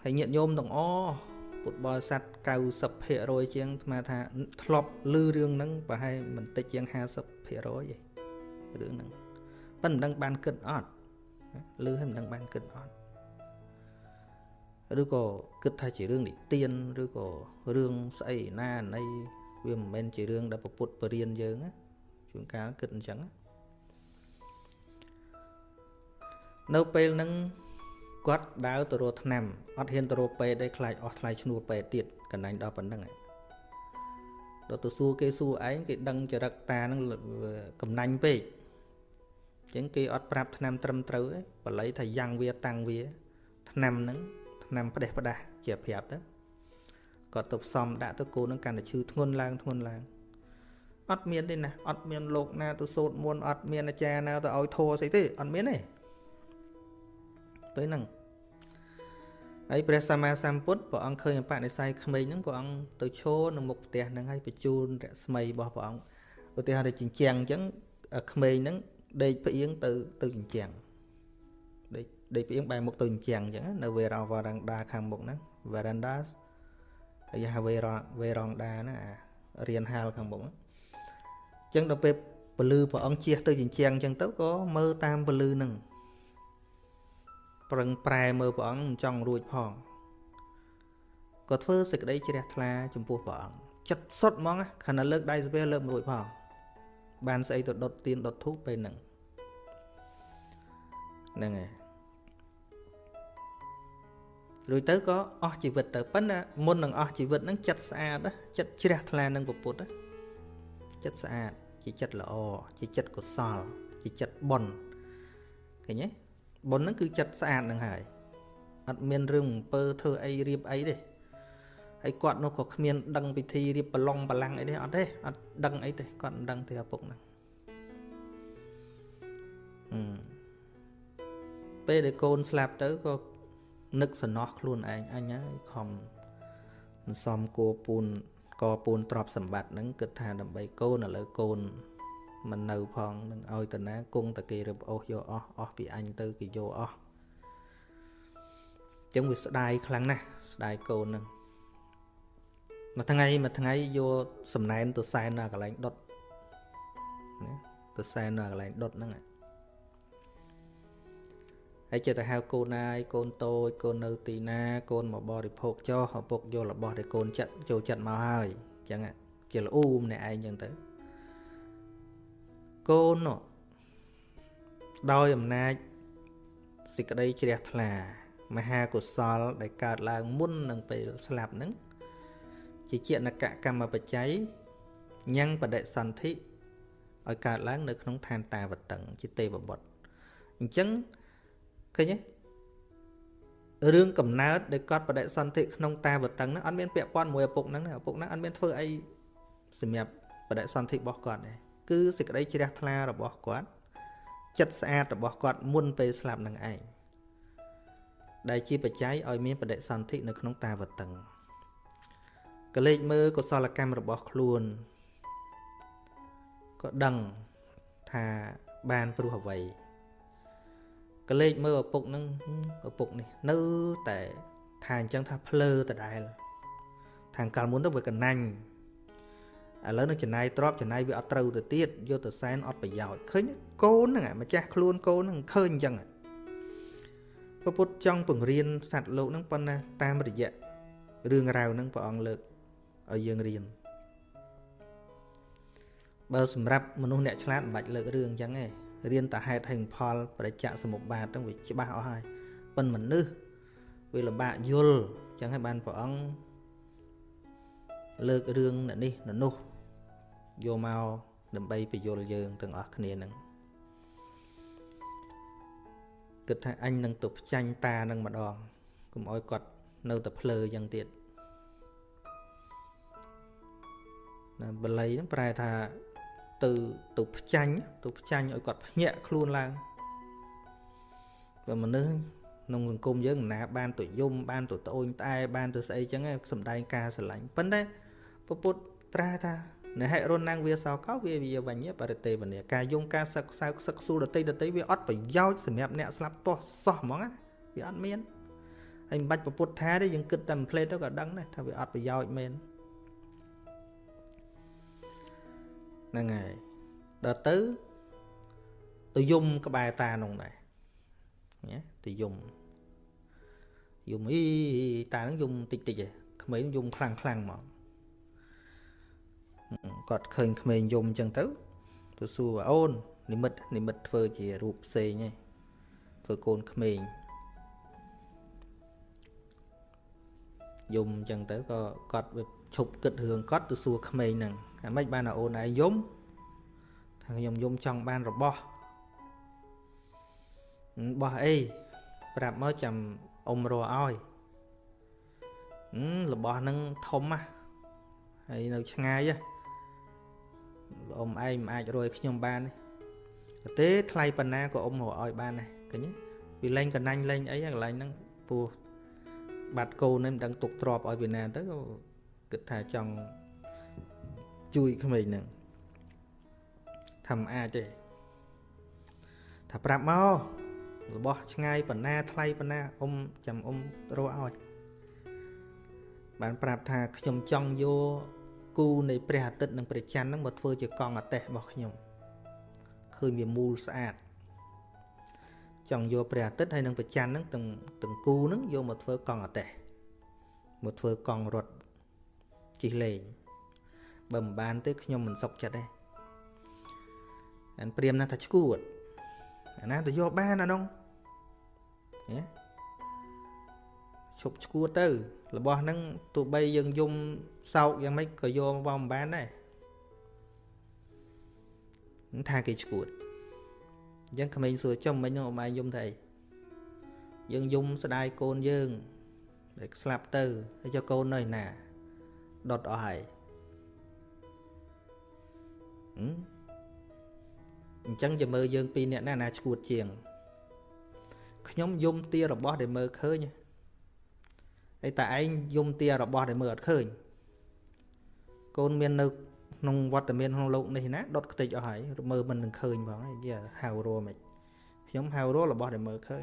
ហើយញាតិញោមទាំងអ ពុទ្ធបរិស័ទ90%ជាងស្មាថាធ្លាប់ឮរឿងហ្នឹងប្រហែលមិនតិចជាង50%ទេរឿងហ្នឹងប៉ុន្តែមិនដឹងបានគិតអត់ឮហើយមិនដឹងបានគិតអត់ឬក៏គិតថាជារឿងនិទានឬក៏រឿងស្អីណាណីវាមិនមែនជារឿងដែលពុទ្ធបរៀនយើងជួនកាលគិតអញ្ចឹងនៅពេលហ្នឹង គាត់ដើរទៅរកថ្នាំអត់ហ៊ានទៅរកពេទ្យទេខ្លាចអស់ថ្លៃឈ្នួលពេទ្យទៀតកណ្ដាញដល់ប៉ុណ្្នឹងដល់ទៅសួរគេសួរឯងគេដឹងចរិតតាហ្នឹងកំណាញ់ពេកអញ្ចឹងគេអត់ប្រាប់ថ្នាំត្រឹមត្រូវទេបល័យថាយ៉ាងវាតាំងវាថ្នាំហ្នឹងថ្នាំផ្ដេសផ្ដាស់ជាប្រាប់ទៅគាត់ទៅផ្សំដាក់ទៅគោនឹងកាន់តែឈឺធ្ងន់ឡើងធ្ងន់ឡើងអត់មានទេណាអត់មានលោកណាទៅសូត្រមន្តអត់មានអាចារ្យណាទៅឲ្យធัวស្អីទេអត់មានទេពេលហ្នឹង ហើយព្រះសម្មាសម្ពុទ្ធព្រះអង្គឃើញបនិស័យក្មេងហ្នឹងព្រះអង្គទៅឈរនៅមុខផ្ទះហ្នឹងហើយបញ្ជូនរស្មីរបស់ព្រះអង្គឧទាហរណ៍ទៅជញ្ជាំងអញ្ចឹងក្មេងហ្នឹងដេកផ្អៀងទៅទៅជញ្ជាំងដេកដេកផ្អៀងបែរមុខទៅជញ្ជាំងអញ្ចឹងនៅវេរវរណ្ដាខាងមុខហ្នឹង veranda ហើយហៅវេរវេរណ្ដាណារៀនហាលខាងមុខអញ្ចឹងដល់ពេលពលឺព្រះអង្គជះទៅជញ្ជាំងអញ្ចឹងទៅក៏មើលតាមពលឺនឹង ប្រឹងប្រែមើលព្រះអង្គមិនចង់រួចផងក៏ធ្វើសេចក្តីជ្រះថ្លាចំពោះព្រះអង្គចិត្តសុទ្ធហ្មងខណៈលើកដៃស្ពះលើកមិនរួចផងបានស្អីទៅដុតទៀនដុតធូបពេលហ្នឹងហ្នឹងហើយរួចទៅក៏អស់ជីវិតទៅប៉ុន្តែមុននឹងអស់ជីវិតហ្នឹងចិត្តស្អាតចិត្តជ្រះថ្លានឹងពុទ្ធចិត្តស្អាតជាចិត្តល្អជាចិត្តកុសលជាចិត្តបុណ្យឃើញទេ បុណ្យហ្នឹងគឺចិត្តស្អាតហ្នឹងហើយអត់មានរឿងអំពើធ្វើអីរៀបអីទេហើយគាត់នោះក៏គ្មាន ដឹងពិធីរៀបប្រឡងបលាំងអីទេអត់ទេអត់ដឹងអីទេគាត់មិនដឹងទេឪពុកហ្នឹងអឺពេលដែលកូនស្លាប់ទៅក៏នឹកសំណោះខ្លួនឯងអញហើយខំមិនសមគួរពូនកពូនទ្រព្យសម្បត្តិហ្នឹងគិតថាដើម្បីកូនឥឡូវកូន មិននៅផងនឹងឲ្យតាណាគង់តែគេរឹបអូសយកអស់អស់ពីអញទៅគេយកអស់ចឹងវាស្ដាយខ្លាំងណាស់ស្ដាយកូនហ្នឹងមួយថ្ងៃមួយថ្ងៃយកសំណែនទៅសែននៅកន្លែងដុតណាទៅសែននៅកន្លែងដុតហ្នឹងហើយចិត្តទៅហៅកូនណាយកូនតូចកូននៅទីណា កូនមកបរិភោគចុះឪពុកយករបស់ដែលកូនចិត្តចូលចិត្តមកហើយអញ្ចឹងជាល្អូម្នាក់ឯងអញ្ចឹងទៅ កូននោះដោយអំណាចសេចក្តីជ្រះថ្លា មហាកុសល ដែលកើតឡើងមុននឹងពេលស្លាប់ហ្នឹងជាជាណកកម្មបច្ច័យញ៉ាំងបដិសន្ធិឲ្យកើតឡើង នៅក្នុងឋានតាវតឹងជាទេវបុត្រអញ្ចឹងឃើញទេរឿងកំណើតដែលគាត់បដិសន្ធិក្នុងតាវតឹងហ្នឹងអត់មានពាក់ព័ន្ធមួយឪពុកហ្នឹងឪពុកហ្នឹងអត់មានធ្វើអីសម្រាប់បដិសន្ធិរបស់គាត់ទេ គឺសេចក្តីជ្រះថ្លារបស់គាត់ចិត្តស្អាតរបស់គាត់មុនពេលស្លាប់នឹងឯងដែលជាបច្ច័យឲ្យមានបដិសន្ធិនៅក្នុងតាវតឹងក៏លេចមើលកុសលកម្មរបស់ខ្លួនក៏ដឹងថាបានព្រោះអ្វីក៏លេចមើលឪពុកនឹងឪពុកនេះ នៅតែថាអញ្ចឹងថាភ្លើដដែល ខាងកាលមុនទៅវាកណាញ់ ឥឡូវនឹងចំណាយទ្របចំណាយវាអត់ត្រូវទៅទៀតយកទៅសែនអត់ប្រយោជន៍ឃើញកូនហ្នឹងម្ចាស់ខ្លួនកូនហ្នឹងឃើញអញ្ចឹងពពុទ្ធចង់បង្រៀនសត្វលោកហ្នឹងប៉ុន្តែតាមរយៈរឿងរ៉ាវហ្នឹងព្រះអង្គលើកឲ្យយើងរៀនបើសម្រាប់មនុស្សអ្នកឆ្លាតមិនបាច់លើករឿងអញ្ចឹងទេរៀនតែហេតុហើយផលប្រតិចសមុបបាទហ្នឹងវាច្បាស់អស់ហើយប៉ុន្តែមនុស្សវាលំបាកយល់អញ្ចឹងហើយបានព្រះអង្គលើករឿងអ្នកនេះអ្នកនោះ យកមកដើម្បីបញ្យល់យើងទាំងអស់គ្នាហ្នឹងគិតថាអញនឹងទៅផ្ចាញ់តានឹងម្ដងកុំឲ្យគាត់នៅតែភ្លើយ៉ាងទៀតណាបល័យហ្នឹងប្រែថាទៅទៅផ្ចាញ់ទៅផ្ចាញ់ឲ្យគាត់ភ្ញាក់ខ្លួនឡើងបើមនុស្សក្នុងសង្គមយើងណាបានទៅយំបានទៅត្អូញត្អែបានទៅស្អីចឹងសំដែងការស្រឡាញ់ប៉ុន្តែពពុទ្ធត្រាថា នៅហេរុណាំងវាសោកោវាវាវញ្ញបរិទេវនីការយំការសឹកសៅសឹកស៊ូដតីដតីវាអត់ប្រយោជន៍សម្រាប់អ្នកស្លាប់ទាស់សោះហ្មងណាវាអត់មានហើយមិនបាច់ពពុទ្ធថាទេយើងគិតតែមួយផ្លេតទៅក៏ដឹងដែរថាវាអត់ប្រយោជន៍មែនហ្នឹងហើយដល់ទៅទៅយំក្បែរតានោះដែរណាទៅយំយំអីតានឹងយំតិចតិចឯងក្មេងយំខ្លាំងខ្លាំងមក គាត់ឃើញក្មេងយំអញ្ចឹងទៅទៅសួរអូននិមិត្តនិមិត្តធ្វើជារូបផ្សេងឯងធ្វើកូនក្មេងយំអញ្ចឹងទៅក៏គាត់វាឈប់គិតរឿងគាត់ទៅសួរក្មេងហ្នឹងអាម៉េចបានអូនឯងយំថាខ្ញុំយំចង់បានរបស់បោះអីប្រាប់មកចាំអ៊ំរកឲ្យរបស់ហ្នឹងធំណាហើយនៅឆ្ងាយ អ៊ំឯងមិនអាចរយខ្ញុំបានទេទេថ្លៃប៉ុណ្ណាក៏អ៊ំរកឲ្យបានដែរឃើញវាលេងកណាញ់លេងអីកន្លែងហ្នឹងពោះបាត់កូននេះមិនដឹងទុកទ្របឲ្យវាណាទៅក៏គិតថាចង់ជួយក្មេងហ្នឹងថាមិនអាចទេថាប្រាប់មករបស់ឆ្ងាយប៉ុណ្ណាថ្លៃប៉ុណ្ណាអ៊ំចាំអ៊ំរកឲ្យបានប្រាប់ថាខ្ញុំចង់យក គូនៃព្រះអាទិត្យនិងព្រះច័ន្ទហ្នឹងមកធ្វើជាកង់អាទេសរបស់ខ្ញុំឃើញវាមូលស្អាតចង់យកព្រះអាទិត្យហើយនឹងប្រច័នហ្នឹងទាំងទាំងគូហ្នឹងយកមកធ្វើកង់អតេះមកធ្វើកង់រត់ជិះលេងបើមិនបានទេខ្ញុំមិនសុខចិត្តទេអានព្រាមណាស់ថាឈួតអាណាទៅយកបានអានោះហ៎ ឈប់ឈួតទៅ របស់ហ្នឹងទោះបីយើងយំសោកយ៉ាងម៉េចក៏យកមកមិនបានដែរថាគេឈួតអញ្ចឹងក្មេងសួរចំមិញនោះអមឯងយំទៅអីយើងយំស្ដាយកូនយើងដែលស្លាប់ទៅហើយចុះកូននៅណាដុតអស់ហើយអញ្ចឹងจะមើលយើងពីរនាក់ណាណាឈួតជាងខ្ញុំយំទារបស់ដែលមើលឃើញហើ យតែឯងយំទារបស់ដែលមើលអត់ឃើញកូនមាននៅក្នុងវត្តមានក្នុងលោកនេះណាដុតខ្ទេចអស់ហើយមើលមិននឹងឃើញផងហើយគេហៅរមមិនខ្ញុំហៅររបស់ដែលមើលឃើញ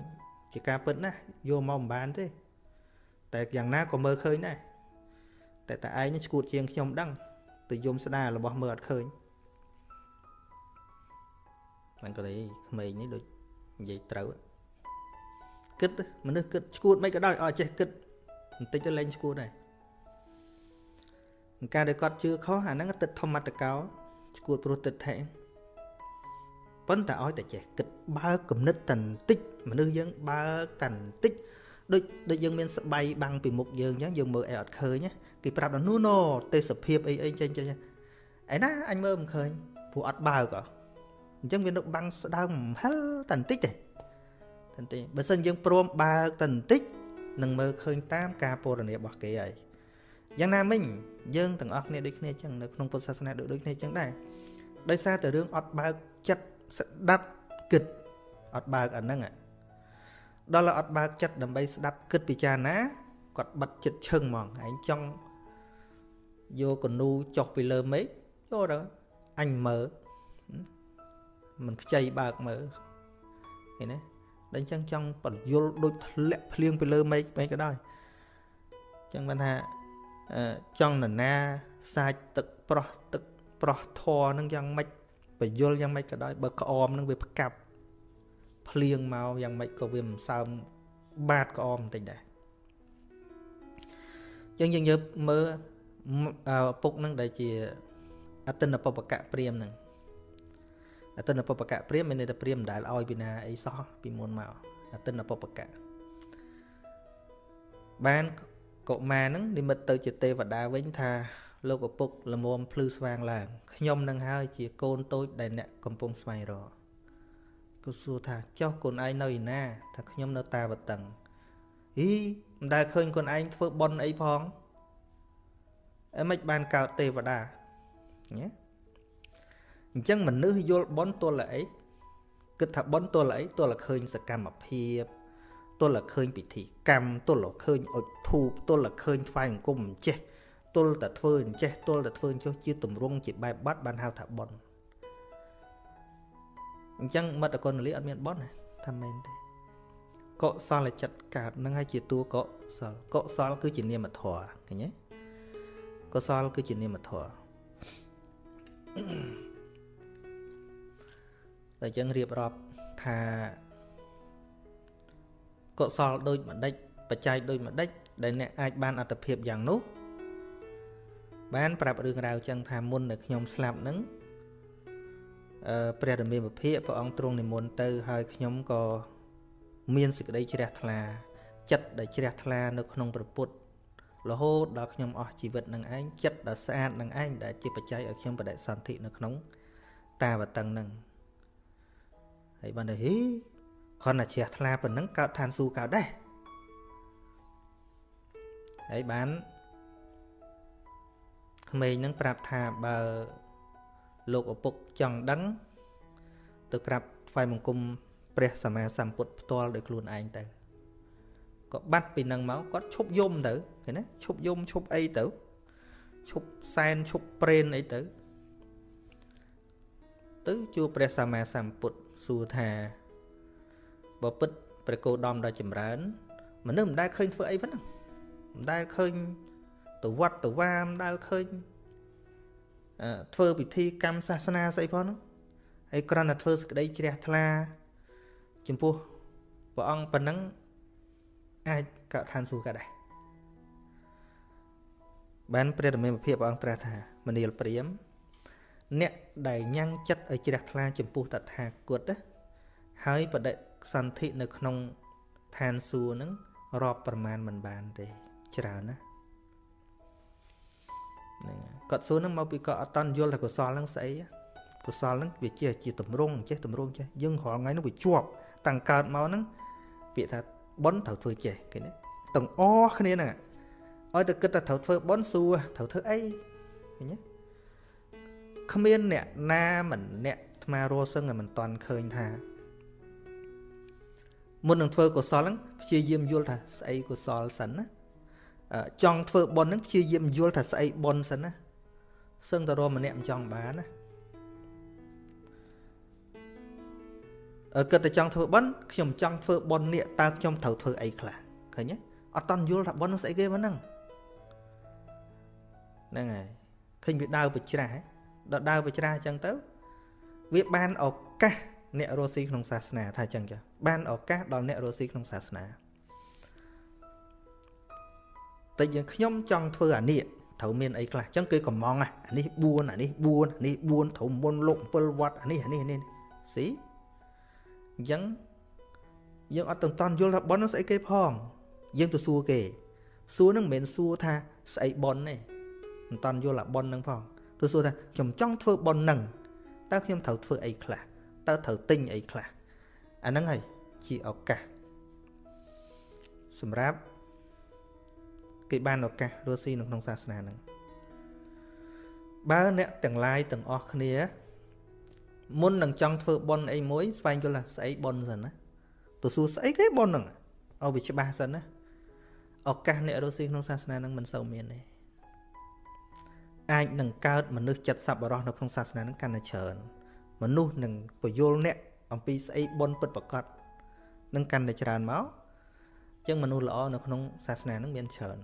ជាការពិតណាយកមកមិនបានទេ តែយ៉ាងណាក៏មើលឃើញដែរតែតែឯងឈួតជាងខ្ញុំដឹងទៅយំស្ដាររបស់មើលអត់ឃើញមិនក៏ទេក្មេងនេះដូចនិយាយត្រូវគិតមនុស្សគិតឈួតមិនក៏ដោយឲ្យចេះគិត បន្តិចទៅលែងឈួតដែរការដែលគាត់ជឿខុសអាហ្នឹងទឹកធម្មតកោឈួតព្រោះទឹកថេប៉ុន្តែឲ្យតែចេះគិតបើគំនិតតន្តិចមនុស្សយើងបើតន្តិចដូចដូចយើងមានស្បៃបាំងពីមុខយើងអញ្ចឹងយើងមើលអីអត់ឃើញគេប្រាប់ដល់នោះណូទេសភាពអីអីចេញចេញឯណាអញមើលមិនឃើញព្រោះអត់បើកអញ្ចឹងវានៅបាំងស្ដើងហិលតែបន្តិចទេតែបន្តិចបើសិនយើងព្រមបើកតែបន្តិច នឹងមើលឃើញតាមការពរនារបស់គេហើយយ៉ាងណាមិញយើងទាំងអស់គ្នាដូចគ្នាអញ្ចឹងនៅក្នុងពុទ្ធសាសនាដូចដូចគ្នាអញ្ចឹងដែរដោយសារតែរឿងអត់បើកចិត្តស្ដាប់គិតអត់បើកអាហ្នឹងដល់អត់បើកចិត្តដើម្បីស្ដាប់គិតពិចារណាគាត់បិទចិត្តឈឹងហ្មងឯងចង់យកកនូចុះពីលើមេឃចូលទៅអញមើលមិនខ្ចីបើកមើលឃើញទេ ដល់អញ្ចឹងចង់បញ្យលដូចធ្លាក់ភ្លៀងពីលើមេឃពេកក៏ដោយអញ្ចឹងបានថាចង់នរណាសាច់ទឹកប្រោះទឹកប្រោះធរនឹងយ៉ាងម៉េចបញ្យលយ៉ាងម៉េចក៏ដោយបើក្អមនឹងវាផ្កាប់ភ្លៀងមកយ៉ាងម៉េចក៏វាមិនសើមបាតក្អមបន្តិចដែរអញ្ចឹងយើងយកមើលពុកនឹងដែលជាអតិនបបកៈព្រាមនឹង អតិនបបកៈព្រាមមានន័យថាព្រាមមិនដែលឲ្យពីណាអីសោះពីមុនមកអតិនបបកៈបានកុមារនឹងនិមិត្តទៅជាទេវតាវិញថាលោកឪពុកល្មមភ្លឺស្វាងឡើងខ្ញុំនឹងហើយជាកូនតូចដែលអ្នកកំពុងស្វែងរកក៏សួរថាចុះកូនឯងនៅឯណា ថាខ្ញុំនៅតាវតឹងអីមិនដែលឃើញកូនឯងធ្វើបន់អីផងអីមិនបានកើតទេវតាញ៉េ អញ្ចឹងមនុស្សយល់បន់ទល់អីគិតថាបន់ទល់អីទល់ឃើញសកម្មភាពទល់ឃើញពិធីកម្មទល់ឃើញអុជធូបទល់ឃើញថ្វាយអង្គមអញ្ចេះទល់តែធ្វើអញ្ចេះទល់តែធ្វើអញ្ចោះជាទម្រង់ជាបែបបាត់បានហៅថាបន់អញ្ចឹងមិត្តអកុណលីអត់មានបន់ថាមែនទេកុសលចិត្តកើតនឹងហើយជាតួកុសលកុសលគឺជានាមធម៌ឃើញទេកុសលគឺជានាមធម៌ តែអញ្ចឹងរៀបរាប់ថាកុសលដូចម្ដេចបច្ច័យដូចម្ដេចដែលអ្នកអាចបានអត្តភាពយ៉ាងនោះបានប្រាប់រឿងរ៉ាវចឹងថាមុនដែលខ្ញុំស្លាប់នឹងអឺព្រះរាមាភិភៈព្រះអង្គទ្រង់និមន្តទៅហើយខ្ញុំក៏មានសេចក្តីជ្រះថ្លាចិត្តដែលជ្រះថ្លានៅក្នុងព្រះពុទ្ធរហូតដល់ខ្ញុំអស់ជីវិតនឹងឯងចិត្តដ៏ស្អាតនឹងឯងដែលជាបច្ច័យឲ្យខ្ញុំបដិសន្ធិនៅក្នុងតាវតឹងនឹង ហើយបានទៅហីគ្រាន់តែជ្រះថ្លាប៉ុណ្ណឹងកើតឋានសួគ៌កើតដែរហើយបានក្មេងនឹងប្រាប់ថាបើលោកឪពុកចង់ដឹង ទៅក្រាបថ្វាយបង្គំព្រះសម្មាសម្ពុទ្ធផ្ទាល់ដោយខ្លួនឯងទៅក៏បាត់ពីនឹងមកគាត់ឈប់យំទៅឃើញណាឈប់យំឈប់អីទៅឈប់សែនឈប់ប្រេនអីទៅ ទៅជួបព្រះសម្មាសម្ពុទ្ធ សួរថាបើពិតព្រះគោដំដ៏ចម្រើនមនុស្សមិនដែលឃើញធ្វើអីប៉ុណ្ណឹងមិនដែលឃើញទៅវត្តទៅវាមដែលឃើញធ្វើពិធីកម្មសាសនាស្អីផងហ្នឹងហើយគ្រាន់តែធ្វើសក្តីជ្រះថ្លា ចំពោះព្រះអង្គប៉ុណ្ណឹងអាចកើតឋានសួគ៌ក៏ដែរបានព្រះរាមាភិបព្រះអង្គត្រាស់ថាមនាលព្រាម អ្នកដែលញ៉ាំងចិត្តឲ្យជ្រះថ្លាចំពោះតថាគតហើយបដិសន្ធិនៅក្នុងឋានសួគ៌ហ្នឹងរាប់ប្រមាណមិនបានទេច្រើនណាហ្នឹងគាត់សួរហ្នឹងមកពីគាត់អត់តន់យល់ថាកុសលហ្នឹងស្អីកុសលហ្នឹងវាជាជាតម្រងចេះតម្រងចេះយើងរាល់ថ្ងៃហ្នឹងវាជាប់តាំងកើតមកហ្នឹងពាក្យថាប៉ុនត្រូវធ្វើចេះគេណាទាំងអស់គ្នាហ្នឹងឲ្យតែគិតថាត្រូវធ្វើប៉ុនសួរត្រូវធ្វើអីឃើញទេ គ្មានអ្នកណាមិនអ្នកអាត្មារស់សឹងតែមិនតន់ឃើញថាមុននឹងធ្វើកុសលហ្នឹងព្យាយាមយល់ថាស្អីកុសលសិនណាចង់ធ្វើបុណ្យហ្នឹងព្យាយាមយល់ថាស្អីបុណ្យសិនណាសឹងតែរម្នាក់មិនចង់បានណាអើគិតតែចង់ធ្វើបុណ្យខ្ញុំចង់ធ្វើបុណ្យនេះតើខ្ញុំត្រូវធ្វើអីខ្លះឃើញទេអត់តន់យល់ថាបុណ្យនឹងស្អីគេប៉ុណ្ណឹងហ្នឹងហើយឃើញវាដើរបច្រាស់ ដល់ដើរបច្រាស់អញ្ចឹងទៅ វាបានឱកាសអ្នករស់ស៊ីក្នុងសាសនាថាអញ្ចឹងចាបានឱកាសដល់អ្នករស់ស៊ីក្នុងសាសនាតែយើងខ្ញុំចង់ធ្វើអានេះត្រូវមានអីខ្លះអញ្ចឹងគេកំងអានេះ4អានេះ4អានេះ4ត្រូវមុនលោក7វត្តអានេះអានេះនេះស៊ីអញ្ចឹងយើងអត់ទាំងតន់យល់ថាប៉ុននឹងស្អីគេផង យើងទៅសួរគេសួរនឹងមិនមែនសួរថាស្អីប៉ុនទេមិនតន់យល់អាប៉ុននឹងផង ទៅសួរថាខ្ញុំចង់ធ្វើប៉ុននឹងតើខ្ញុំត្រូវធ្វើអីខ្លះតើត្រូវទិញអីខ្លះអាហ្នឹងហើយជាឱកាសសម្រាប់គេបានឱកាសរស់ស៊ីនៅក្នុងសាសនាហ្នឹងបើអ្នកទាំងឡាយទាំងអស់គ្នា មុននឹងចង់ធ្វើប៉ុនអីមួយ ស្វែងយល់ថាស្អីប៉ុនសិនណាទៅសួរស្អីគេប៉ុនហ្នឹងឲ្យវាច្បាស់សិនណាឱកាសអ្នករស់ស៊ីក្នុងសាសនាហ្នឹងមិនសូវមានទេ អាចនឹងកើតមនុស្សចិត្តសប្បុរសនៅក្នុងសាសនាហ្នឹងកាន់តែច្រើនមនុស្សនឹងពយល់អ្នកអំពីស្អីប៉ុនពិតប្រកបនឹងកាន់តែច្រើនមកអញ្ចឹងមនុស្សល្អនៅក្នុងសាសនាហ្នឹងមានច្រើន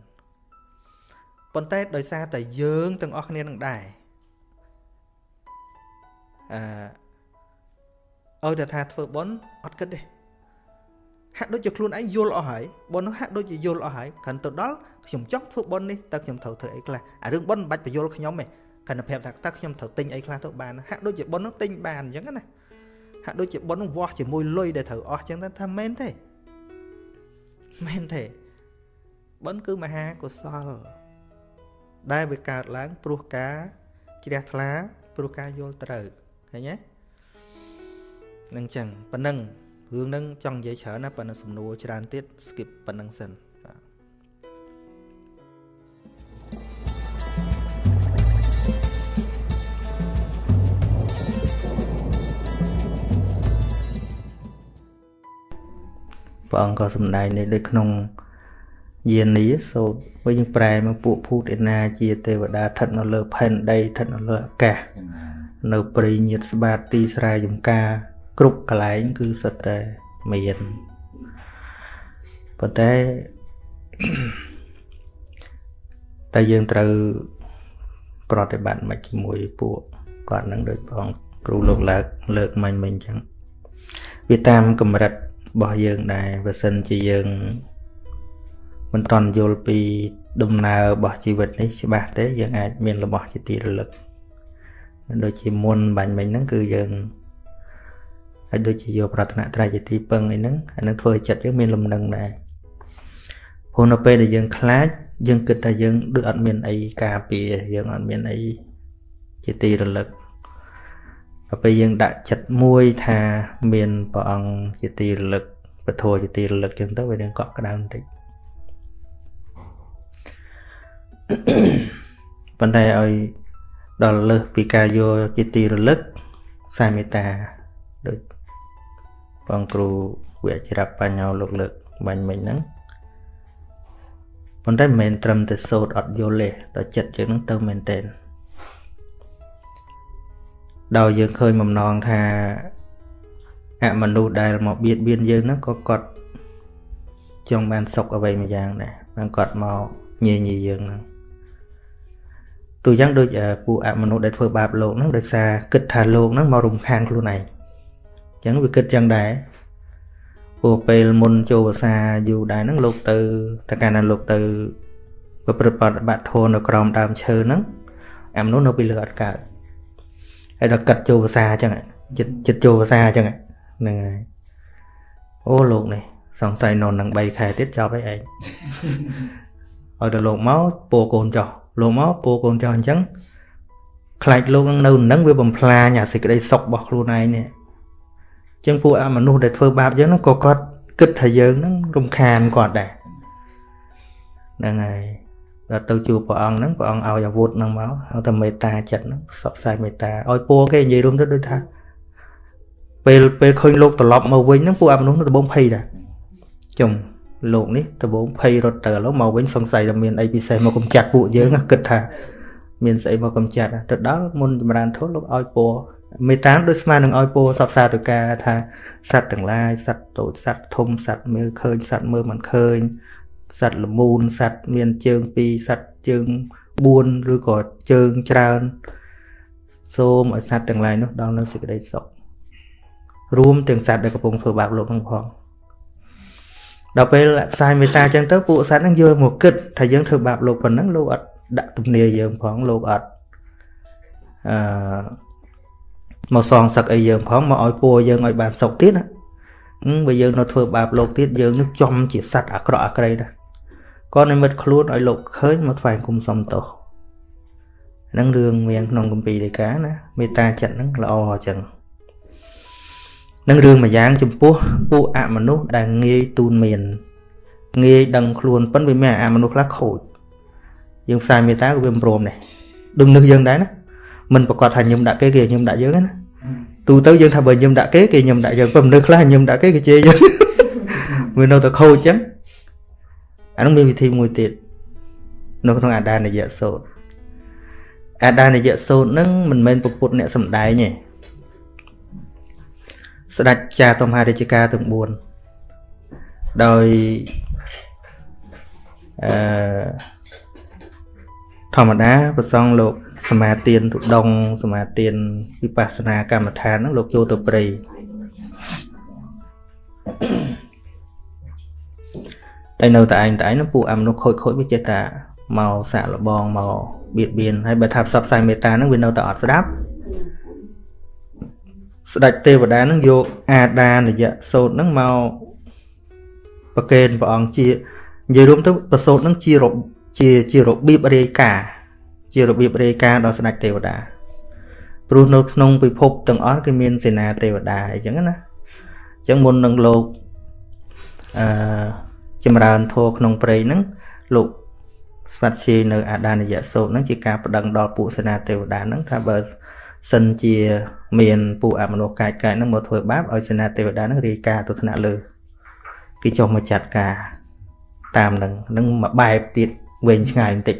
ប៉ុន្តែដោយសារតែយើងទាំងអស់គ្នានឹងដែរអឺឲ្យតែថាធ្វើប៉ុនអត់គិតទេហាក់ដូចជាខ្លួនឯងយល់អស់ហើយប៉ុននោះហាក់ដូចជាយល់អស់ហើយគ្រាន់ទៅដល់ ខ្ញុំចង់ធ្វើប៉ុននេះតើខ្ញុំត្រូវធ្វើអីខ្លះអារឿងប៉ុនមិនបាច់បញ្យល់ខ្ញុំទេគ្រាន់តែប្រាប់ថាតើខ្ញុំត្រូវទិញអីខ្លះទៅបានហាក់ដូចជាប៉ុននោះទិញបានអញ្ចឹងណាហាក់ដូចជាប៉ុននោះវាស់ជាមួយលុយដែលត្រូវអស់អញ្ចឹងថាមែនទេមែនទេប៉ុនគឺមហាកុសល ដែលវាកើតឡើងព្រោះការជ្រះថ្លាព្រោះការយល់ត្រូវឃើញទេនឹងចឹងប៉ណ្ណឹងរឿងហ្នឹងចង់និយាយច្រើនណាប៉ុន្តែសំណួរច្រើនទៀត skip ប៉ុណ្ណឹងសិន ព្រះអង្គក៏សម្ដែងនេះដូចក្នុងយានីសូត្រវិញប្រែមកពួកភូតឯណាជាទេវតាស្ថិតនៅលើផែនដីស្ថិតនៅលើអាកាសនៅព្រៃញាតស្បាតទីស្រែចំការ គ្រប់កន្លែងគឺសិតតែមានប៉ុន្តែតែយើងត្រូវប្រតិបត្តិមកជាមួយពួកគាត់នឹងដូចបងគ្រូលោកលើកលើកមិញមិញអញ្ចឹងវាតាមកម្រិត របស់យើងដែរបើសិនជាយើងមិនតន់យល់ពីដំណើររបស់ជីវិតនេះច្បាស់ទេយើងអាចមានរបស់ជាទីរលឹកដូចជាមុនបាញ់មិញហ្នឹងគឺយើងហើយដូចជាយកប្រតនត្រ័យជាទីពឹងអីហ្នឹងអានឹងធ្វើឲ្យចិត្តយើងមានលំនឹងដែរព្រោះនៅពេលដែលយើងខ្លាចយើងគិតថាយើងដូចអត់មានអីការពារយើងអត់មានអីជាទីរលឹកដល់ ពេលយើងដាក់ចិត្តមួយថាមានព្រះអង្គជាទីរលឹកពធជាទីរលឹកចឹងទៅវានឹងកក់ក្ដៅបន្តិចប៉ុន្តែឲ្យដល់លើសពីការយកជាទីរលឹកសាមេតាដូចបងគ្រូវិជ្ជាបញ្ញោលោកលើកបាញ់មិញហ្នឹងប៉ុន្តែមិនមែនត្រឹមតែសូត្រអត់យល់ទេដល់ចិត្តយើងហ្នឹងទៅមែនតើ ដល់យើងឃើញបំណងថាអមនុស្សដែលមកបៀតបៀនយើងហ្នឹងក៏គាត់ចង់បានសុខអ្វីមួយយ៉ាងដែរបានគាត់មកញញីយើងហ្នឹងទូយ៉ាងដូចពួកអមនុស្សដែលធ្វើបាបលោកហ្នឹងដោយសារគិតថាលោកហ្នឹងមករំខានខ្លួនឯងអញ្ចឹងវាគិតចឹងដែរព្រោះពេលមុនចូលភាសាយូរដែរហ្នឹងលោកទៅតែកាលណាលោកទៅប្រព្រឹត្តបដិបត្តិធម៌នៅក្រោមដើមឈើហ្នឹងអាមនុស្សនៅពីលើអត់កើត ហើយដល់កាត់ចូលភាសាអញ្ចឹងចិត្តចិត្តចូលភាសាអញ្ចឹងហ្នឹងហើយអូលោកនេះសង្ស័យនៅនឹង3ខែទៀតចប់ហើយឯងឲ្យតែលោកមកពោកូនចោះលោកមកពោកូនចោះអញ្ចឹងខ្លាចលោកនឹងនៅនឹងវាបំផ្លាញអាសេចក្តីសុខរបស់ខ្លួនឯងនេះអញ្ចឹងពួកអាមនុស្សដែលធ្វើបាបយើងហ្នឹងក៏គាត់គិតថាយើងហ្នឹងរំខានគាត់ដែរហ្នឹងហើយ ដល់ទៅជួបព្រះអង្គហ្នឹងព្រះអង្គឲ្យអាវុធហ្នឹងមកឲ្យតែមេត្តាចិត្តហ្នឹងផ្សព្វផ្សាយមេត្តាឲ្យពូគេនិយាយរួមទៅដូចថាពេលពេលឃើញលោកត្រឡប់មកវិញហ្នឹងពួកអាមនុស្សទៅបងភ័យដែរចុងលោកនេះដបងភ័យរត់ទៅឥឡូវមកវិញសង្ស័យថាមានអីពិសេសមកកំចាត់ពួកយើងគិតថាមានស្អីមកកំចាត់ទៅដល់មុនចម្រើនធម៌លោកឲ្យពរមេត្តាដូចស្មើនឹងឲ្យពរសពសាទៅការថាសត្វទាំងឡាយសត្វតូចសត្វធំសត្វមើលឃើញសត្វមើលមិនឃើញ សត្វល្មូនសត្វមានជើង2សត្វជើង4ឬក៏ជើងច្រើន សូមឲ្យសត្វទាំងឡាយនោះដល់នៅសេចក្តីសុខរួមទាំងសត្វដែលកំពុងធ្វើបាបលោកនឹងផងដល់ពេលផ្សាយមេត្តាអញ្ចឹងទៅពួកសត្វហ្នឹងយកមកគិតថាយើងធ្វើបាបលោកប៉ុណ្ណឹងលោកអត់ដាក់ទំនាយើងផងលោកអត់អឺមកសងសឹកអីយើងផងមកឲ្យពួរយើងឲ្យបានសុខទៀតណាបើយើងនៅធ្វើបាបលោកទៀតយើងនឹងចំជាសត្វអាក្រក់អាក្រៃដែរ ក៏និមិត្តខ្លួនឲ្យលោកឃើញមកថ្វាយគុំសុំទោសហ្នឹងរឿងមានក្នុងកម្ពីដីកាណាមេត្តាចិត្តហ្នឹងល្អអញ្ចឹងនឹងរឿងមួយយ៉ាងចំពោះពួកអមនុស្សដែលងាយទូនមានងាយដឹងខ្លួនប៉ុន្តែវាមានអមនុស្សខ្លះខូចយើងផ្សាយមេត្តាក៏វាមិនព្រមដែរដូចនឹកយើងដែរណាមិនប្រកាសថាញឹមដាក់គេគេញឹមដាក់យើងណាទូទៅយើងថាបើញឹមដាក់គេគេញឹមដាក់យើងប៉ុន្តែមនុស្សខ្លះញឹមដាក់គេគេជេរយើងវានៅតែខូចអញ្ចឹង អានោះមានវិធីមួយទៀតនៅក្នុងអាដានយៈសោតអាដានយៈសោតហ្នឹងមិនមែនពុទ្ធអ្នកសំដែងទេស្ដេចចាតមហារាជការទាំង4ដោយអឺធម្មតាប្រសងលោកសមាទានទុដងសមាទានវិបស្សនាកម្មដ្ឋានហ្នឹងលោកចូលទៅព្រៃ ហើយនៅតែឯងតែឯងហ្នឹងពួកអមនុស្សខូចខូចវាចេះតែមកសាក់លបងមកបៀតបៀនហើយបើថាផ្សព្វផ្សាយមេត្តាហ្នឹងវានៅតែអត់ស្ដាប់ស្ដេចទេវតានឹងយកអាដានយៈសោតនឹងមកប្រកេនព្រះអង្គជានិយាយរួមទៅប្រសោតនឹងជាជាជារបៀបរាយការណ៍ជារបៀបរាយការណ៍ដល់ស្ដេចទេវតាព្រោះនៅក្នុងពិភពទាំងអស់គឺមានសេនាទេវតាអញ្ចឹងណាអញ្ចឹងមុននឹងលោកអឺ ចម្រើនធម៌ក្នុងព្រៃហ្នឹងលោកស្វាត់ជានៅអាដានយៈសោតហ្នឹងជាការប្តឹងដល់ពួកសេនាទេវតាហ្នឹងថាបើសិនជាមានពួកអមនុស្សកាយកាយហ្នឹងមកធ្វើបាបឲ្យសេនាទេវតាហ្នឹងរាយការណ៍ទៅថ្នាក់លើគេចុះមកចាត់ការតាមនឹងនឹងមួយបែបទៀតវែងឆ្ងាយបន្តិច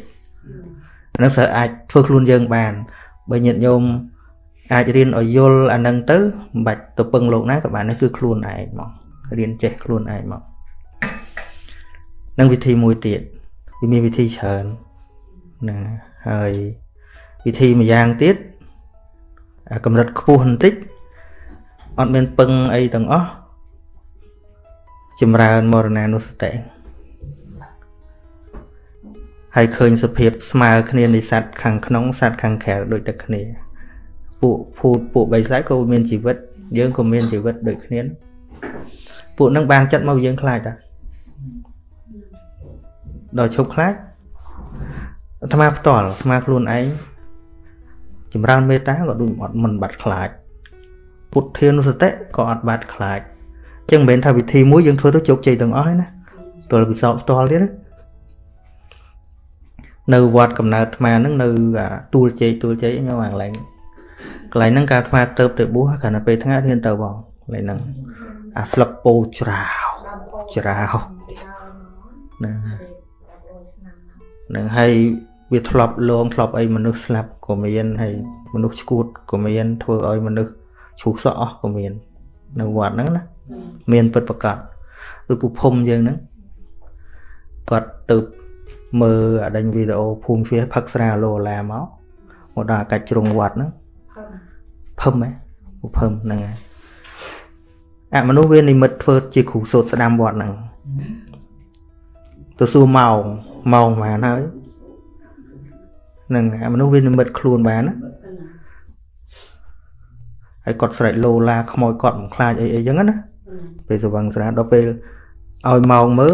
ហ្នឹងសើអាចធ្វើខ្លួនយើងបាន បើញាតិញោមអាចរៀនឲ្យយល់អានឹងទៅមិនបាច់ទៅពឹងលោកណាក៏បាននេះគឺខ្លួនឯងមករៀនចេះខ្លួនឯងមក នឹងវិធីមួយទៀតវាមានវិធីច្រើនណាហើយវិធីមួយយ៉ាងទៀតកម្រិតខ្ពស់បន្តិចអត់មានពឹងអីទាំងអស់ចម្រើនមរណានុសតិហើយឃើញសភាពស្មើគ្នានៃសត្វខាងក្នុងសត្វខាងក្រៅដូចតែគ្នា ពួកភូតពួកបិសាចក៏មានជីវិត យើងក៏មានជីវិតដូចគ្នាពួកនឹងបានចិត្តមកយើងខ្លាចតា ដល់ឈប់ខ្លាចអាត្មាផ្ទាល់អាត្មាខ្លួនឯងចម្រើនមេត្តាក៏ដូចអត់មិនបាត់ខ្លាចពុទ្ធានុសតិក៏អត់បាត់ខ្លាចអញ្ចឹងមិនមែនថាវិធីមួយយើងធ្វើទៅជោគជ័យទាំងអស់ហើយណាទល់ពិសោធន៍ផ្ទាល់ទៀតណានៅវត្តកំណើតអាត្មាហ្នឹងនៅទូលជ័យទូលជ័យខ្ញុំអាកន្លែងកន្លែងហ្នឹងការអាត្មាទៅទៅបួសគ្រាន់តែពេលថ្ងៃរៀនទៅបងកន្លែងហ្នឹងអាស្លឹកពោច្រាវច្រាវហ្នឹងហ្នឹងហើយវាធ្លាប់លងធ្លាប់អីមនុស្សស្លាប់ក៏មានហើយមនុស្សឈួតក៏មាន ធ្វើឲ្យមនុស្សឈូសសក់អស់ក៏មាន នៅវត្តហ្នឹងណាមានពិតប្រកបដូចពុភុំយើងហ្នឹងគាត់ទៅមើលអាដេញវីដេអូភូមិភាសផឹកស្រាឡូឡាមកមកដល់កាច់ជ្រុងវត្តហ្នឹងភឹមហ៎ភឹមហ្នឹងហើយអមនុស្សវានិមិត្តធ្វើជាគ្រូសូត្រស្ដាំវត្តហ្នឹងទៅសួរម៉ោង ម៉ោងប៉ុន្មានហើយហ្នឹងអមនុស្សវានិមិត្តខ្លួនបានណាហើយគាត់ស្រែកលោឡាខ្មោចគាត់មិនខ្លាចអីអីចឹងណាពេលស្វឹងស្រាដល់ពេលឲ្យម៉ោងមើល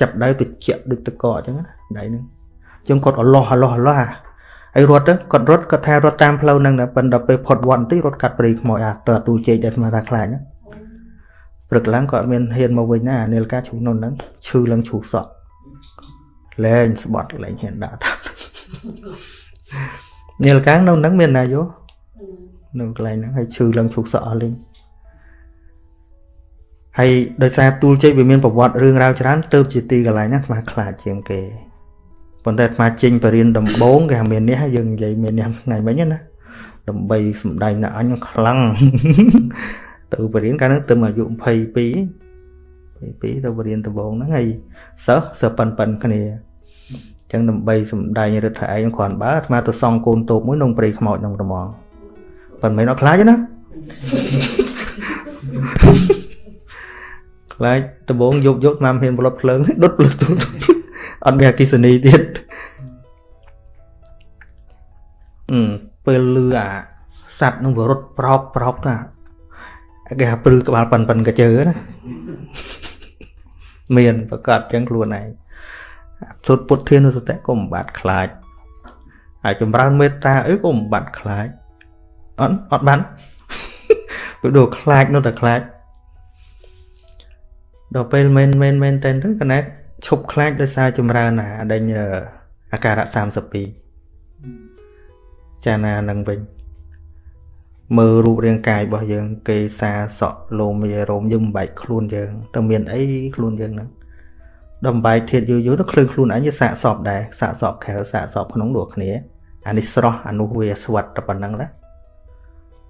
ចាប់ដៃទៅជាក់ដូចតកអញ្ចឹងណាដៃហ្នឹងចឹងគាត់អលោះអលោះអលោះហើយរត់ទៅគាត់រត់គាត់ថារត់តាមផ្លូវហ្នឹងតែប៉ុន្តែពេលផុតវត្តបន្តិចរត់កាត់ព្រៃខ្មោចអាតើទូជែកដែលស្មាថាខ្លាចណាព្រឹកឡើងគាត់មានហ៊ានមកវិញណានាលកាឈូនោះហ្នឹងឈឺឡើងឈូសក់ លែងស្បត់លែងហ៊ានដាក់តាមនាលកានៅហ្នឹងមានណាយោនៅកន្លែងហ្នឹងហើយឈឺឡើងឈូសក់អស់លេងហើយដោយសារទូលជ័យវាមានប្រវត្តិរឿងរ៉ាវច្រើនទៅជាទីកន្លែងហ្នឹងអាខ្លាចជាងគេប៉ុន្តែអាត្មាចេញបរៀនដំបងគេថាមាននេះយើងនិយាយមាននេះថ្ងៃមិញណាដើម្បីសំដែងដល់អញខ្លាំងទៅបរៀនកាលហ្នឹងទៅអាយុ22 22ទៅបរៀនដំបងហ្នឹងហើយសិស្សសិស្សប៉ិនប៉ិនគ្នាអញ្ចឹងដើម្បីសំដែងរដ្ឋឯងគ្រាន់បើអាត្មាទៅសង់កូនតូបមួយក្នុងព្រៃខ្មោចក្នុងត្មងប៉ុន្តែមិនអត់ខ្លាចណាខ្លាចដំបងយកយកតាមហ៊ានប្លុតភ្លើងដុតភ្លើងអត់មានអគិសនីទៀតអឺពេលលឺអាសัตว์នឹងវារត់ប្រោកប្រោកតាគេថាព្រឺក្បាលប៉ិនប៉ិនកជើណាមានប្រកាសចឹងខ្លួនឯង សុទ្ធពុទ្ធធានសតិក៏មិនបាត់ខ្លាចហើយចម្រើនមេត្តាអីក៏មិនបាត់ខ្លាចអត់អត់បានព្រោះដូចខ្លាចនៅតែខ្លាចដល់ពេលមែនមែនមែនតែនទៅកណែឈប់ខ្លាចដោយសារចម្រើនណាដេញអាការៈ32ចាណានឹងវិញមើលរូបរាងកាយរបស់យើង គេសាសក់លោមីរោមយើងបំបែកខ្លួនយើងតើមានអីខ្លួនយើងហ្នឹង ដល់បំបែកធាតយូរយូរទៅឃ្លឿនខ្លួនអញវាសាកសពដែរសាកសពខែលសាកសពក្នុងដូចគ្នាអានេះស្រស់អានោះវាស្វិតតែប៉ុណ្្នឹងណា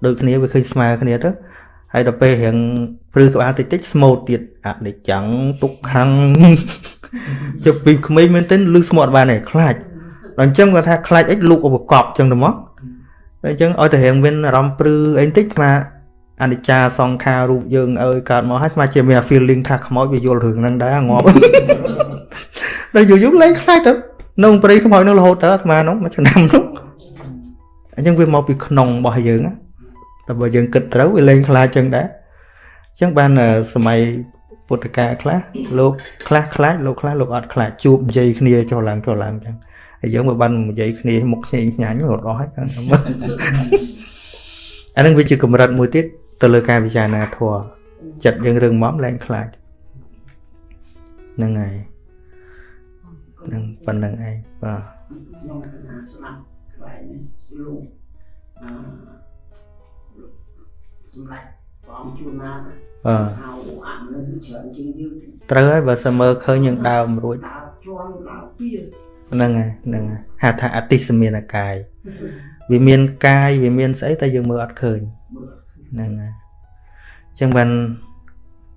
ដូចគ្នាវាឃើញស្មើគ្នាទៅហើយដល់ពេលរៀងព្រឺក្បាលតិចតិចស្មូតទៀតអនិច្ចំទុក្ខំជិះពីក្មេងមែនទែនលឺស្មត់បានឯងខ្លាចដល់អញ្ចឹងគាត់ថាខ្លាចអីលូកឧបកប់អញ្ចឹងទៅមកអញ្ចឹងឲ្យតែរៀងមានអារម្មណ៍ព្រឺអីបន្តិចស្មា អនិច្ចាសង្ខាររូបយើងអើយកើតមកហើយស្មាជាមាន feeling ថាខ្មោចវាយល់រឿងហ្នឹងដែរងាប់ដល់យូរយូរលែងខ្លាចទៅនៅព្រៃខ្មោចនោះរហូតទៅអាត្មានោះមួយឆ្នាំនោះអញ្ចឹងវាមកពីក្នុងរបស់យើងតែបើយើងគិតត្រូវវាលែងខ្លាចចឹងដែរអញ្ចឹងបានសម័យពុទ្ធកាលខ្លះលោកខ្លះខ្លាចលោកខ្លះលោកអត់ខ្លាចជួបនិយាយគ្នាចុះឡើងចុះឡើងចឹងហើយយើងមកបាននិយាយគ្នាមុខខ្ញែងខ្ញាញ់រត់អស់ហើយអានឹងវាជាកម្រិតមួយទៀត ទៅលើការពិចារណាធម៌ចិត្តយើងរឿងមកលែងខ្លាចហ្នឹងហើយនឹងប៉ុណ្្នឹងឯងបាទខ្ញុំកណាស្ដាប់ខ្លែងនេះលោកអឺសម្រាប់ព្រះអង្គជួនណាបាទហៅអាមនុស្សច្រើនជាងយើងត្រូវហើយបើសិនមើលឃើញយើងដើមរួចដើរជន់ដើរពៀហ្នឹងហើយហ្នឹងហើយហៅថាអតិសមានកាយវាមានកាយវាមានស្អីតែយើងមើលអត់ឃើញ ហ្នឹងហើយអញ្ចឹងបាន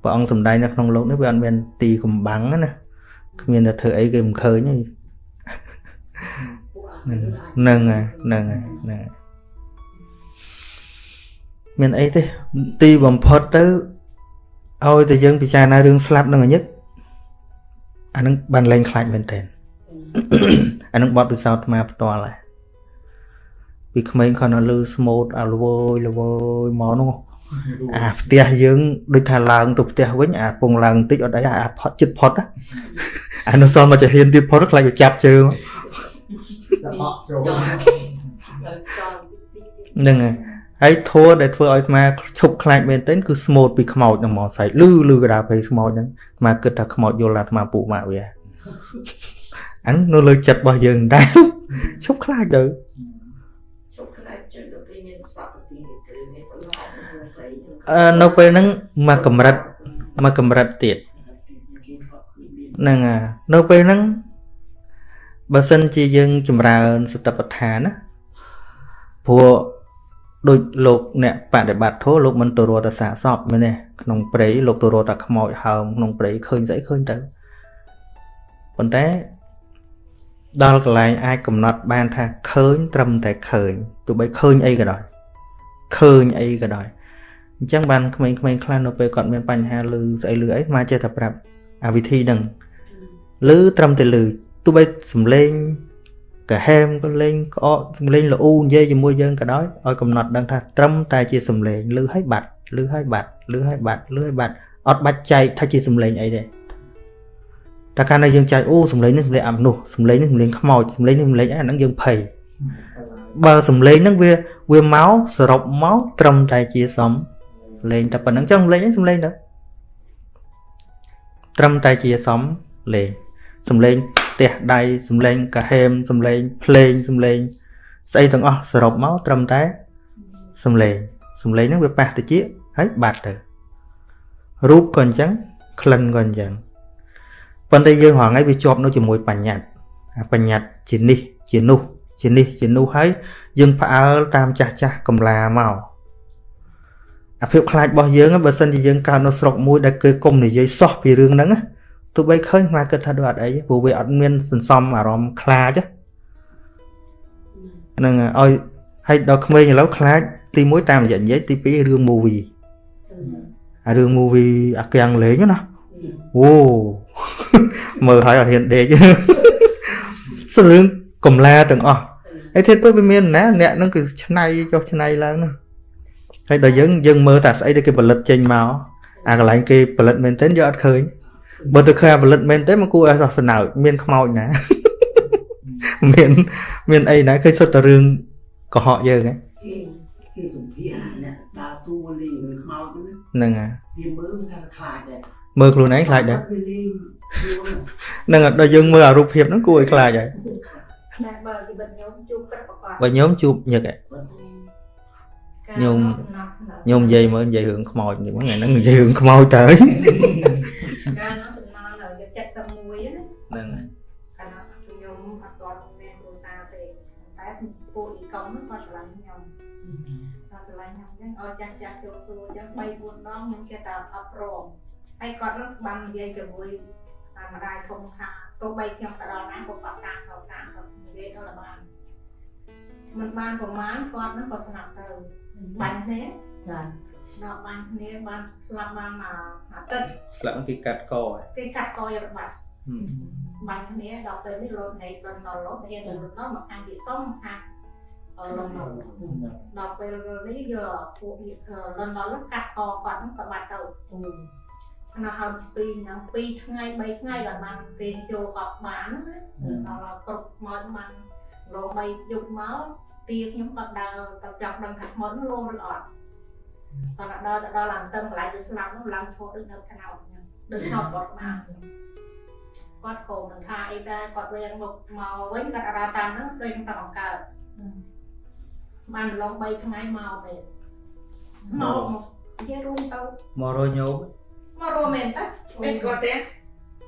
ព្រះអង្គសំដែងនៅក្នុងលោកនេះវាអត់មានទីកំបាំងណាគ្មានតែធ្វើអីគេមិនឃើញទេហ្នឹងហើយហ្នឹងហើយហ្នឹងហើយមានអីទេទីបំផុតទៅឲ្យតែយើងពិចារណារឿងស្លាប់នឹងអញឹកអានឹងបានលែងខ្លាចមែនតើអានឹងបត់ពិសោធន៍អាត្មាផ្ទាល់ហើយ ពីក្មេងគាត់នៅលើស្មូតអាលវយលវយមកនោះអាផ្ទះយើងដូចថាឡើងទៅផ្ទះវិញអាពងឡើងបន្តិចអត់អីអាផុតចិត្តផុតអានោះសល់មកចាហ៊ានទៀតផុតខ្លាចទៅចាប់ជើងហ្នឹងហើយហើយធัวដែលធ្វើឲ្យអាត្មាឈប់ខ្លាចមែនទែនគឺស្មូតពីខ្មោចនឹងមកសៃលឺលឺកដាភ័យស្មោចហ្នឹងអាត្មាគិតថាខ្មោចយល់អាត្មាពុកម៉ាក់វាអានោះនៅលើចិត្តរបស់យើងដែរឈប់ខ្លាចទៅ នៅពេលហ្នឹងមកកម្រិតមកកម្រិតទៀតហ្នឹងនៅពេលហ្នឹងបើសិនជាយើងចម្រើនសតិប្បដ្ឋានណាព្រោះដូចលោកអ្នកបដិបត្តិធម៌លោកមិនទៅរត់តែសាកសពមែនទេក្នុងព្រៃលោកទៅរត់តែខ្មោចហើមក្នុងព្រៃឃើញស្អីឃើញទៅប៉ុន្តែដល់កន្លែងអាចកំណត់បានថាឃើញត្រឹមតែឃើញទោះបីឃើញអីក៏ដោយឃើញអីក៏ដោយ អញ្ចឹងបានក្មេងៗខ្លះនៅពេលគាត់មានបញ្ហាលឺស្អីលឺអីមកចេះតែប្រាប់អាវិធីហ្នឹងលឺត្រឹមតែលឺទោះបីសំឡេងកាហែមក៏លេងក្អកសំឡេងល្អូនិយាយជាមួយយើងក៏ដោយឲ្យកំណត់ដឹងថាត្រឹមតែជាសំឡេងលឺឲ្យបាត់លឺឲ្យបាត់លឺឲ្យបាត់លឺឲ្យបាត់អត់បាច់ចែកថាជាសំឡេងអីទេតែកាលណាយើងចែកអូសំឡេងនេះសំឡេងអាមនុស្សសំឡេងនេះសំឡេងខ្មោចសំឡេងនេះសំឡេងអាហ្នឹងយើងភ័យបើសំឡេងហ្នឹងវាវាមកសរុបមកត្រឹមតែជាសំ លេងតែប៉ុណ្្នឹងចឹងសំឡេងហ្នឹងសំឡេងទៅត្រឹមតែជាសំលេងសំឡេងទះដៃសំឡេងកាហេមសំឡេងភ្លេងសំឡេងស្អីទាំងអស់សរុបមកត្រឹមតែសំឡេងសំឡេងហ្នឹងវាប៉ះតិចហើយបាត់ទៅរូបក៏អញ្ចឹងក្លិនក៏អញ្ចឹងប៉ុន្តែយើងរងថ្ងៃវាជាប់នៅជាមួយបញ្ញត្តិបញ្ញត្តិជានេះជានោះជានេះជានោះហើយយើងផ្អើលតាមចាស់ចាស់កំឡាមក អាភាពខ្លាចរបស់យើងបើសិនជាយើងកើតនៅស្រុកមួយដែលគេគុំនិយាយសោះពីរឿងហ្នឹងទោះបីឃើញខ្មែរគិតថាដូចអត់អីព្រោះវាអត់មានសន្សំអារម្មណ៍ខ្លាចហ្នឹងឲ្យហើយដល់ក្មេងឥឡូវខ្លាចទី1តាមរយៈនិយាយទី2រឿង movie អារឿង movie អាកៀងលេងណាអូមើលហើយអត់ហ៊ានដេកសរឿងកំឡាទាំងអស់ហើយធៀបទៅវាមានណាអ្នកហ្នឹងគឺឆ្នៃចុះឆ្នៃឡើងណា ហើយដល់យើងយើងមើលតែស្អីដែលគេផលិតចេញមកអាកន្លែងគេផលិតមែនទែនយើងអត់ឃើញបើទៅឃើញផលិតមែនទេមកគួរឲ្យរស់ស្នោចមានខ្មោចណាមានមានអីណាឃើញសុទ្ធតែរឿងកុហកយើងហ៎គេសម្ភារអ្នកដើរតួលេងរឿងខ្មោចហ្នឹងហើយវាមើលថាខ្លាចដែរមើលខ្លួនឯងខ្លាចដែរហ្នឹងដល់យើងមើលអារូបភាពហ្នឹងគួរឲ្យខ្លាចហើយតែបើគេបិទញោមជួបប្រកបបើញោមជួបញឹកហ៎ ញោមញោមនិយាយមើលនិយាយរឿងខ្មោចនេះហ្នឹងហ្នឹងនិយាយរឿងខ្មោចទៅកាលនោះសំណល់នៅ71ហ្នឹងហើយកាលនោះខ្ញុំអត់ទាន់មានគ្រួសារទេតែពួកអ៊ីកុងហ្នឹងគាត់ឆ្លាញ់ខ្ញុំគាត់ឆ្លាញ់ខ្ញុំអញ្ចឹងឲ្យចាស់ចាស់ចូលសួរអញ្ចឹង3 4ដងខ្ញុំគេតែអត់ព្រមហើយគាត់នឹងបាននិយាយជាមួយម្ដាយធំថាទោះបីខ្ញុំទៅដល់ណាក៏គាត់តាមគាត់តាមគាត់និយាយដល់បានមិនបានប្រមាណគាត់នឹងក៏ស្លាប់ទៅ បាញ់គ្នាចាដល់បាញ់គ្នាបានស្លាប់បានមកអាទិត្យស្លាប់គេកាត់កគេកាត់កយកបាត់បាញ់គ្នាដល់ពេលនេះលោតនៃដល់ដល់លោតរៀនទៅលោតមកខាងទីតុងខាងអឺដល់ពេលនេះយកពួកលន់ដល់កាត់កគាត់ហ្នឹងក៏បាត់ទៅណាហើមស្ពីហ្នឹង2ថ្ងៃ3ថ្ងៃដល់បានពេលចូលកប់បានណាដល់គ្រប់មកបានលោ3យប់មក ទាខ្ញុំក៏ដើរទៅចាប់ដឹងថាខ្មោចនោះលោឬអត់គាត់ដើរទៅដល់ឡើងតឹងកន្លែងវាស្លាប់នោះឡើងឈរដូចនៅខ្នោតហ្នឹងដូចខ្នោតគាត់បានគាត់ក៏មិនថាអីដែរគាត់វិញមកមកវិញគាត់ដើរតាមហ្នឹងដូចតែបង្កើតបានឡង3ថ្ងៃមកវិញមកមកនិយាយរួមទៅមករយញោមមករមែនតើវាស្គាល់ទេ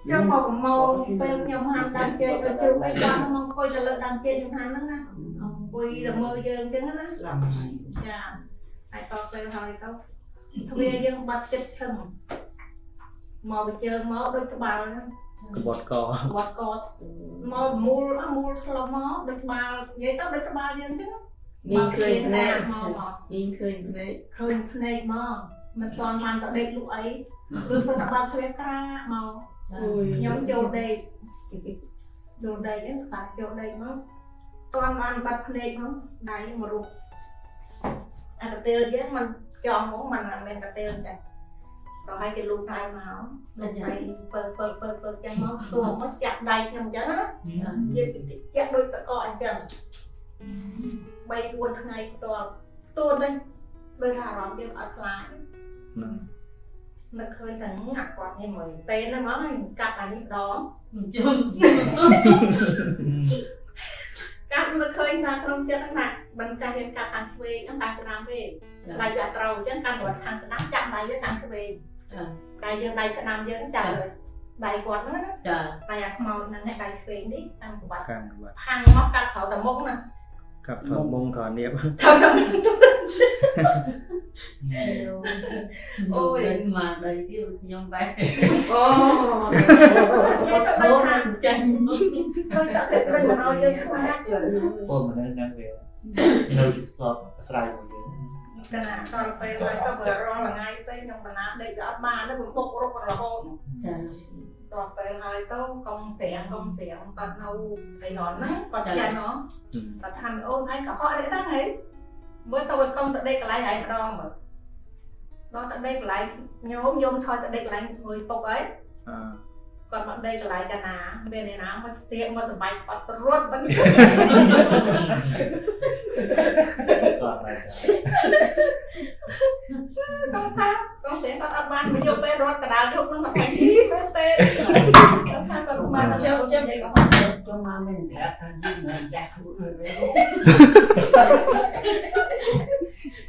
ខ្ញុំមកប្រមូលពេលខ្ញុំហាន់ដើមជ័យទៅជើងអីគាត់មកអង្គុយទៅលើដើមជ័យខ្ញុំហាន់ហ្នឹងណាអង្គុយទៅមើលយើងអញ្ចឹងណាចាហើយតពេលហើយទៅទ្វាយើងបាត់ចិត្តឈឹងមកបញ្ជើមកដូចក្បាលហ្នឹងក្បត់កក្បត់កមកមូលមូលឆ្លុះមកដូចក្បាលនិយាយទៅដូចក្បាលយើងអញ្ចឹងមានឃើញភ្នែកមកមានឃើញភ្នែកឃើញភ្នែកមកមិនទាន់បានទៅដេកលក់អីឬសិនតែបានស្រៀបក្រាមក ខ្ញុំចូលដេកចូលដេកហ្នឹងបាត់ចូលដេកមកទាន់បានបាត់ភ្នែកមកដៃមករូបអាកទេលយើងมันចំមកมันមិនមែនកទេលតែក៏ឲ្យគេលូកដៃមកដូចដៃពើពើពើពើចឹងមកសួរមកចាក់ដៃខ្ញុំចឹងណាយើងចាក់ដូចតកអញ្ចឹង3 4ថ្ងៃផ្ទាល់ទួននេះដូចថាអារម្មណ៍យើងអត់ខ្លាចហ្ នឹងនឹកឃើញតែងាក់គាត់នេះមួយពេលហ្នឹងមកកាត់អានេះដងជុំកាត់នឹកឃើញថាក្នុងចិត្តហ្នឹងថាមិនកាត់យើងកាត់ខាងឆ្វេងហ្នឹងខាងស្ដាំវិញដៃវាត្រូវអញ្ចឹងកាន់គាត់ខាងស្ដាំចាប់ដៃយើងខាងឆ្វេងដៃយើងដៃស្ដាំយើងចាប់ដៃគាត់ហ្នឹងណាចាដៃអាខ្មោចហ្នឹងដៃឆ្វេងនេះខាងក្បាត់ខាងមកកាត់ក្រៅតែមុខណា កាប់ថតមុងថតនៀបថាថាអូយស្មារតីទៀតខ្ញុំបែរអូអត់ធូរចាញ់ tôi đã biết rồi rồi nhưng mà ពលមនុស្សហ្នឹងវានៅជាធ្លាប់អាស្រ័យមួយយើង cái nào coi về rồi tôi vừa rồi là ngay tới nhưng mà nó đây đã ba nó cũng bốc rút là hôn ចា rồi về rồi tôi công xẻng công xẻng còn đâu thì nó nó còn cha nó và thành ôn ấy cả họ đấy đó ấy với tôi công tại đây cái lại ấy mà đo mà nó tại đây cái lại nhóm nhóm thôi tại đây cái lại người phục ấy អឺ còn bạn đây cái lại cái nào bên này nào mà tiệm mà sẽ bạch bắt rút vẫn គាត់តែ công tháp công tiệm con ăn ban mới vô bên rút cái đào vô nó mà thành gì phải tên công tháp con mà nó chơi chơi vậy có ចង់មកមានប្រាប់ថាយើងមិនចាស់ខ្លួនហើយវិញ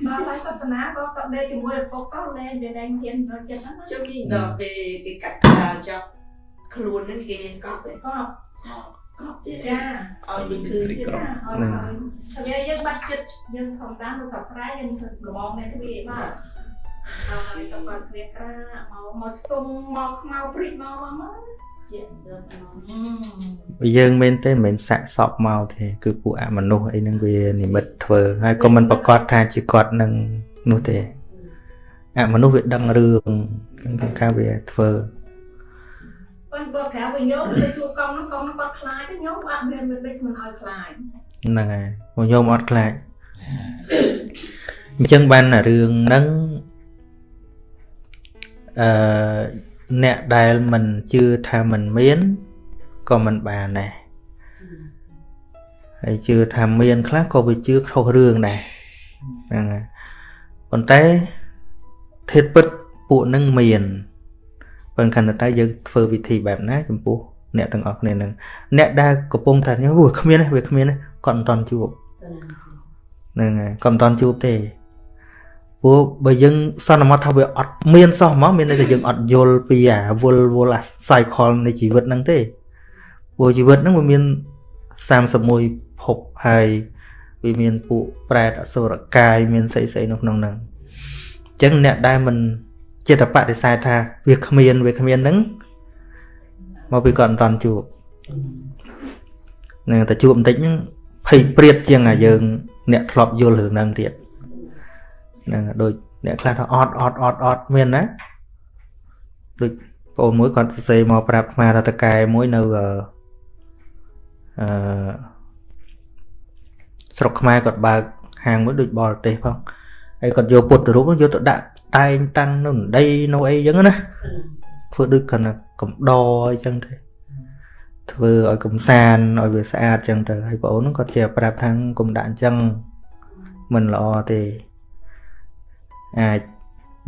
mà phải có tận á có tận đây thì mua được phục có lên về đây hiện rồi chân nó ខ្ញុំនេះដល់ពេលគេកាត់ក្បាលចប់ ខ្លួនហ្នឹងគេមានកប់ទេ có កប់ទៀត ra ឲ្យវាឃើញទៀត ra rồi rồi thật ra dân bắt chích dân phòng tám được sập trái dân thực đồ bom này cái gì mà rồi tập còn việc ra màu màu sung màu màu prít màu màu màu ជាសឹកមកបើយើងមែនទេមិនមែនសាក់សពមកទេគឺពួកអមនុស្សអីហ្នឹងវានិមិត្តធ្វើហើយក៏មិនប្រកាសថាជាគាត់នឹងនោះទេអមនុស្សវាដឹងរឿងគឺការវាធ្វើ con bơ khéo với nhốt cái chu công nó công nó con khai cái nhốt bạn miền mình đây mình hỏi khai ហ្នឹងហើយពួកញោមអត់ខ្លាចអញ្ចឹងបានអារឿងហ្នឹងអឺអ្នកដែលមិនជឿថាមិនមានក៏មិនបានដែរហើយជឿថាមានខ្លះក៏វាជឿខុសរឿងដែរហ្នឹងហើយប៉ុន្តែធាតពិតពួកនឹងមាន ប៉ុន្តែខណៈតែយើងធ្វើវិធីបែបណាចំពោះអ្នកទាំងអស់គ្នានឹងអ្នកដែលកំពុងតែញ៉ាំវាគ្មានទេវាគ្មានទេគាត់មិនតន់ជួបហ្នឹងហើយក៏មិនតន់ជួបទេព្រោះបើយើងសន្មត់ថាវាអត់មានសោះហ្មងមានន័យថាយើងអត់យល់ពីអាវល់វល់អា cycle នៃជីវិតហ្នឹងទេព្រោះជីវិតហ្នឹងវាមាន31ភពហើយវាមានពួកប្រែតអសុរកាយមានស្អីស្អីនៅក្នុងហ្នឹងអញ្ចឹងអ្នកដែលមិន ចិត្តបដិសេធថាវាគ្មានវាគ្មានហ្នឹងមកពីគាត់មិនតន់ជួបហ្នឹងតែជួបបន្តិចហ្នឹងភ័យព្រាតជាងអាយើង អ្នកធ្លាប់យល់រឿងហ្នឹងទៀតហ្នឹងដូចអ្នកខ្លះថាអត់អត់អត់អត់មានណាដូចបងមួយគាត់សរសេរមកប្រាប់អាថាតកែមួយនៅអឺអឺស្រុកខ្មែរគាត់បើកហាងមួយដូចបរទេសផងហើយគាត់យកពុទ្ធរូបនោះយកទៅដាក់ តែងតាំងនៅដីនៅអីចឹងណាធ្វើដូចគាត់ណាកំដរអីចឹងទៅធ្វើឲ្យកំសាន្តឲ្យវាស្អាតចឹងទៅហើយបងអូនហ្នឹងគាត់ជាប្រាប់ថាកុំដាក់អញ្ចឹងមិនល្អទេអាច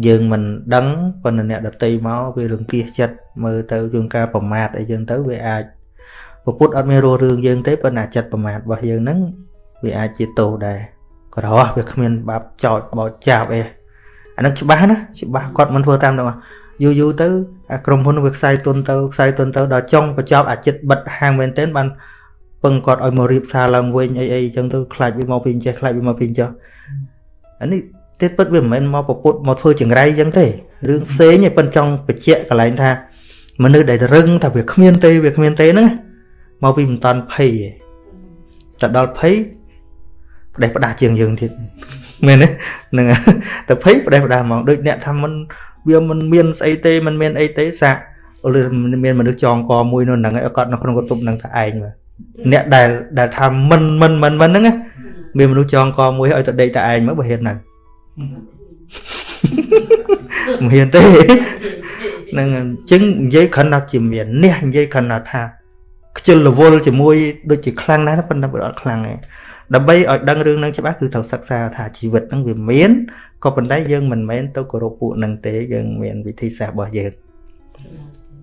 យើងមិនដឹងប៉ុន្តែអ្នកដតីមកវារង្គៀសចិត្តមើលទៅជួនកាលប្រមាថអីចឹងទៅវាអាចពពុតអត់មានរស់រឿងយើងទេប៉ុន្តែចិត្តប្រមាថរបស់យើងហ្នឹងវាអាចជាទោសដែរក្រោះវាគ្មានបាបចោចបោចចាប់អី អាហ្នឹងច្បាស់ណាច្បាស់គាត់មិនធ្វើតាមនោះយូរយូរទៅអាក្រុមហ៊ុនវាខ្សែទុនទៅខ្សែទុនទៅដល់ចុងបញ្ចប់អាចិត្តបិទហាងមែនទែនបានពឹងគាត់ឲ្យមករៀបសារឡើងវិញអីអីចឹងទៅខ្លាចវាមកពីអញ្ចេះខ្លាចវាមកពីអញ្ចោះអានេះទៀតពិតវាមិនមែនមកប្រពុតមកធ្វើចង្រៃចឹងទេរឿងផ្សេងឯងប៉ុនចង់បញ្ជាក់កន្លែងថាមនុស្សដែលរឹងថាវាគ្មានទេវាគ្មានទេហ្នឹងមកពីមិនតាន់ភ័យឯងតែដល់ភ័យផ្ដេសផ្ដាស់ជាងយើងទៀត មែនទេហ្នឹងហើយតែភ័យផ្ដេសផ្ដាស់ហ្មងដូចអ្នកថាមិនវាមិនមានស្អីទេមិនមានអីទេសាក់អូលមានមនុស្សចងកមួយនៅហ្នឹងឯងគាត់នៅក្នុងកតុបហ្នឹងថាឯងមើលអ្នកដែលដែលថាមិនមិនមិនមិនហ្នឹងណាមានមនុស្សចងកមួយឲ្យទៅដេកតែឯងមើលបើហ៊ានហ្នឹងមិនហ៊ានទេហ្នឹងអញ្ចឹងនិយាយគ្រាន់តែជាមាននេះនិយាយគ្រាន់តែថាខ្ជិលរវល់ជាមួយដូចជាខ្លាំងណាស់ប៉ុន្តែវាអត់ខ្លាំងទេ ដើម្បីឲ្យដឹងរឿងហ្នឹងច្បាស់គឺត្រូវសិក្សាថាជីវិតហ្នឹងវាមានក៏ប៉ុន្តែយើងមិនមែនទៅគោរពពួកហ្នឹងទេយើងមានវិធីសាស្ត្ររបស់យើង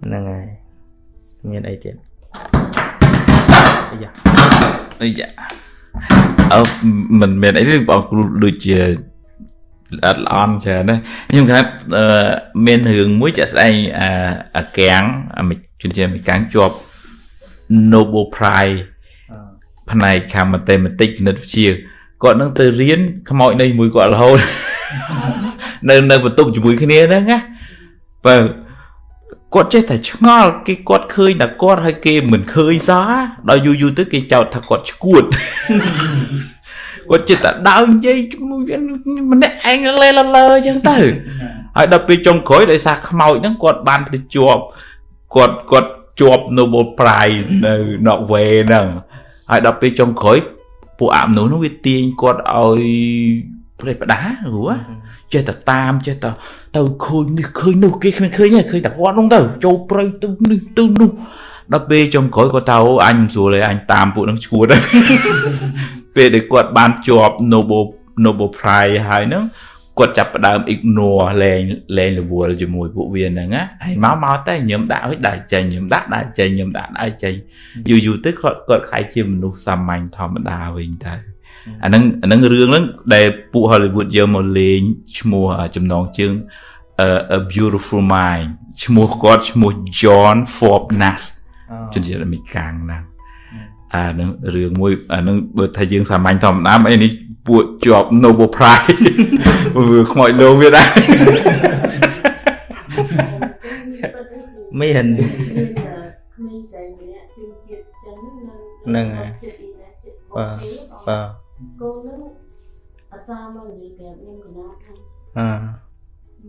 ហ្នឹងហើយមានអីទៀតអាយ៉ាអីយ៉ាអឺមិនមែនអីទេបងគ្រូដូចជាអត់ល្អន់ច្រើនណាខ្ញុំគាត់អឺមានរឿងមួយចាក់ស្ដែងអាអាកាំងអាជំនឿអាកាំងជាប់ Nobel Prize ផ្នែកខាងមតិមតិគណិតវិទ្យាគាត់នឹងទៅរៀនខ្មោចនៅជាមួយគាត់រហូតនៅនៅបន្ទប់ជាមួយគ្នាហ្នឹងណាបើគាត់ចេះតែឆ្ងល់គេគាត់ឃើញតែគាត់ហើយគេមិនឃើញសោះដល់យូរយូរទៅគេចោទថាគាត់ឈួតគាត់ចិត្តតែដើរនិយាយជាមួយម្នាក់ឯងលេលលើអញ្ចឹងទៅហើយដល់ពេលចុងក្រោយដោយសារខ្មោចហ្នឹងគាត់បានទៅជាប់គាត់គាត់ជាប់ Nobel Prize នៅ Norway ហ្នឹង ហើយដល់ពេលចុងក្រោយពួកអមនុស្សហ្នឹងវាទាញគាត់ឲ្យប្រេះផ្ដាព្រោះចេះតែតាមចេះតែទៅឃើញនេះឃើញនោះគេគ្មានឃើញទេឃើញតែគាត់ហ្នឹងទៅចូលព្រៃទៅនេះទៅនោះដល់ពេលចុងក្រោយគាត់ថាអូអញមិនស្រួលទេអញតាមពួកហ្នឹងឈួតហើយពេលដែលគាត់បានជាប់ Nobel Nobel Prize ហើយហ្នឹង គាត់ចាប់ផ្ដើម ignore លែងលែងរវល់ជាមួយពួកវាហ្នឹងណាហើយមកមកតែញឹមដាក់ឲ្យដាក់ចេញញឹមដាក់ដាក់ចេញញឹមដាក់ដាក់ចេញយូរយូរទៅគាត់គាត់ខ្លាយជាមនុស្សសាមញ្ញធម្មតាវិញទៅអាហ្នឹងអាហ្នឹងរឿងហ្នឹងដែលពួក Hollywood យកមកលេងឈ្មោះចំណងជើង a beautiful mind ឈ្មោះគាត់ឈ្មោះ John Forbes Nash ជនជាតិអាមេរិកហ្នឹងអានឹងរឿងមួយអានឹងបើថាយើងសាមញ្ញធម្មតាអីនេះ ពួកជាប់ Nobel Prize វាខ្មោចលោវាដែរមានមានក្មេងស្រីម្នាក់ជំជាតិចឹងនៅចិត្តទីណាចិត្តបងស៊ីបាទកូននឹងអាសាមកនិយាយប្រាប់ខ្ញុំកណាថាអឺ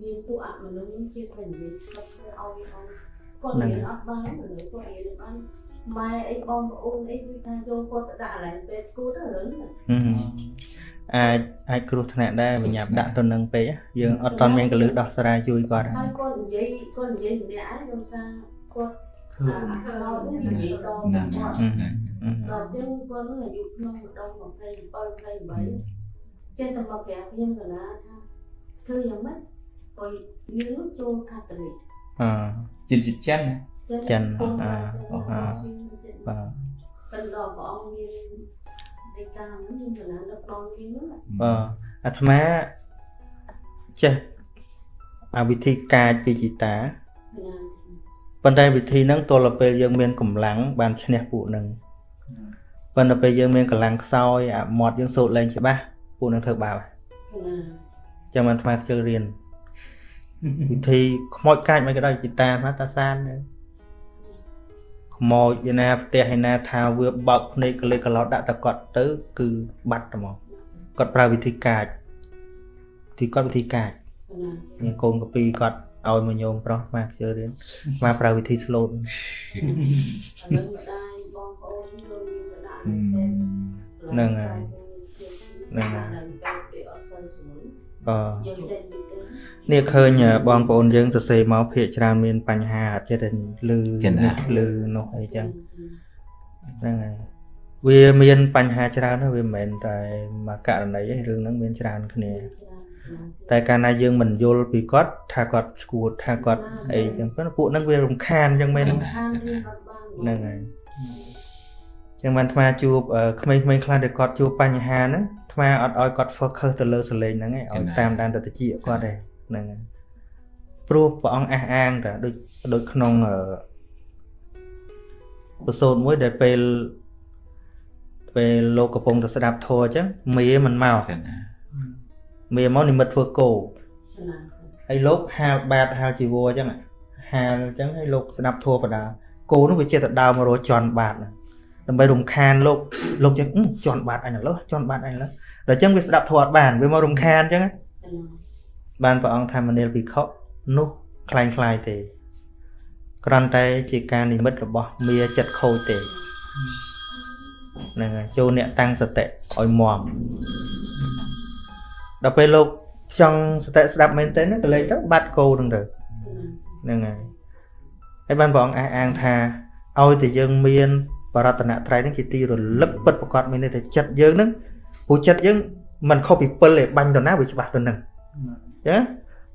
មានពួកអមនុស្សនឹងជាតែនិយាយស្ដាប់ទៅឲ្យឲ្យគាត់រៀនអត់បានមនុស្សគាត់រៀនបាន ម៉ែអីបងប្អូនអីគឺថាចូលគាត់ទៅដាក់កន្លែងពេទ្យស្គូទៅរឿងហ្នឹងហឹមអាចអាចគ្រោះថ្នាក់ដែរបញ្ញាប់ដាក់ទៅនឹងពេកយើងអត់តន់មានកលឹះដោះស្រាយជួយគាត់ហើយគាត់និយាយគាត់និយាយម្នាក់ឯងដោយសារគាត់អាមកនិយាយតគាត់ហឹមហឹមដល់អញ្ចឹងគាត់នឹងអាយុក្នុងម្ដង27 28ចេះតែមកប្រាប់ខ្ញុំកណាថាធ្វើយ៉ាងម៉េចបើយើងនោះចូលកាតូលិកអឺជនជាតិចិនណា ចិនអឺអឺអឺបាទពេលដល់ព្រះអង្គមានដីកាហ្នឹងខ្ញុំកណាដឹកដល់គេហ្នឹងបាទអាត្មាចេះអាវិធីកាចពីជីតាណាប៉ុន្តែវិធីហ្នឹងទល់ទៅពេលយើងមានកម្លាំងបានឈ្នះពួកហ្នឹងប៉ុន្តែពេលយើងមានកម្លាំងខ្សោយអាមាត់យើងសូត្រលែងច្បាស់ពួកហ្នឹងធ្វើបាបណាចឹងបានអាត្មាខ្ជិលរៀនវិធីខ្មោចកាចមិនក៏ដោយជីតាអាត្មាតាសានដែរ ខ្មោចឯណាផ្ទះឯណាថាវាបោកភ្នែកកលេសកឡោតដាក់តែគាត់ទៅ គឺបាត់តែមកគាត់ប្រើវិធីកាចទីគាត់វិធីកាចណាមានកូនកពីគាត់ឲ្យមកញោមប្រុសអាត្មាខ្ជិលរៀនអាត្មាប្រើវិធី slow ឥឡូវម្ដាយបងប្អូនលោកមានម្ដាយតែហ្នឹងហើយហ្នឹងហើយ ពេលអត់សូវស្រួលអឺយកចេញពីទៅនេះឃើញបងប្អូនយើងសរសេរមកភាកច្រើនមានបញ្ហាអត់ចេះតែលឺនេះលឺនោះអីចឹងហ្នឹងហើយវាមានបញ្ហាច្រើនណាស់វាមិនមែនតែមួយករណីទេរឿងហ្នឹងមានច្រើនគ្នា តែកាលណាយើងមិនយល់ពីគាត់ថាគាត់ឈួតថាគាត់អីចឹងប៉ុន្តែពួកហ្នឹងវារំខានចឹងមែនទេខានរៀនអត់បានហ្នឹងហើយចឹងបានអាត្មាជួបអឺក្មេងៗខ្លះដែលគាត់ជួបបញ្ហាហ្នឹង អាត្មាអត់ឲ្យគាត់ focus ទៅលើសលេងហ្នឹងឯងឲ្យតាមដានទៅតិចគាត់ទេហ្នឹងហើយព្រោះព្រះអង្គអះអាងតាដូចដូចក្នុងអឺបទសូត្រមួយដែលពេលពេលលោកកំពុងតែស្ដាប់ធម៌អញ្ចឹងមេមិនមកចឹងណាមេមកនិមិត្តធ្វើគោណាហើយលោកហាលបាតហាលជីវរអញ្ចឹងហាលអញ្ចឹងហើយលោកស្ដាប់ធัวបដាគោនោះវាចេះតែដើរមករកជន់បាតហ្នឹង ដើម្បីរំខានលោកលោកចឹងអឺជន់បាតអញឥឡូវជន់បាតអញឥឡូវដល់អញ្ចឹងវាស្ដាប់ធัวអត់បានវាមករំខានអញ្ចឹងណាបានព្រះអង្គថាមនាលភិក្ខុនោះคล้ายคล้ายទេគ្រាន់តែជាការនិមិត្តរបស់មាចិត្តខូចទេហ្នឹងហើយចូលអ្នកតាំងសតិឲ្យមមដល់ពេលលោកចង់សតិស្ដាប់មែនទេណាក៏លេងទៅបាត់គោហ្នឹងទៅ ហ្នឹងហើយហើយបានព្រះអង្គអះអាងថាឲ្យតែយើងមាន បរតនត្រ័យហ្នឹងជាទីរលឹកពិតប្រកបមានន័យថាចិត្តយើងហ្នឹងព្រោះចិត្តយើងមិនខុសពីពិលទេបាញ់ទៅណាវាច្បាស់ទៅហ្នឹងអញ្ចឹង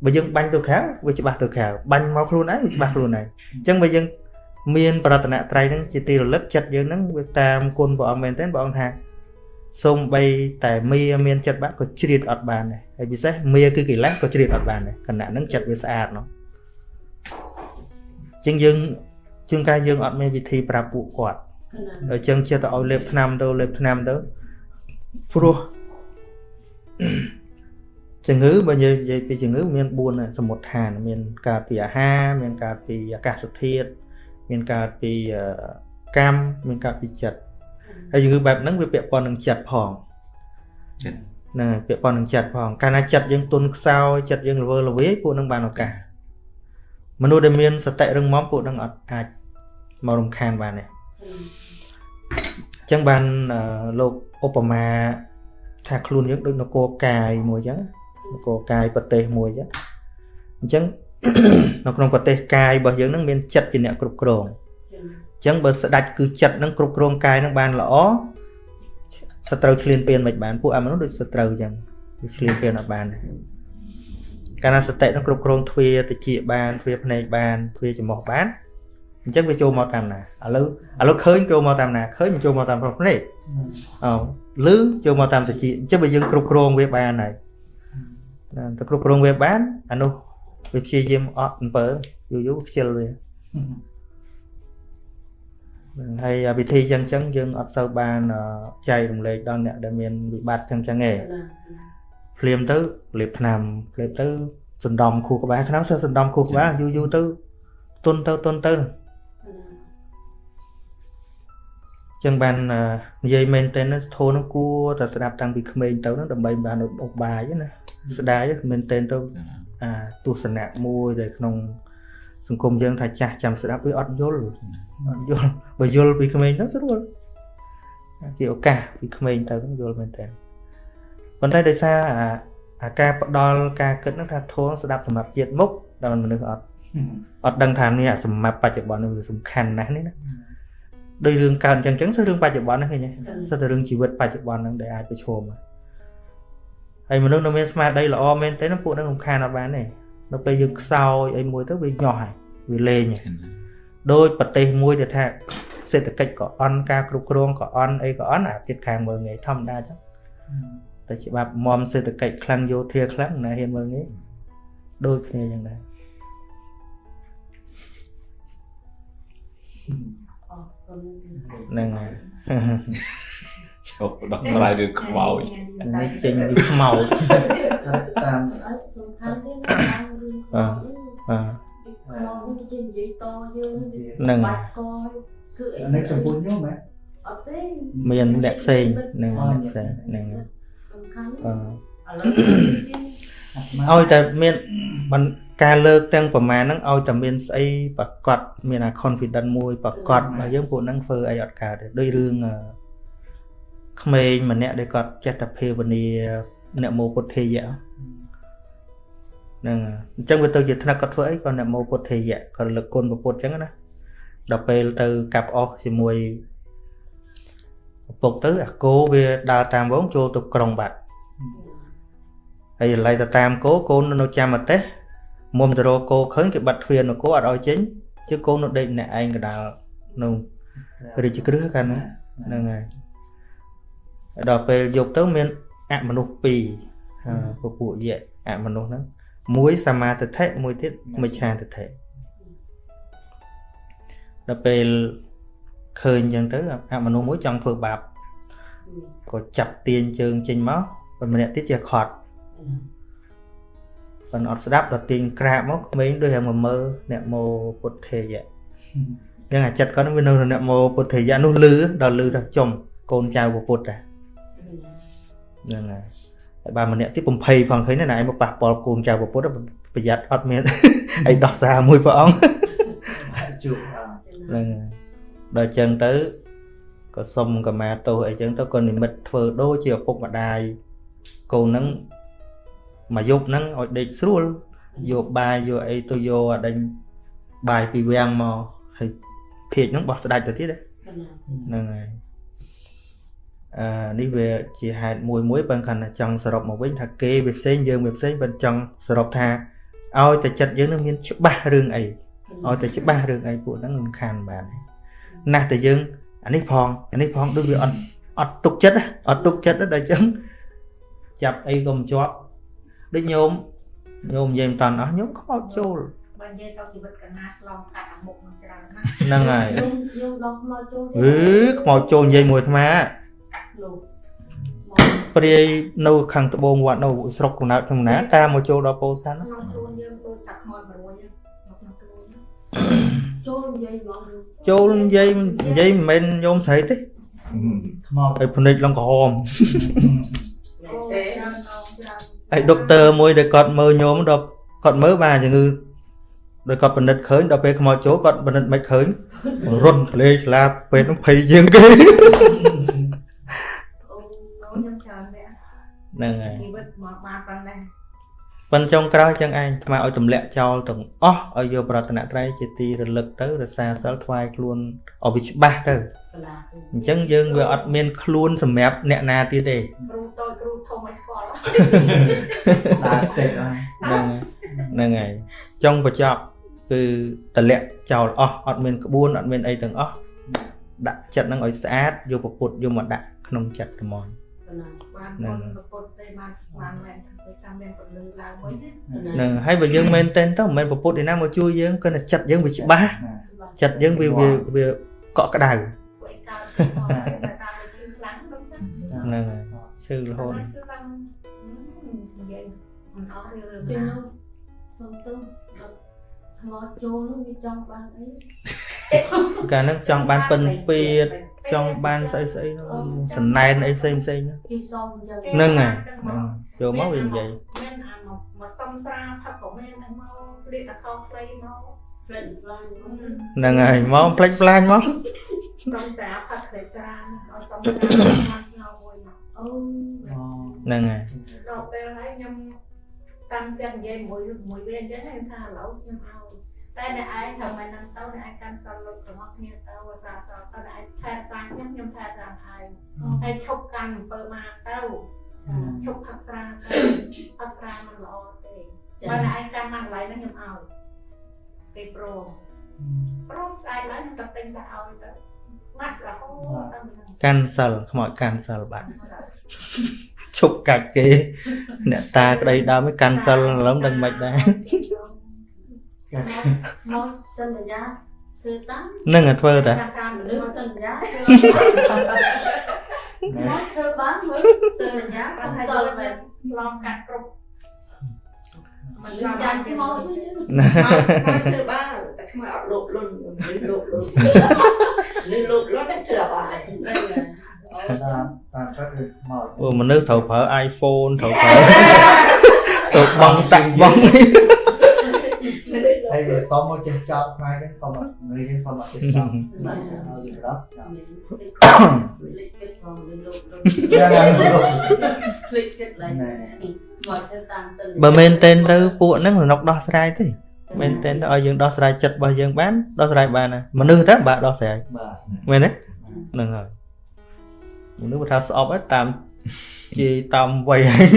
បើយើងបាញ់ទៅក្រៅវាច្បាស់ទៅក្រៅបាញ់មកខ្លួនឯងវាច្បាស់ខ្លួនឯងអញ្ចឹងបើយើងមានបរតនត្រ័យហ្នឹងជាទីរលឹកចិត្តយើងហ្នឹងវាតាមគុណព្រះអង្គមែនទែនព្រះអង្គថាសូម្បីតែមាមានចិត្តបាក់ក៏ជ្រៀតអត់បានដែរហើយពិសេសមាគឺកិលេសក៏ជ្រៀតអត់បានដែរខណៈហ្នឹងចិត្តវាស្អាតនោះជាងយើងជាងកាយយើងអត់មានវិធីប្រាប់ពួកគាត់ ដល់ចឹងចេះតែឲ្យលេបថ្នាំទៅលេបថ្នាំទៅព្រោះជំងឺបើនិយាយនិយាយពីជំងឺមាន4ដែរសមុទ្រឋាន មាន កើតពីអាហារមានកើតពីអាកាសធាតុមានកើតពីអឺកម្មមានកើតពីចិត្តហើយជំងឺបែបហ្នឹងវាពាក់ព័ន្ធនឹងចិត្តផងចិត្តហ្នឹងហើយពាក់ព័ន្ធនឹងចិត្តផងកាលណាចិត្តយើងទុនខ្សោយចិត្តយើងល្វើល្វាយពួកហ្នឹងបានឱកាសមនុស្សដែលមានសតិរឹងមាំពួកហ្នឹងអត់អាចមករំខានបានទេ អញ្ចឹងបានអឺលោកឧបមាថាខ្លួនយើងដូចនគរកាយមួយអញ្ចឹងនគរកាយប្រទេសមួយអញ្ចឹងអញ្ចឹងនៅក្នុងប្រទេសកាយរបស់យើងហ្នឹងមានចិត្តជាអ្នកគ្រប់គ្រងអញ្ចឹងបើស្ដាច់គឺចិត្តហ្នឹងគ្រប់គ្រងកាយហ្នឹងបានល្អសត្រូវឆ្លៀនពៀនមិនបានពួកអាមនុស្សដូចសត្រូវអញ្ចឹងវាឆ្លៀនពៀនអត់បានទេកាលណាសតិហ្នឹងគ្រប់គ្រងទ្វាតិចបានទ្វាភ្នែកបានទ្វាច្រមុះបាន អញ្ចឹងវាចូលមកតាមណាឥឡូវឥឡូវឃើញចូលមកតាមណាឃើញមិនចូលមកតាមប្រភ្នែកអោឮចូលមកតាមតិចអញ្ចឹងបើយើងគ្រប់គ្រងវាបានហើយណាតែគ្រប់គ្រងវាបានអានោះវាព្យាយាមអត់អំពើយូរយូរខ្ជិលវាហ្នឹងហើយវិធីចឹងចឹងយើងអត់សូវបានអឺចែករំលែកដល់អ្នកដែលមានវិបត្តិចឹងចឹងទេភ្លាមទៅលាបថ្នាំភ្លាមទៅសណ្ដំខួរក្បាលថ្នាំសិស្សសណ្ដំខួរក្បាលយូរយូរទៅទុនទៅទុនទៅ ចឹងបានអឺនិយាយមែនតើធូរនឹងគួរតែស្ដាប់តាំងពីក្មេងទៅហ្នឹងដើម្បីបានឧបបាយណាស្ដាយមែនតើទៅអាទស្សនៈមួយដែលក្នុង សង្គមយើងថាចាស់ចាំស្ដាប់វាអត់យល់អត់យល់បើយល់ពីក្មេងទៅស្រួលជាឱកាសពីក្មេងទៅហ្នឹងយល់មែនតើប៉ុន្តែដោយសារអាអាការផ្ដល់ការគិតហ្នឹងថាធួងស្ដាប់សម្រាប់ជាតិមុខដល់មនុស្សអត់អត់ដឹងថានេះអាសម្រាប់បច្ចុប្បន្ននេះវាសំខាន់ណាស់នេះណា ដោយរឿងកើតអញ្ចឹងអញ្ចឹងគឺរឿងបច្ចុប្បន្នហ្នឹងឃើញទេសិតតែរឿងជីវិតបច្ចុប្បន្នហ្នឹងដែលអាចប្រឈមហើយមនុស្សនៅមានស្មារតីល្អមែនទេណាពួកហ្នឹងរំខានអត់បានទេនៅពេលយើងខ្សោយអីមួយទៅវាញាស់ហើយវាលេងហើយដោយប្រទេសមួយដែលថាសេដ្ឋកិច្ចក៏អន់ការគ្រប់គ្រងក៏អន់អីក៏អន់អាចិត្តខាងមើងងាយធម្មតាចឹងតែច្បាប់មមសេដ្ឋកិច្ចខ្លាំងយោធាខ្លាំងណាហ៊ានមើងងាយដូចគ្នាចឹងដែរ ហ្នឹងហើយចូលដល់ស្រាយរឿងខ្មោចនេះចេញពីខ្មោចតាមអត់សំខាន់ទេតាមរឿងបាទបាទមកវិញនិយាយតយើងហ្នឹងបាច់កគឺអីនេះចំពោះខ្ញុំហ៎អត់ទេមានអ្នកផ្សេងហ្នឹងអ្នកផ្សេងហ្នឹងហើយសំខាន់បាទឥឡូវ ឲ្យតែមានបានការលើកទាំងប្រមាណហ្នឹងឲ្យតែមានស្អីប្រកបមានអា confidence មួយប្រកបហើយយើងពួកហ្នឹងធ្វើអីអត់កើតទេដូចរឿងអឺក្មេងម្នាក់ដែលគាត់ចេះតែភាវនាអ្នកមោពុទ្ធេយៈហ្នឹងហើយអញ្ចឹងវាទៅជាថ្នាក់គាត់ធ្វើអីគាត់អ្នកមោពុទ្ធេយៈគាត់លើកគុណព្រះពុទ្ធអញ្ចឹងណាដល់ពេលទៅកាប់អស់ជាមួយឪពុកទៅអាគោវាដើរតាមវងចូលទៅក្រុងបាត់ ហើយឥឡូវទៅតាមគោកូននៅចាំប្រទេសមុំទៅរកគោឃើញគេបាត់ទ្វារនគរអត់ឲ្យចេញជឿកូននៅដេកម្នាក់ឯងកដាលនៅរាជក្រឹសកាលហ្នឹងហ្នឹងហើយហើយដល់ពេលយប់ទៅមានអមនុស្សពីរអឺពពួកយៈអមនុស្សហ្នឹងមួយសមាទិដ្ឋិមួយទៀតមិច្ឆាទិដ្ឋិដល់ពេលឃើញអញ្ចឹងទៅអមនុស្សមួយចង់ធ្វើបាបក៏ចាប់ទាញជើងចេញមកប៉ុន្តែម្នាក់ទៀតជាខត់ ប៉ុន្តែអត់ស្ដាប់ដល់ទាញក្រាបមកក្មេងដូចតែមកមើលអ្នកមោពុទ្ធេយៈអញ្ចឹងអាចិត្តគាត់ហ្នឹងវានៅក្នុងអ្នកមោពុទ្ធេយៈនោះលឺដល់លឺដល់ចំកូនចៅពុទ្ធដែរហ្នឹងហើយហើយបើម្នាក់ទៀតបំភ័យផងឃើញណាឯងមកប៉ះពាល់កូនចៅពុទ្ធប្រយ័ត្នអត់មានអីដោះសារមួយព្រះអង្គជួបអហ្នឹងហើយដល់អញ្ចឹងទៅក៏សុំកម្មាទោសអីចឹងទៅក៏និមិត្តធ្វើដូចជាឪពុកម្ដាយកូនហ្នឹង មកយប់ហ្នឹងឲ្យដេកស្រួលយកបាយយកអីទៅយកអាដេញបាយពីវាំងមកហើយភាកហ្នឹងបោះស្ដាច់ទៅទៀតហ្នឹងហើយអឺនេះវាជាហេតុមួយមួយបើគាត់ថាចង់សរុបមកវិញថាគេវាផ្សេងយើងវាផ្សេងបើចង់សរុបថាឲ្យតែចិត្តយើងនឹងមានច្បាស់រឿងអីឲ្យតែច្បាស់រឿងអីពួកហ្នឹងមិនខានបានទេណាស់តែយើងអានេះផងអានេះផងដូចវាអត់អត់ទុកចិត្តណាអត់ទុកចិត្តទេដល់អញ្ចឹងចាប់អីក៏មិនជាប់ ដូចញោមញោមនិយាយមិនតាន់អស់ញោមខ្មោចចូលបើនិយាយទៅជីវិតកណាឆ្លងកាត់អាមុខនឹងច្រើនណាស់ហ្នឹងហើយយើងយើងដកមកចូលអឺខ្មោចចូលនិយាយមួយអាត្មាលោកព្រាយនៅខាងត្បូងវត្តនៅស្រុកកំណើតខ្ញុំណាតាមមកចូលដល់ពោធិ៍សាត់ណាក្នុងខ្លួនយើងដូចតែខ្មោចមួយរួយហ្នឹងក្នុងខ្លួនហ្នឹងចូលនិយាយហ្មងចូលនិយាយនិយាយមិនមែនញោមស្រីទេខ្មោចហើយភ្នែកឡើងក្រហមអូទេច្រើនដល់ច្រើន ហើយដុកទ័រមួយដែលគាត់មើលញោមដល់គាត់មើលបានជំងឺដោយគាត់បណ្ឌិតឃើញដល់ពេលខ្មោចចូលគាត់បណ្ឌិតមិនឃើញរុនក្លេឆ្លាពេទ្យនឹងភ័យជាងគេអូខ្ញុំច្រើនដែរហ្នឹងហើយជីវិតមកបានប៉ុណ្ណេះ ប៉ុនចុងក្រោយចឹងឯងថ្មឲ្យទម្លាក់ចោលទាំងអស់ឲ្យយកប្រតនត្រ័យជាទីរលឹកទៅរសាសិលថ្វាយខ្លួនឲ្យវាច្បាស់ទៅកលាអញ្ចឹងយើងវាអត់មានខ្លួនសម្រាប់អ្នកណាទៀតទេគ្រូតូចគ្រូធំឲ្យស្គាល់ដើរតិចហើយហ្នឹងហើយហ្នឹងហើយចុងបញ្ចប់គឺតម្លាក់ចោលអស់អត់មានក្បួនអត់មានអីទាំងអស់ដាក់ចិត្តហ្នឹងឲ្យស្អាតយកពពុទ្ធយកមកដាក់ក្នុងចិត្តហ្មងកលា បានហ្នឹងពុទ្ធពុទ្ធទេបានបានមែនទៅតាមមានពលឺឡើងវិញណាហ្នឹងហើយបើយើងមែនតែនទៅមិនមែនពពុទ្ធឯណាមកជួយយើងគឺតែចិត្តយើងវាច្បាស់ចិត្តយើងវាវាវាកក់ក្ដៅពួកឯងកើតមកតែតាមវាជឿខ្លាំងដូចហ្នឹងហ្នឹងហើយឈឺរហូតជឿខ្លាំងនិយាយមិនអស់រឿងពេលណានោះសុំទៅដល់ថ្មចូលនោះវាចង់បានអីកាលហ្នឹងចង់បានពិនពៀត ចង់បានស្អីស្អីហ្នឹងសណែនអីផ្សេងផ្សេងហ្នឹងគេសុំអញ្ចឹងហ្នឹងហើយហ្នឹងចូលមកវានិយាយមែនអាមកមកសុំស្រាផឹកក៏មែនហ្នឹងមកលាកតកោខ្លីមកផ្លេចខ្លាំងហ្នឹងហើយមកផ្លេចផ្លាញមកសុំស្រាផឹកតែស្រាឲ្យសុំស្រាមកឆ្ងល់មួយមកអូហ្នឹងហើយដល់ពេលហើយខ្ញុំតាំងចិត្តនិយាយមួយមួយវាអញ្ចឹងខ្ញុំថាឥឡូវខ្ញុំឲ្យ តែអ្នកឯងថាមិននឹងទៅអ្នកឯងកាន់សិលលោករបស់គ្នាទៅអាសាសទៅអ្នកឯងថែសាខ្ញុំខ្ញុំថែតាមឯងហើយឈប់កាន់អំពើមកទៅឈប់ផឹកស្រាទៅផឹកស្រាមិនល្អទេបើអ្នកឯងកាន់មកកន្លែងហ្នឹងខ្ញុំឲ្យគេព្រមព្រមស្អែកឡើងខ្ញុំទៅទិញទៅឲ្យទៅម៉ាត់រហូតទៅមិនកាន់សិលខ្មោចកាន់សិលបាត់ឈប់កាច់គេ អ្នកតាក្តីដើមឯងកាន់សិលឥឡូវដឹងមិនដែរ មកសន្យាគឺតាមហ្នឹងហើយធ្វើតាតាមលឺលឺសសិនន្យាមកធ្វើបានមើលសន្យាសសុំហើយសយល់ល់មែមែននឆ្លងកាត់គ្រប់មិនចាចាំញ់ទេគេមមកកវិញមកធ្វើបានតែខ្មៅអត់លោកលុនមិនលោកលុននេះលោកលុនតែធ្វើបានហ្នឹងហើយតាមតាមគាត់គឺខ្មោចអូមនុស្សត្រូវប្រើ iPhone ត្រូវប្រើទៅបងតាក់បង ហើយវាសុំមកចេះចោតខ្មៅហ្នឹងសុំមករៀនសុំមកចេះចោតហើយយើងដល់ចោតលេខគិតផងលឺលោកលោកយ៉ាងណាលោកភ្លេចគិតឡើងមកទៅតាមសន្យាបើមែនតែនទៅពួកហ្នឹងសំណុកដោះស្រាយទេមែនតែនទៅឲ្យយើងដោះស្រាយចិត្តរបស់យើងបានដោះស្រាយបានណាមនុស្សទៅបាក់ដោះស្រាយបាទមែនទេហ្នឹងហើយមនុស្សបើថាស្អប់ហ្នឹងតាមជាតាមវ័យហើយ